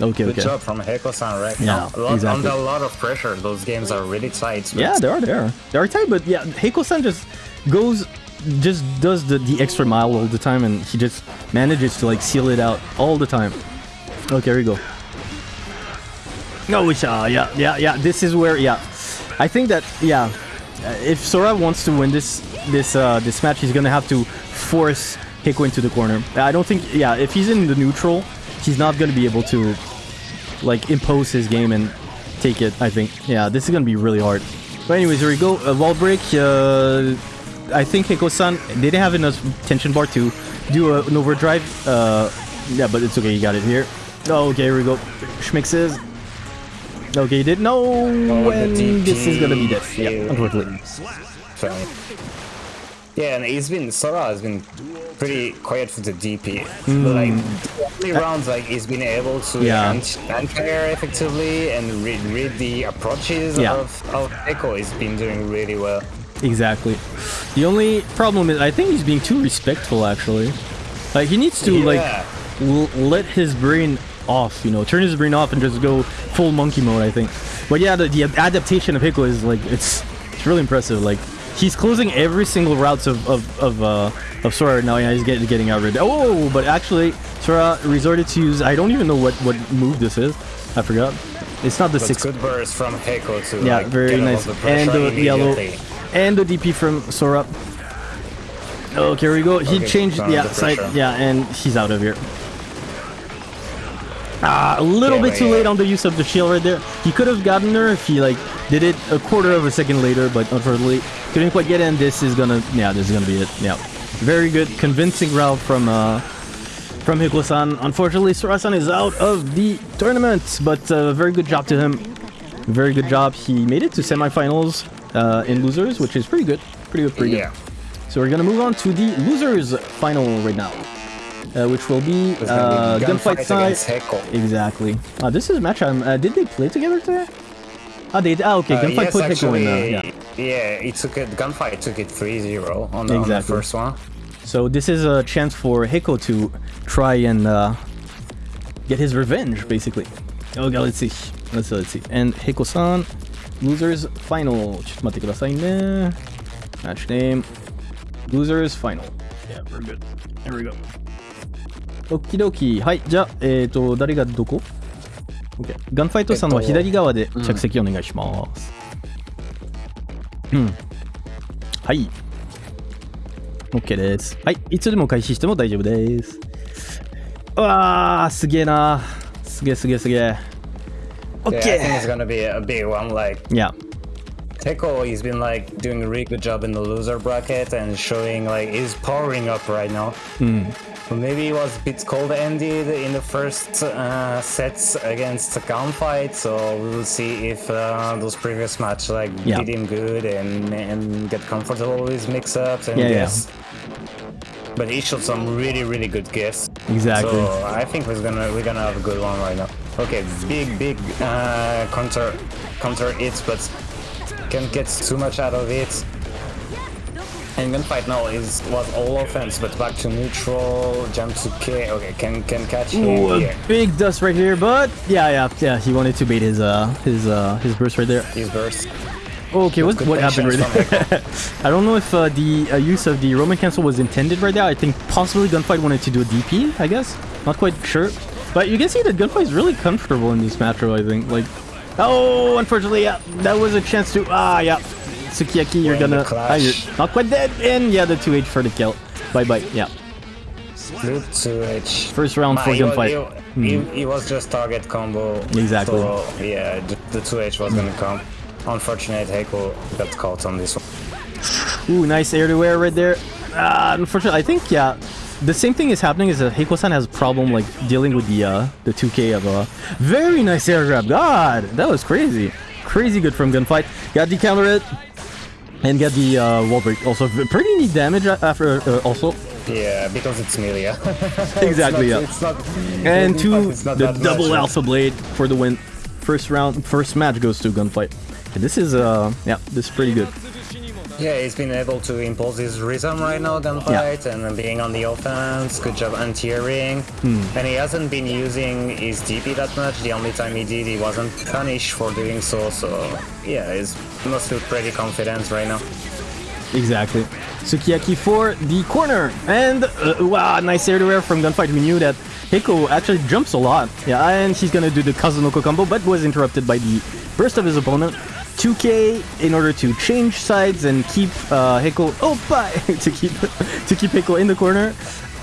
Okay,
Good
okay.
job from Heko-san right
Yeah,
now. Lot,
exactly.
Under a lot of pressure, those games are really tight.
Yeah, they are there. They are tight, but yeah, Hiko-san just goes, just does the, the extra mile all the time, and he just manages to like seal it out all the time. Okay, here we go. No, we. Yeah, yeah, yeah. This is where, yeah, I think that, yeah, uh, if Sora wants to win this this uh, this match, he's gonna have to force Hiko into the corner. I don't think, yeah, if he's in the neutral, he's not gonna be able to like impose his game and take it. I think. Yeah, this is gonna be really hard. But anyways, here we go. A wall break. Uh, I think Hiko-san didn't have enough tension bar to do a, an overdrive. Uh, yeah, but it's okay. He got it here. Oh, okay, here we go. Schmixes. Okay, he did. No,
Oh, the
this is gonna be death. Yeah, unfortunately.
Yeah, and he's been Sora has been pretty quiet for the DP. But like the only rounds like he's been able to
Hmm. Yeah.
ant- anti-air effectively and read, read the approaches
Yeah.
of, of Echo. He's been doing really well.
Exactly. The only problem is I think he's being too respectful. Actually, like he needs to
Yeah.
like l- let his brain off. You know, turn his brain off and just go full monkey mode. I think. But yeah, the, the adaptation of Hiko is like it's it's really impressive. Like he's closing every single routes of of of uh of Sora right now. Yeah, he's getting getting out rid. Oh, but actually Sora resorted to use. I don't even know what what move this is. I forgot. It's not the
But
six
good burst from Heko to
yeah,
like,
very nice.
the
And the yellow and the DP from Sora. Okay, here we go. He
Okay,
changed, yeah, side, yeah, and he's out of here. Ah, a little
Yeah,
bit too
yeah.
late on the use of the shield right there. He could have gotten her if he like did it a quarter of a second later, but unfortunately couldn't quite get in. This is gonna, yeah, this is gonna be it. Yeah, very good, convincing route from uh from Hiko-san. Unfortunately, Sora-san is out of the tournament, but uh, very good job to him. Very good job. He made it to semifinals uh, in losers, which is pretty good. Pretty good, pretty good. Yeah. So we're gonna move on to the losers final right now, uh, which will be
It's gonna
uh,
be
gunfight side.
against Heko.
Exactly. Uh, this is a match. I'm, uh, did they play together today? Ah, they. Ah, okay.
Uh,
gunfight
yes,
put Hiko in. Uh,
actually,
yeah.
Yeah, he took it. Gunfight took it 3-0 on the, on the
Exactly.
first one.
So this is a chance for Hiko to try and uh, get his revenge, basically. Oh god, let's see. Let's see, let's see. And Hiko-san, losers final. ちょっと待ってくださいね。Match name. Losers final. Yeah, we're good. Here we go. オッキドキはい、じゃあ、えっ、ー、と、誰がどこ ?OK。ガンファイトさんは左側で着席お願いします。うん。はい。OK です。はい。いつでも開始しても大丈夫です。うわー、すげえな。すげえすげえすげえ。
Yeah, I think
OK!
it's gonna be a big one. Like
Yeah.
Teco, he's been like doing a really good job in the loser bracket and showing like he's powering up right now. So maybe it was a bit cold-ended in the first uh, sets against the gunfight. So we will see if uh, those previous match like
Yeah.
did him good and and get comfortable with mix-ups and
Yeah, yeah.
But he showed some really really good guess.
Exactly.
So I think we're gonna we're gonna have a good one right now. Okay, big big uh, counter counter hits, but can't get too much out of it. And gunfight now is was all offense, but back to neutral, jump to K. Okay, can can catch him
Ooh,
here.
big dust right here, but yeah, yeah, yeah. He wanted to bait his uh his uh his burst right there.
His burst.
Okay, what what happened right there? I don't know if uh, the uh, use of the Roman cancel was intended right there. I think possibly Gunfight wanted to do a DP. I guess not quite sure, but you can see that Gunfight is really comfortable in this matchup. I think like. Oh, unfortunately, yeah, that was a chance to ah yeah. Sukiyaki, you're
We're in the
gonna ah, you're not quite dead, and yeah, the 2H for the kill. Bye bye. Yeah,
Good to H.
first round for Gunfight.
he, he, he was just target combo.
Exactly.
So yeah, the, the 2H was gonna come. Unfortunate Heiko got caught on this one.
Ooh, nice air to air right there. Uh, unfortunately, I think yeah, the same thing is happening. Is that Heiko-san has a problem like dealing with the uh the 2K of uh very nice air grab. God, that was crazy, crazy good from gunfight. Got the counter it and get the uh, wall break. Also, pretty neat damage after uh, also.
Yeah, because it's Millia.
Exactly, yeah.
It's not.
And
two,
the double
much.
alpha blade for the win. First round, first match goes to gunfight. And this is uh yeah, this is pretty good.
Yeah, he's been able to impose his rhythm right now, gunfight, and being on the offense. Good job anti-airing.
Hmm.
And he hasn't been using his DP that much. The only time he did, he wasn't punished for doing so. So yeah, he's must feel pretty confident right now.
Exactly. Sukiyaki for the corner. And uh, wow, nice air to air from Gunfight. We knew that Heiko actually jumps a lot. Yeah, and he's gonna do the Kazunoko combo, but was interrupted by the burst of his opponent. 2k in order to change sides and keep uh, Heiko oh bye to keep to keep Heiko in the corner.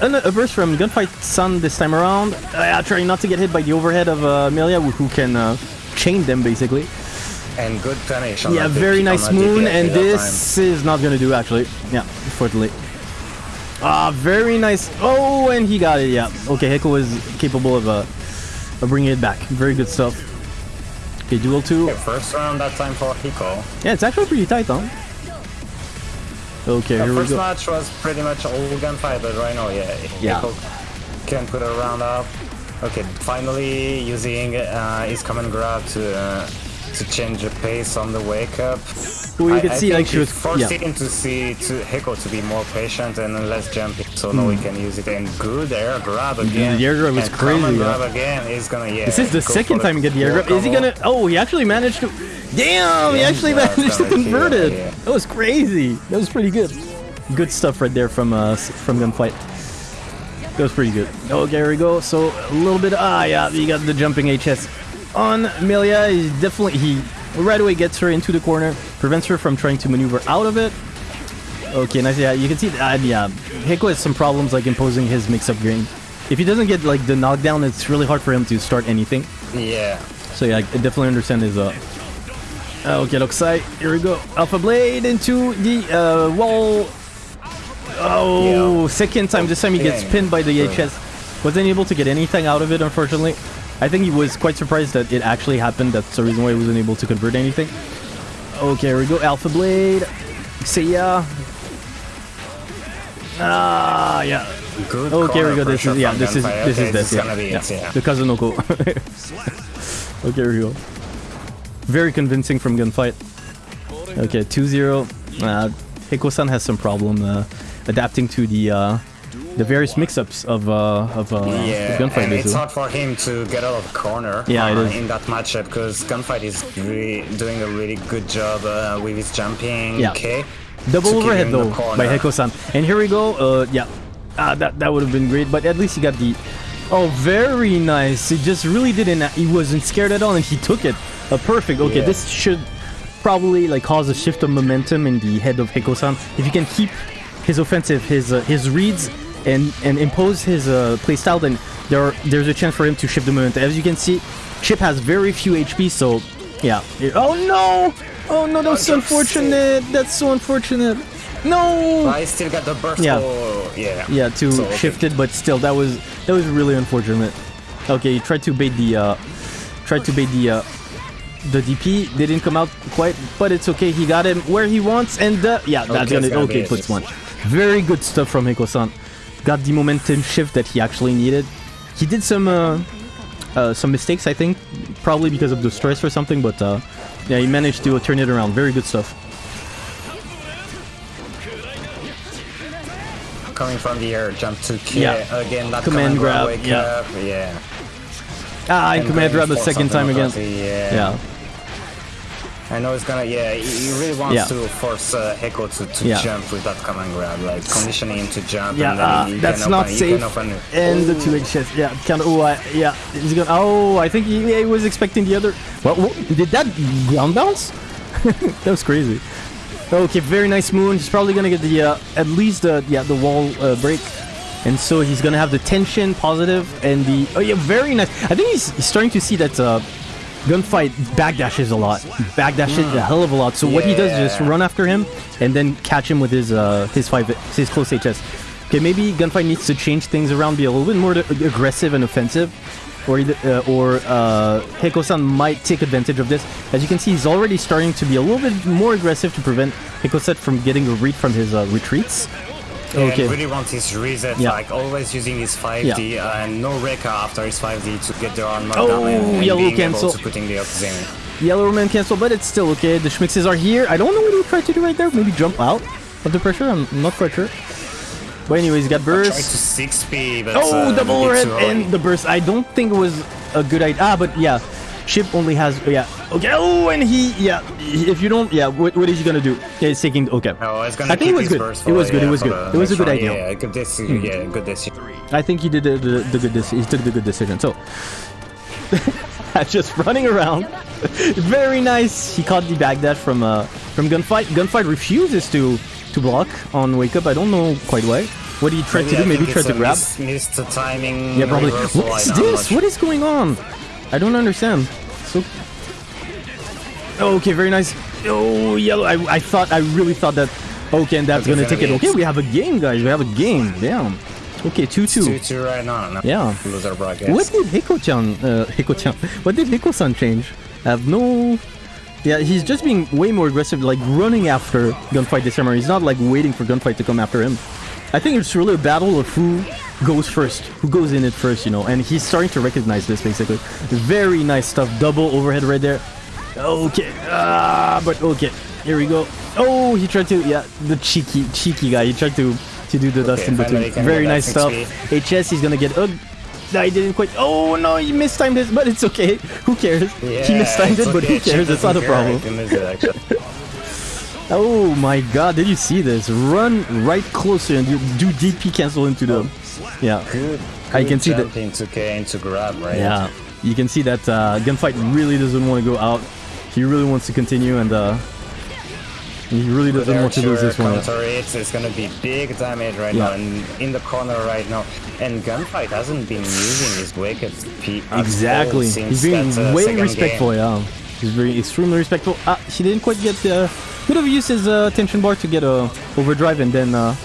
And a burst from Gunfight Sun this time around. Uh, trying not to get hit by the overhead of uh, Millia, who can uh, chain them basically.
And good punish. On
Yeah, very nice
on
moon, and
that time.
this is not gonna do actually. Yeah, unfortunately. Ah, very nice. Oh, and he got it. Yeah. Okay, Heiko is capable of uh, of bringing it back. Very good stuff. Okay, duel two.
Okay, first round that time for Hiko.
Yeah, it's actually pretty tight, huh? Okay,
The
here we go.
first match was pretty much all gunfight, but right now, yeah,
Yeah.
Hiko can put a round up. Okay, finally using uh, his command grab to uh, to change the pace on the wake up.
Well, you
I-
can
I
see like she was.
forced
Yeah.
to see to Hiko to be more patient and less jumpy, so now we
Hmm.
can use it. And good air grab again.
the air grab
is
crazy, yeah.
grab again is gonna yeah.
This is the second time he get the air grab. Is he gonna? Oh, he actually managed to. Damn! He actually
yeah,
managed to convert it.
yeah.
That was crazy. That was pretty good. Good stuff right there from uh from gunfight. That was pretty good. Okay, here we go. So a little bit. Ah, yeah, you got the jumping HS on Millia. He definitely he right away gets her into the corner, prevents her from trying to maneuver out of it. Okay, nice. Yeah, you can see. Uh, yeah, Heiko has some problems like imposing his mix-up game. If he doesn't get like the knockdown, it's really hard for him to start anything.
Yeah.
So yeah, I definitely understand his uh. Okay, Rokusai, here we go. Alpha Blade into the uh, wall. Oh,
Yeah.
second time. This time he gets
Yeah.
pinned by the HS. Wasn't able to get anything out of it, unfortunately. I think he was quite surprised that it actually happened. That's the reason why he wasn't able to convert anything. Okay, here we go. Alpha Blade. See ya. Ah, yeah.
Good.
Okay, here we go. This is yeah. This is
Gunfight.
this
Okay,
is this. Yeah,
be
yeah.
it, yeah.
The Kazunoko. okay, here we go. Very convincing from gunfight. Okay, 2-0. Uh, Hiko-san has some problem uh, adapting to the uh, the various mix-ups of uh, of uh,
Yeah,
gunfight.
and it's hard for him to get out of the corner
Yeah, it
uh,
is.
in that matchup because Gunfight is really doing a really good job uh, with his jumping.
Yeah.
Okay.
Double overhead
him in the
though by Heko-san. And here we go. Uh, yeah, ah, that that would have been great. But at least he got the. Oh, very nice. He just really didn't. He wasn't scared at all, and he took it. Uh, perfect. Okay,
Yeah.
this should probably like cause a shift of momentum in the head of Heko-san. If you can keep his offensive, his uh, his reads, and and impose his uh, playstyle, then there there's a chance for him to shift the momentum. As you can see, Chipp has very few HP, so yeah. Oh no! Oh no, that's so unfortunate. That's so unfortunate. No!
I still got the burst.
Yeah.
Oh, yeah.
Yeah, to
So, okay.
shift it, but still, that was that was really unfortunate. Okay, he tried to bait the uh, tried to bait the uh, the DP. They didn't come out quite, but it's okay. He got him where he wants, and uh, yeah, that's
Okay,
gonna
gonna
okay.
be
Put
it.
smudge. Very good stuff from Hiko-san. Got the momentum shift that he actually needed. He did some uh, uh, some mistakes, I think, probably because of the stress or something, but uh, yeah, he managed to turn it around. Very good stuff.
Coming from the air, jump to K
Yeah.
again. That
Command grab,
wake
yeah.
up. Yeah.
Ah, and
And
command grab a second time again.
Yeah.
Yeah.
I know it's gonna. Yeah, he, he really wants
Yeah.
to force uh, Heko to, to
Yeah.
jump with that command grab, like conditioning him to jump.
Yeah,
and then
uh,
he can
that's
open-
not
he
safe.
Open it.
And the two H chest, yeah, kind of. Oh, I, yeah, he's gonna. Oh, I think he, he was expecting the other. What, what did that ground bounce? that was crazy. Okay, very nice moon. He's probably gonna get the uh, at least the yeah the wall uh, break, and so he's gonna have the tension positive and the oh yeah very nice. I think he's, he's starting to see that uh, gunfight backdashes a lot, backdashes a hell of a lot. So what he does is just run after him and then catch him with his uh, his five his close HS. Okay, maybe gunfight needs to change things around, be a little bit more aggressive and offensive, or uh, or uh, might take advantage of this. As you can see, he's already starting to be a little bit more aggressive to prevent Heko-san from getting a read from his uh, retreats.
Yeah,
Okay.
really wants his reset,
Yeah.
like always using his 5D uh, and no Rekka after his 5D to get the arm knocked
Oh,
down and, and
yellow
being
cancel.
able to putting the Oxzane.
Yellow man cancel, but it's still okay. The Schmixes are here. I don't know what he tried to do right there. Maybe jump out of the pressure. I'm not quite sure. But anyways, got
Tried to
burst.
6P, but
Oh,
uh,
double
a bit
overhead
too early.
and the burst. I don't think it was a good idea. Ah, but yeah, Chipp only has yeah. Okay. Oh, and he yeah. If you don't yeah, what, what is he gonna do? He's taking okay.
No, it's gonna
I think it was good. It was
for-
good. It was good. It was a good idea. Hmm.
Yeah, good decision. Yeah, good decision.
I think he did the, the, the good. decision. he took the good decision. So, just running around, very nice. He caught the backdash from uh from gunfight. Gunfight refuses to to block on wake up. I don't know quite why. What he tried to
I
do? Maybe
think
tried to grab.
Miss, missed the timing.
Yeah, probably. What is
I- I'm not
this? What is going on? I don't understand. So. Okay, very nice. Oh, yellow. I, I thought, I really thought that. Okay, and that's
Okay,
gonna take it. Okay, we have a game, guys. We have a game. Damn. Okay, 2 2.
2-2 right now. No.
Yeah.
Loser bracket.
What did Hiko-chan, uh, Hiko-chan, what did Hiko-san change? I have no... Yeah, he's just being way more aggressive, like running after Gunfight this summer. He's not like waiting for Gunfight to come after him. I think it's really a battle of who goes first, who goes in it first, you know, and he's starting to recognize this basically. Very nice stuff, double overhead right there. Okay, ah, but okay, here we go. Oh, he tried to, yeah, the cheeky, cheeky guy, he tried to, to do the dust in between. Very nice stuff.
6P.
HS, he's gonna get, uh, he didn't quite. Oh no, he mistimed it, but it's okay. Who cares?
Yeah,
he mistimed it, but who cares? It's not a problem. Oh my god, did you see this? Run right closer and you do DP cancel into the. Yeah.
Good.
I can see that-
into K into grab, right?
Yeah. You can see that uh, Gunfight really doesn't want to go out. He really wants to continue and uh, he really doesn't want to lose this one.
counter hits, it's gonna be big damage right
Yeah.
now and in the corner right now. And Gunfight hasn't been using his up P
Exactly. He's being
that, uh,
way respectful,
game.
yeah. He's very extremely respectful. Ah, he didn't quite get uh could have used his uh, tension bar to get a overdrive and then uh,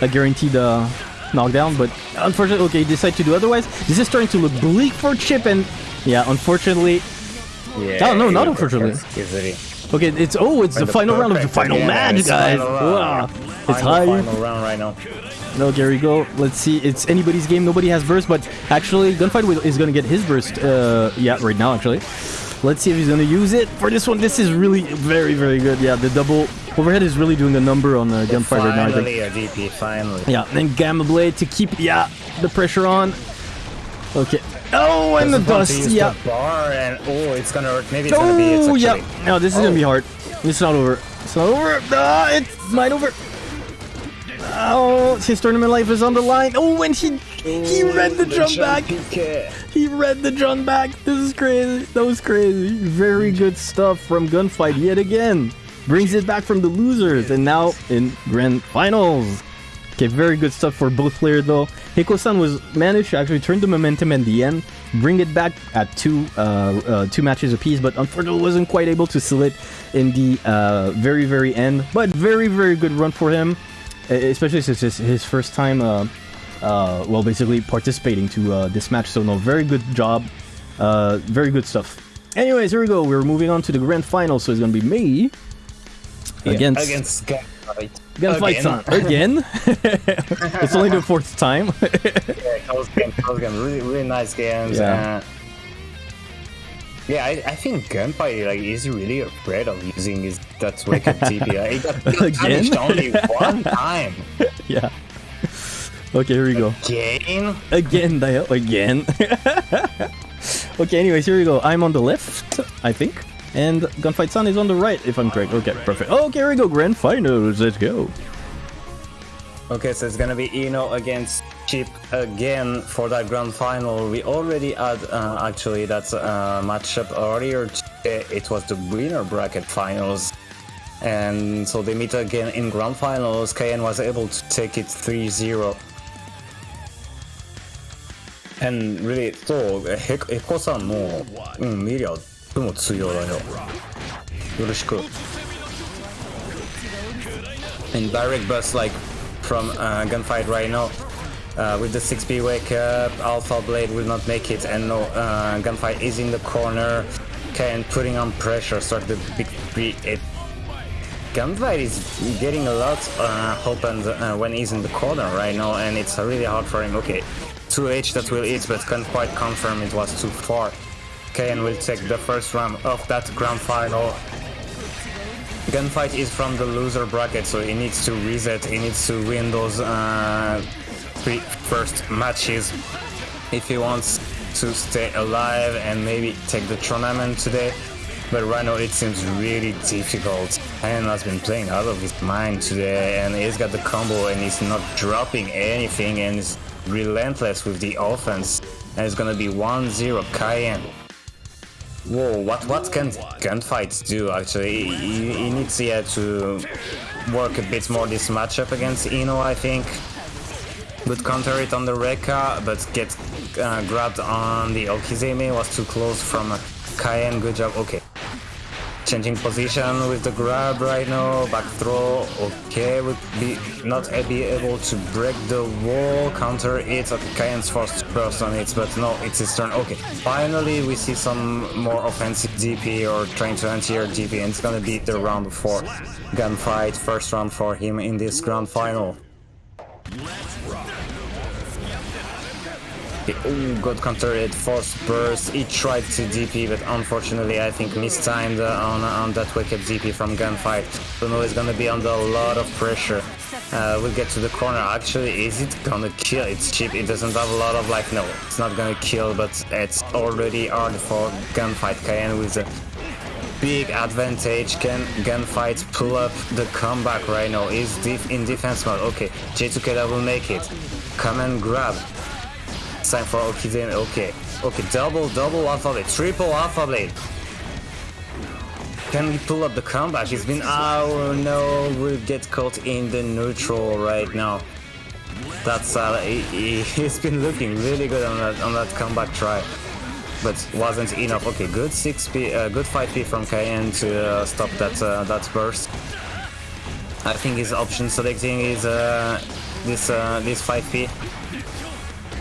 a guaranteed uh, knockdown, but unfortunately, okay, he decided to do otherwise. This is starting to look bleak for Chipp, and yeah, unfortunately,
Yeah,
Oh, no, not unfortunately. Okay, it's oh, it's the,
the
final round of the final
again,
match,
it's
guys. Wow. It's high.
final round right now.
No, we go. Let's see. It's anybody's game. Nobody has burst, but actually, Gunfight is gonna get his burst. Uh, yeah, right now actually. Let's see if he's gonna use it for this one. This is really very, very good. Yeah, the double overhead is really doing a number on uh, Gunfight right now.
Finally a DP, finally.
Yeah, then Gamma Blade to keep yeah the pressure on. Okay. Oh, and the
to
dust. Yeah.
the bar and oh, it's gonna hurt. Maybe it's gonna be it
Oh,
actually.
yeah. No, this is gonna be hard. It's not over. It's not over. Ah, it's might over. Oh, his tournament life is on the line. Oh, and he he read the jump back. He read the jump back. This is crazy. That was crazy. Very good stuff from Gunfight yet again. Brings it back from the losers and now in grand finals. Okay, very good stuff for both players though. Heko-san was managed to actually turn the momentum at the end, bring it back at two uh, uh, two matches apiece, but unfortunately wasn't quite able to seal it in the uh, very very end. But very very good run for him, especially since it's his first time. Uh, uh, well, basically participating to uh, this match. So no, very good job, uh, very good stuff. Anyways, here we go. We're moving on to the grand final. So it's gonna be me
Yeah,
against
against Gunfight.
Gunfight San again. it's only the fourth time.
Yeah, close game, close game. Really, really nice games.
Yeah.
Yeah, I, I think Gunfight like is really afraid of using his that wake up DP. Uh, It got got punished only one time.
yeah. Okay, here we go.
Again?
Again, dial again. okay, anyways, here we go. I'm on the left, I think. And Gunfight San is on the right, if I'm correct. Okay, perfect. Okay, here we go. Grand finals. Let's go.
Okay, so it's gonna be Ino against Chipp again for that grand final. We already had uh, actually that uh, matchup earlier. It was the winner bracket finals. And so they meet again in grand finals. KN was able to take it 3-0. And really, so, Heko-san も、うん、ミリアップも通用だよ。よろしく。And mm, direct bus like from uh, gunfight right now. Uh, with the 6B wake up, Alpha Blade will not make it, and no, uh, gunfight is in the corner. Kayan putting on pressure, stroke the big tree. It gunfight is getting a lot uh, uh, when he's in the corner right now, and it's really hard for him. Okay, 2H that will hit, but can't quite confirm it was too far. Kayan will take the first round of that grand final. Gunfight is from the loser bracket, so he needs to reset, he needs to win those uh, three first matches if he wants to stay alive and maybe take the tournament today. But right now it seems really difficult. Han has been playing out of his mind today and he's got the combo and he's not dropping anything and is relentless with the offense. And it's gonna be 1-0 Cayenne. Whoa, what what can gunfights do actually? He, he needs yeah, to work a bit more this matchup against Ino, I think. Would counter it on the Rekka, but get uh, grabbed on the Okizeme, was too close from Kayen, good job, okay. Changing position with the grab right now, back throw, okay, would be not be able to break the wall, counter it, okay, Kayen's to burst on it, but no, it's his turn, okay. Finally, we see some more offensive DP or trying to anti-air DP, and it's gonna be the round 4 gunfight, first round for him in this grand final. Oh, got countered, force burst. He tried to DP, but unfortunately, I think mistimed on on that wicked DP from gunfight. Now he's gonna be under a lot of pressure. Uh, we'll get to the corner. Actually, is it gonna kill? It's Chipp. It doesn't have a lot of like. No, it's not gonna kill, but it's already hard for gunfight. Cayenne with a big advantage. Can gunfight pull up the comeback right now? Is in defense mode? Okay, J2K will make it. Come and grab. Time for Okizeme, okay. Okay, double, double Alpha Blade, triple Alpha Blade. Can we pull up the comeback? He's been, oh no, we'll get caught in the neutral right now. That's, uh, he, has been looking really good on that, on that comeback try. But wasn't enough. Okay, good 6p, uh, good 5p from Cayenne to uh, stop that, uh, that burst. I think his option selecting is uh, this, uh, this 5p.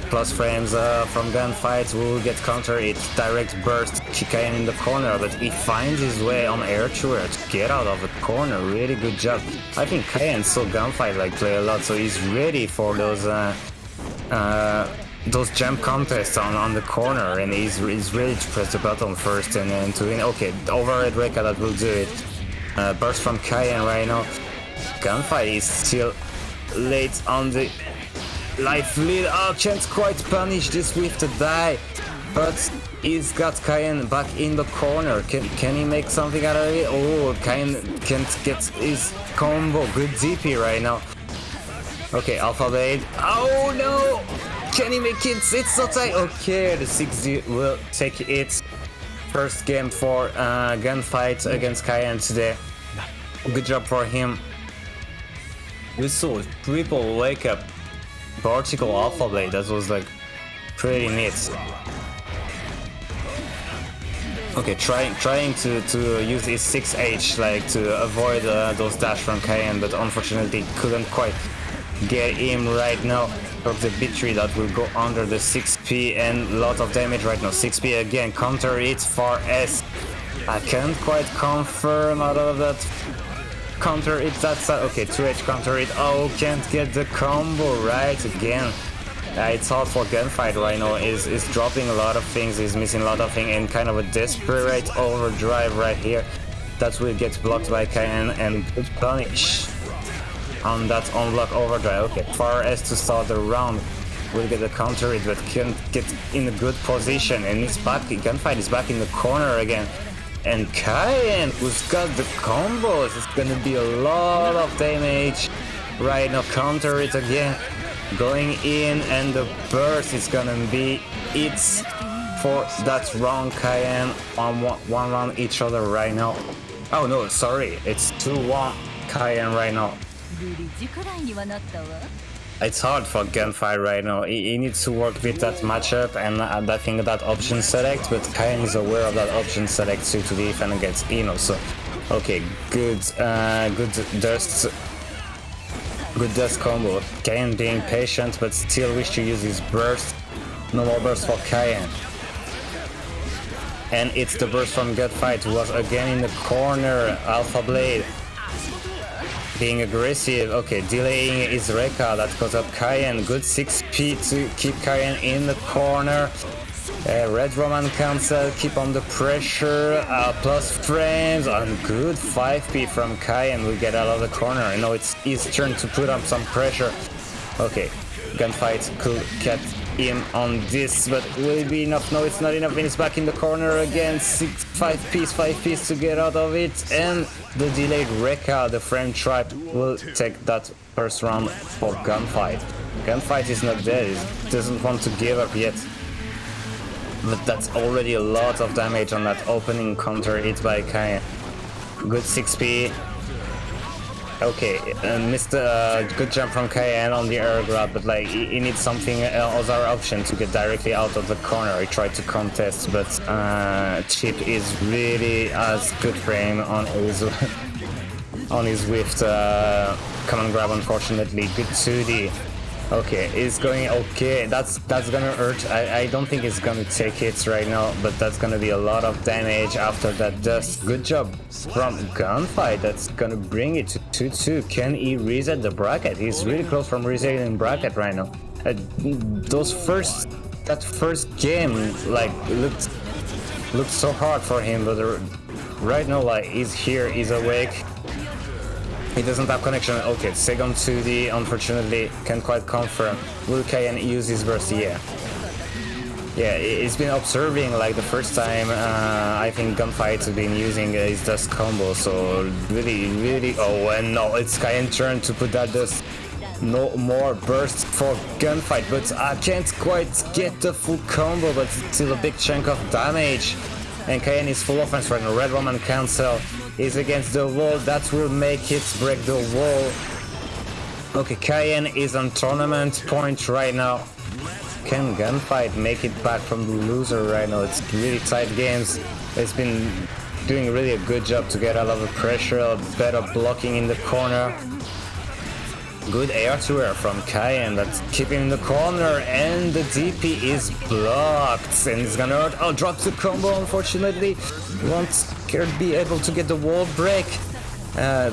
plus frames uh, from gunfights will get counter it direct burst Kikayan in the corner but he finds his way on air to get out of the corner really good job I think Kayan saw gunfight like play a lot so he's ready for those those jump contests on, on the corner and he's, he's ready to press the button first and then to win okay overhead Rekka that will do it uh, burst from Kayan right now gunfight is still late on the life lead. Oh, can't quite punish this with the die. But he's got Kayan back in the corner. Can can he make something out of it? Oh, Kayan can't get his combo. Good DP right now. Okay, Alpha Blade. Oh no! Can he make it? It's so tight. Okay, the 6D will take its first game for uh, gunfight against Kayan today. Good job for him. We saw triple wake up vertical alpha blade that was like pretty neat okay trying trying to to use his 6h like to avoid uh, those dash from Kayan but unfortunately couldn't quite get him right now of the B3 that will go under the 6p and lot of damage right now 6p again counter it for S I can't quite confirm out of that counter it that side. Okay, 2H counter it. Oh, can't get the combo right again. Uh, it's hard for gunfight right now. Is is dropping a lot of things. Is missing a lot of things and kind of a desperate overdrive right here. That will get blocked by Kayan and good punish on that unblock overdrive. Okay, far as to start the round will get a counter it, but can't get in a good position. And it's back. Gunfight is back in the corner again. And Kayan, who's got the combos, it's gonna be a lot of damage. Right now, counter it again. Going in, and the burst is gonna be it's for that round Kayan on one, one round each other right now. Oh no, sorry, it's 2-1 Kayan right now. It's hard for Gunfight right now. He, he, needs to work with that matchup and I think that option select, but Kayan is aware of that option select too to the defend against Ino. So, okay, good, uh, good dust, good dust combo. Kayan being patient, but still wish to use his burst. No more burst for Kayan. And it's the burst from Gunfight who was again in the corner. Alpha Blade being aggressive. Okay, delaying is Rekka. That goes up Kayan. Good 6p to keep Kayan in the corner. Uh, Red Roman cancel, keep on the pressure, uh, plus frames, and good 5p from Kayan we get out of the corner. I know it's his turn to put up some pressure. Okay, gunfight could get him on this, but will it be enough? No, it's not enough. And it's back in the corner again. Six, five piece, five piece to get out of it. And the delayed Rekka, the Frame Tribe, will take that first round for Gunfight. Gunfight is not dead. It doesn't want to give up yet. But that's already a lot of damage on that opening counter hit by Kayan. Good 6p, Okay, uh, missed a uh, good jump from Kayan on the air grab, but like he, he needs something else our option to get directly out of the corner. He tried to contest, but uh, Chipp is really has good frame on his on his Swift uh, command grab. Unfortunately, good 2D. Okay, it's going okay. That's that's gonna hurt. I, I don't think it's gonna take hits right now, but that's gonna be a lot of damage after that dust. Good job from Gunfight. That's gonna bring it to 2-2. Can he reset the bracket? He's really close from resetting bracket right now. Uh, those first that first game like looked looked so hard for him, but right now like he's here, he's awake. He doesn't have connection. Okay, second 2D, unfortunately, can't quite confirm. Will Kayan use his burst? Yeah. Yeah, he's been observing like the first time uh, I think Gunfight has been using uh, his dust combo, so really, really. Oh, and no, it's Kayan turn to put that dust. No more burst for Gunfight, but I can't quite get the full combo, but still a big chunk of damage. And Kayan is full offense right now. Red Roman cancel is against the wall. That will make it break the wall. Okay, Kayan is on tournament point right now. Can Gunfight make it back from the loser right now? It's really tight games. It's been doing really a good job to get a lot of pressure, better blocking in the corner. Good air to air from Cayenne, That's keeping in the corner and the DP is blocked and it's gonna hurt. Oh, drop the combo unfortunately. Won't Kurt be able to get the wall break. Uh,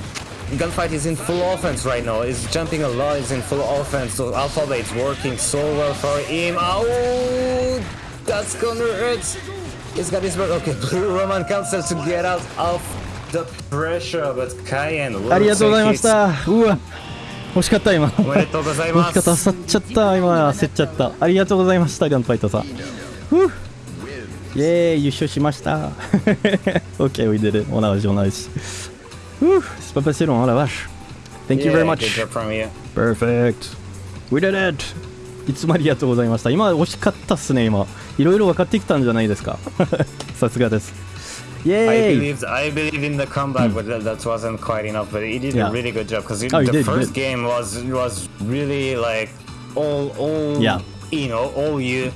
Gunfight is in full offense right now. He's jumping a lot, he's in full offense. So Alpha Blade's working so well for him. Oh, that's gonna hurt. He's got his bird. Okay, Blue Roman Cancel to get out of the pressure, but Cayenne looks like
it's... 惜しかった今。
おめでとうございます。
惜しかった焦っちゃった今焦っちゃった。ありがとうございましたガンファイトさん。ふう。イエーイ優勝しました。Ok we did it on a on a réussi Ouh, c'est pas passé long hein la vache Thank you very much.
Good job from you.
Perfect. We did it. いつもありがとうございました。今惜しかったっすね今。いろいろ分かってきたんじゃないですか。さすがです Yay!
I believe I believe in the comeback, but that, that wasn't quite enough. But he did
yeah.
a really good job because
oh,
the
did,
first
did.
game was was really like all all
yeah.
you know all you.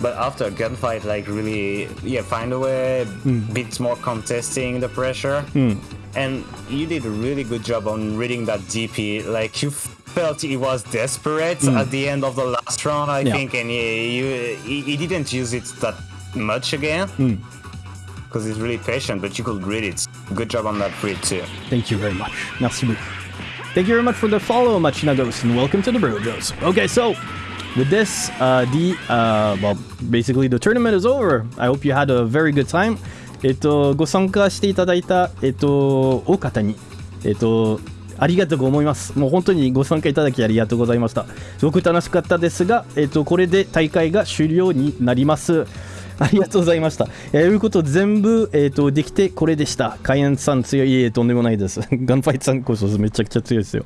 But after a gunfight, like really, yeah, find a way,
mm.
bit more contesting the pressure, mm. and you did a really good job on reading that DP. Like you felt he was desperate mm. at the end of the last round, I
yeah.
think, and he, he, he didn't use it that much again.
Mm.
Because he's really patient, but you could read it. Good job on that read too.
Thank you very much. Merci beaucoup. Thank you very much for the follow, Machinagos, and welcome to the Brojos. Okay, so with this, uh, the uh, well, basically the tournament is over. I hope you had a very good time. えっと、ご参加していただいた、えっと、お方に、えっと、ありがとうご思います。もう本当にご参加いただきありがとうございました。すごく楽しかったですが、えっと、これで大会が終了になります。ありがとうございました。えー、いうこと全部、えー、とできてこれでした。カイエンさん強い。いえいえ、とんでもないです。ガンファイトさんこそめちゃくちゃ強いですよ。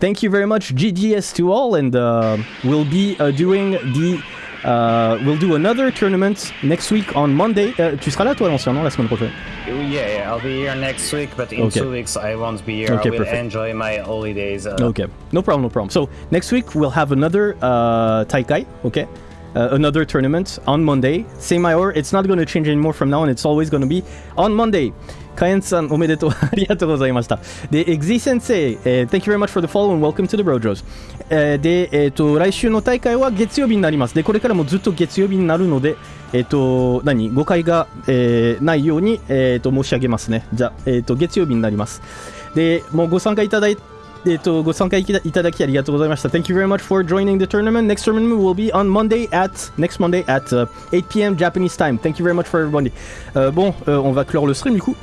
Thank you very much, GGS to all, and、uh, we'll be、uh, doing the Uh, we'll do another tournament next week on Monday. Euh, tu seras là toi l'ancien, non, la semaine prochaine
Yeah, yeah, I'll be here next week, but in
Okay.
two weeks I won't be here.
Okay,
I will
perfect.
enjoy my holidays. Uh,
Okay, no problem, no problem. So next week we'll have another uh, Taikai, okay? Uh, another tournament on Monday. Same hour. It's not going to change anymore from now on. It's always going to be on Monday. カエンさん、おめでとう。ありがとうございました。で、エグゼ先生、えー Thank you very much for the follow and welcome to the Brojos。えーで、えっ、と、来週の大会は月曜日になります。で、これからもずっと月曜日になるので、えっ、と、何誤解が、えーないように、えっ、と、申し上げますね。じゃあ、えっ、と、月曜日になります。で、もうご参加いただいて、えっと、ご参加いたいただきありがとうございました。Thank you very much for joining the tournament. Next tournament will be on Monday at next Monday at uh, 8 p.m. Japanese time. Thank you very much for everybody. Euh, bon, euh, on va clore le stream du coup.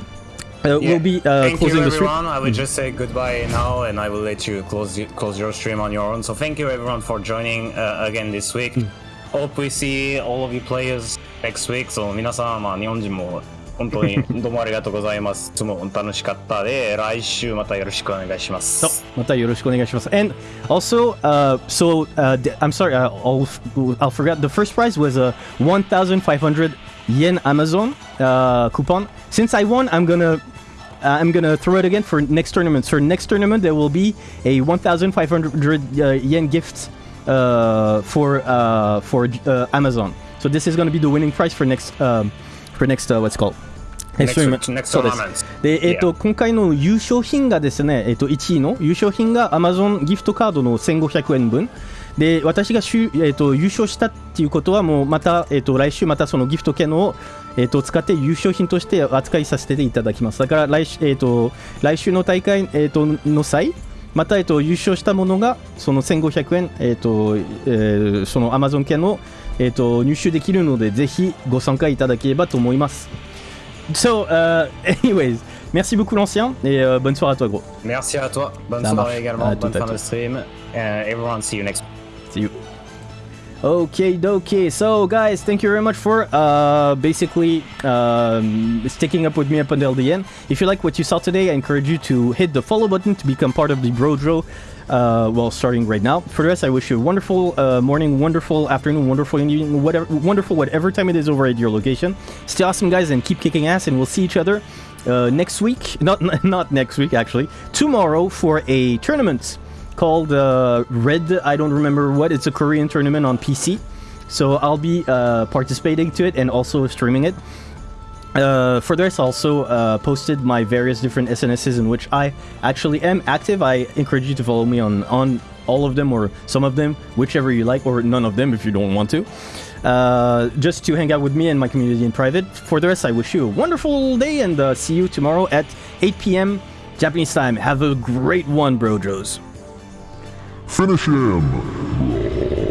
Euh,
yeah.
We'll be uh,
thank you
closing the stream.
everyone. I will just say goodbye now, and I will let you close y- close your stream on your own. So thank you everyone for joining uh, again this week.
Hmm.
Hope we see all of you players next week. So 皆さん、まあ日本人も 本当にどうもありがとうございます。いつも楽しかったで、来週またよろしくお願いします。
またよろしくお願いします。And also, uh, so uh, th- I'm sorry, uh, I'll, I'll forget. The first prize was a 1,500 yen Amazon uh, coupon. Since I won, I'm gonna uh, I'm gonna throw it again for next tournament. For next tournament, there will be a 1,500 uh, yen gift uh, for uh, for uh, Amazon. So this is gonna be the winning prize for next um, for next uh, what's called そうです.で、えっ、と、
Yeah.
今回の優勝品がですね、えっ、と、1位の優勝品が Amazon ギフトカードの1500円分。で、私がしゅ、えっ、と、優勝したっていうことは、もうまた、えっ、と、来週またそのギフト券を、えっ、と、使って優勝品として扱いさせていただきます。だから来週、えっ、と、来週の大会、えっ、と、の際、また、えっと、優勝したものがその1500円、えっとえーその Amazon 券を、えっと、入手できるのでぜひご参加いただければと思います。So, uh, anyways, merci beaucoup l'ancien et euh, bonne soirée à toi gros.
Merci à toi. Bonne
Ça
soirée
marche.
également.
À
Bonne fin de stream. And everyone, see you next.
See you. Okay, okay. So, guys, thank you very much for uh, basically um, sticking up with me up until the end. If you like what you saw today, I encourage you to hit the follow button to become part of the Brojo. Uh, well, starting right now. For the rest, I wish you a wonderful uh, morning, wonderful afternoon, wonderful evening, whatever, wonderful whatever time it is over at your location. Stay awesome, guys, and keep kicking ass. And we'll see each other uh, next week. Not not next week, actually. Tomorrow for a tournament called uh, Red. I don't remember what. It's a Korean tournament on PC. So I'll be uh, participating to it and also streaming it. Uh, for this, I also uh, posted my various different SNSs in which I actually am active. I encourage you to follow me on, on all of them or some of them, whichever you like, or none of them if you don't want to. Uh, just to hang out with me and my community in private. For the rest, I wish you a wonderful day and uh, see you tomorrow at 8 p.m. Japanese time. Have a great one, Brojos.
Finish him!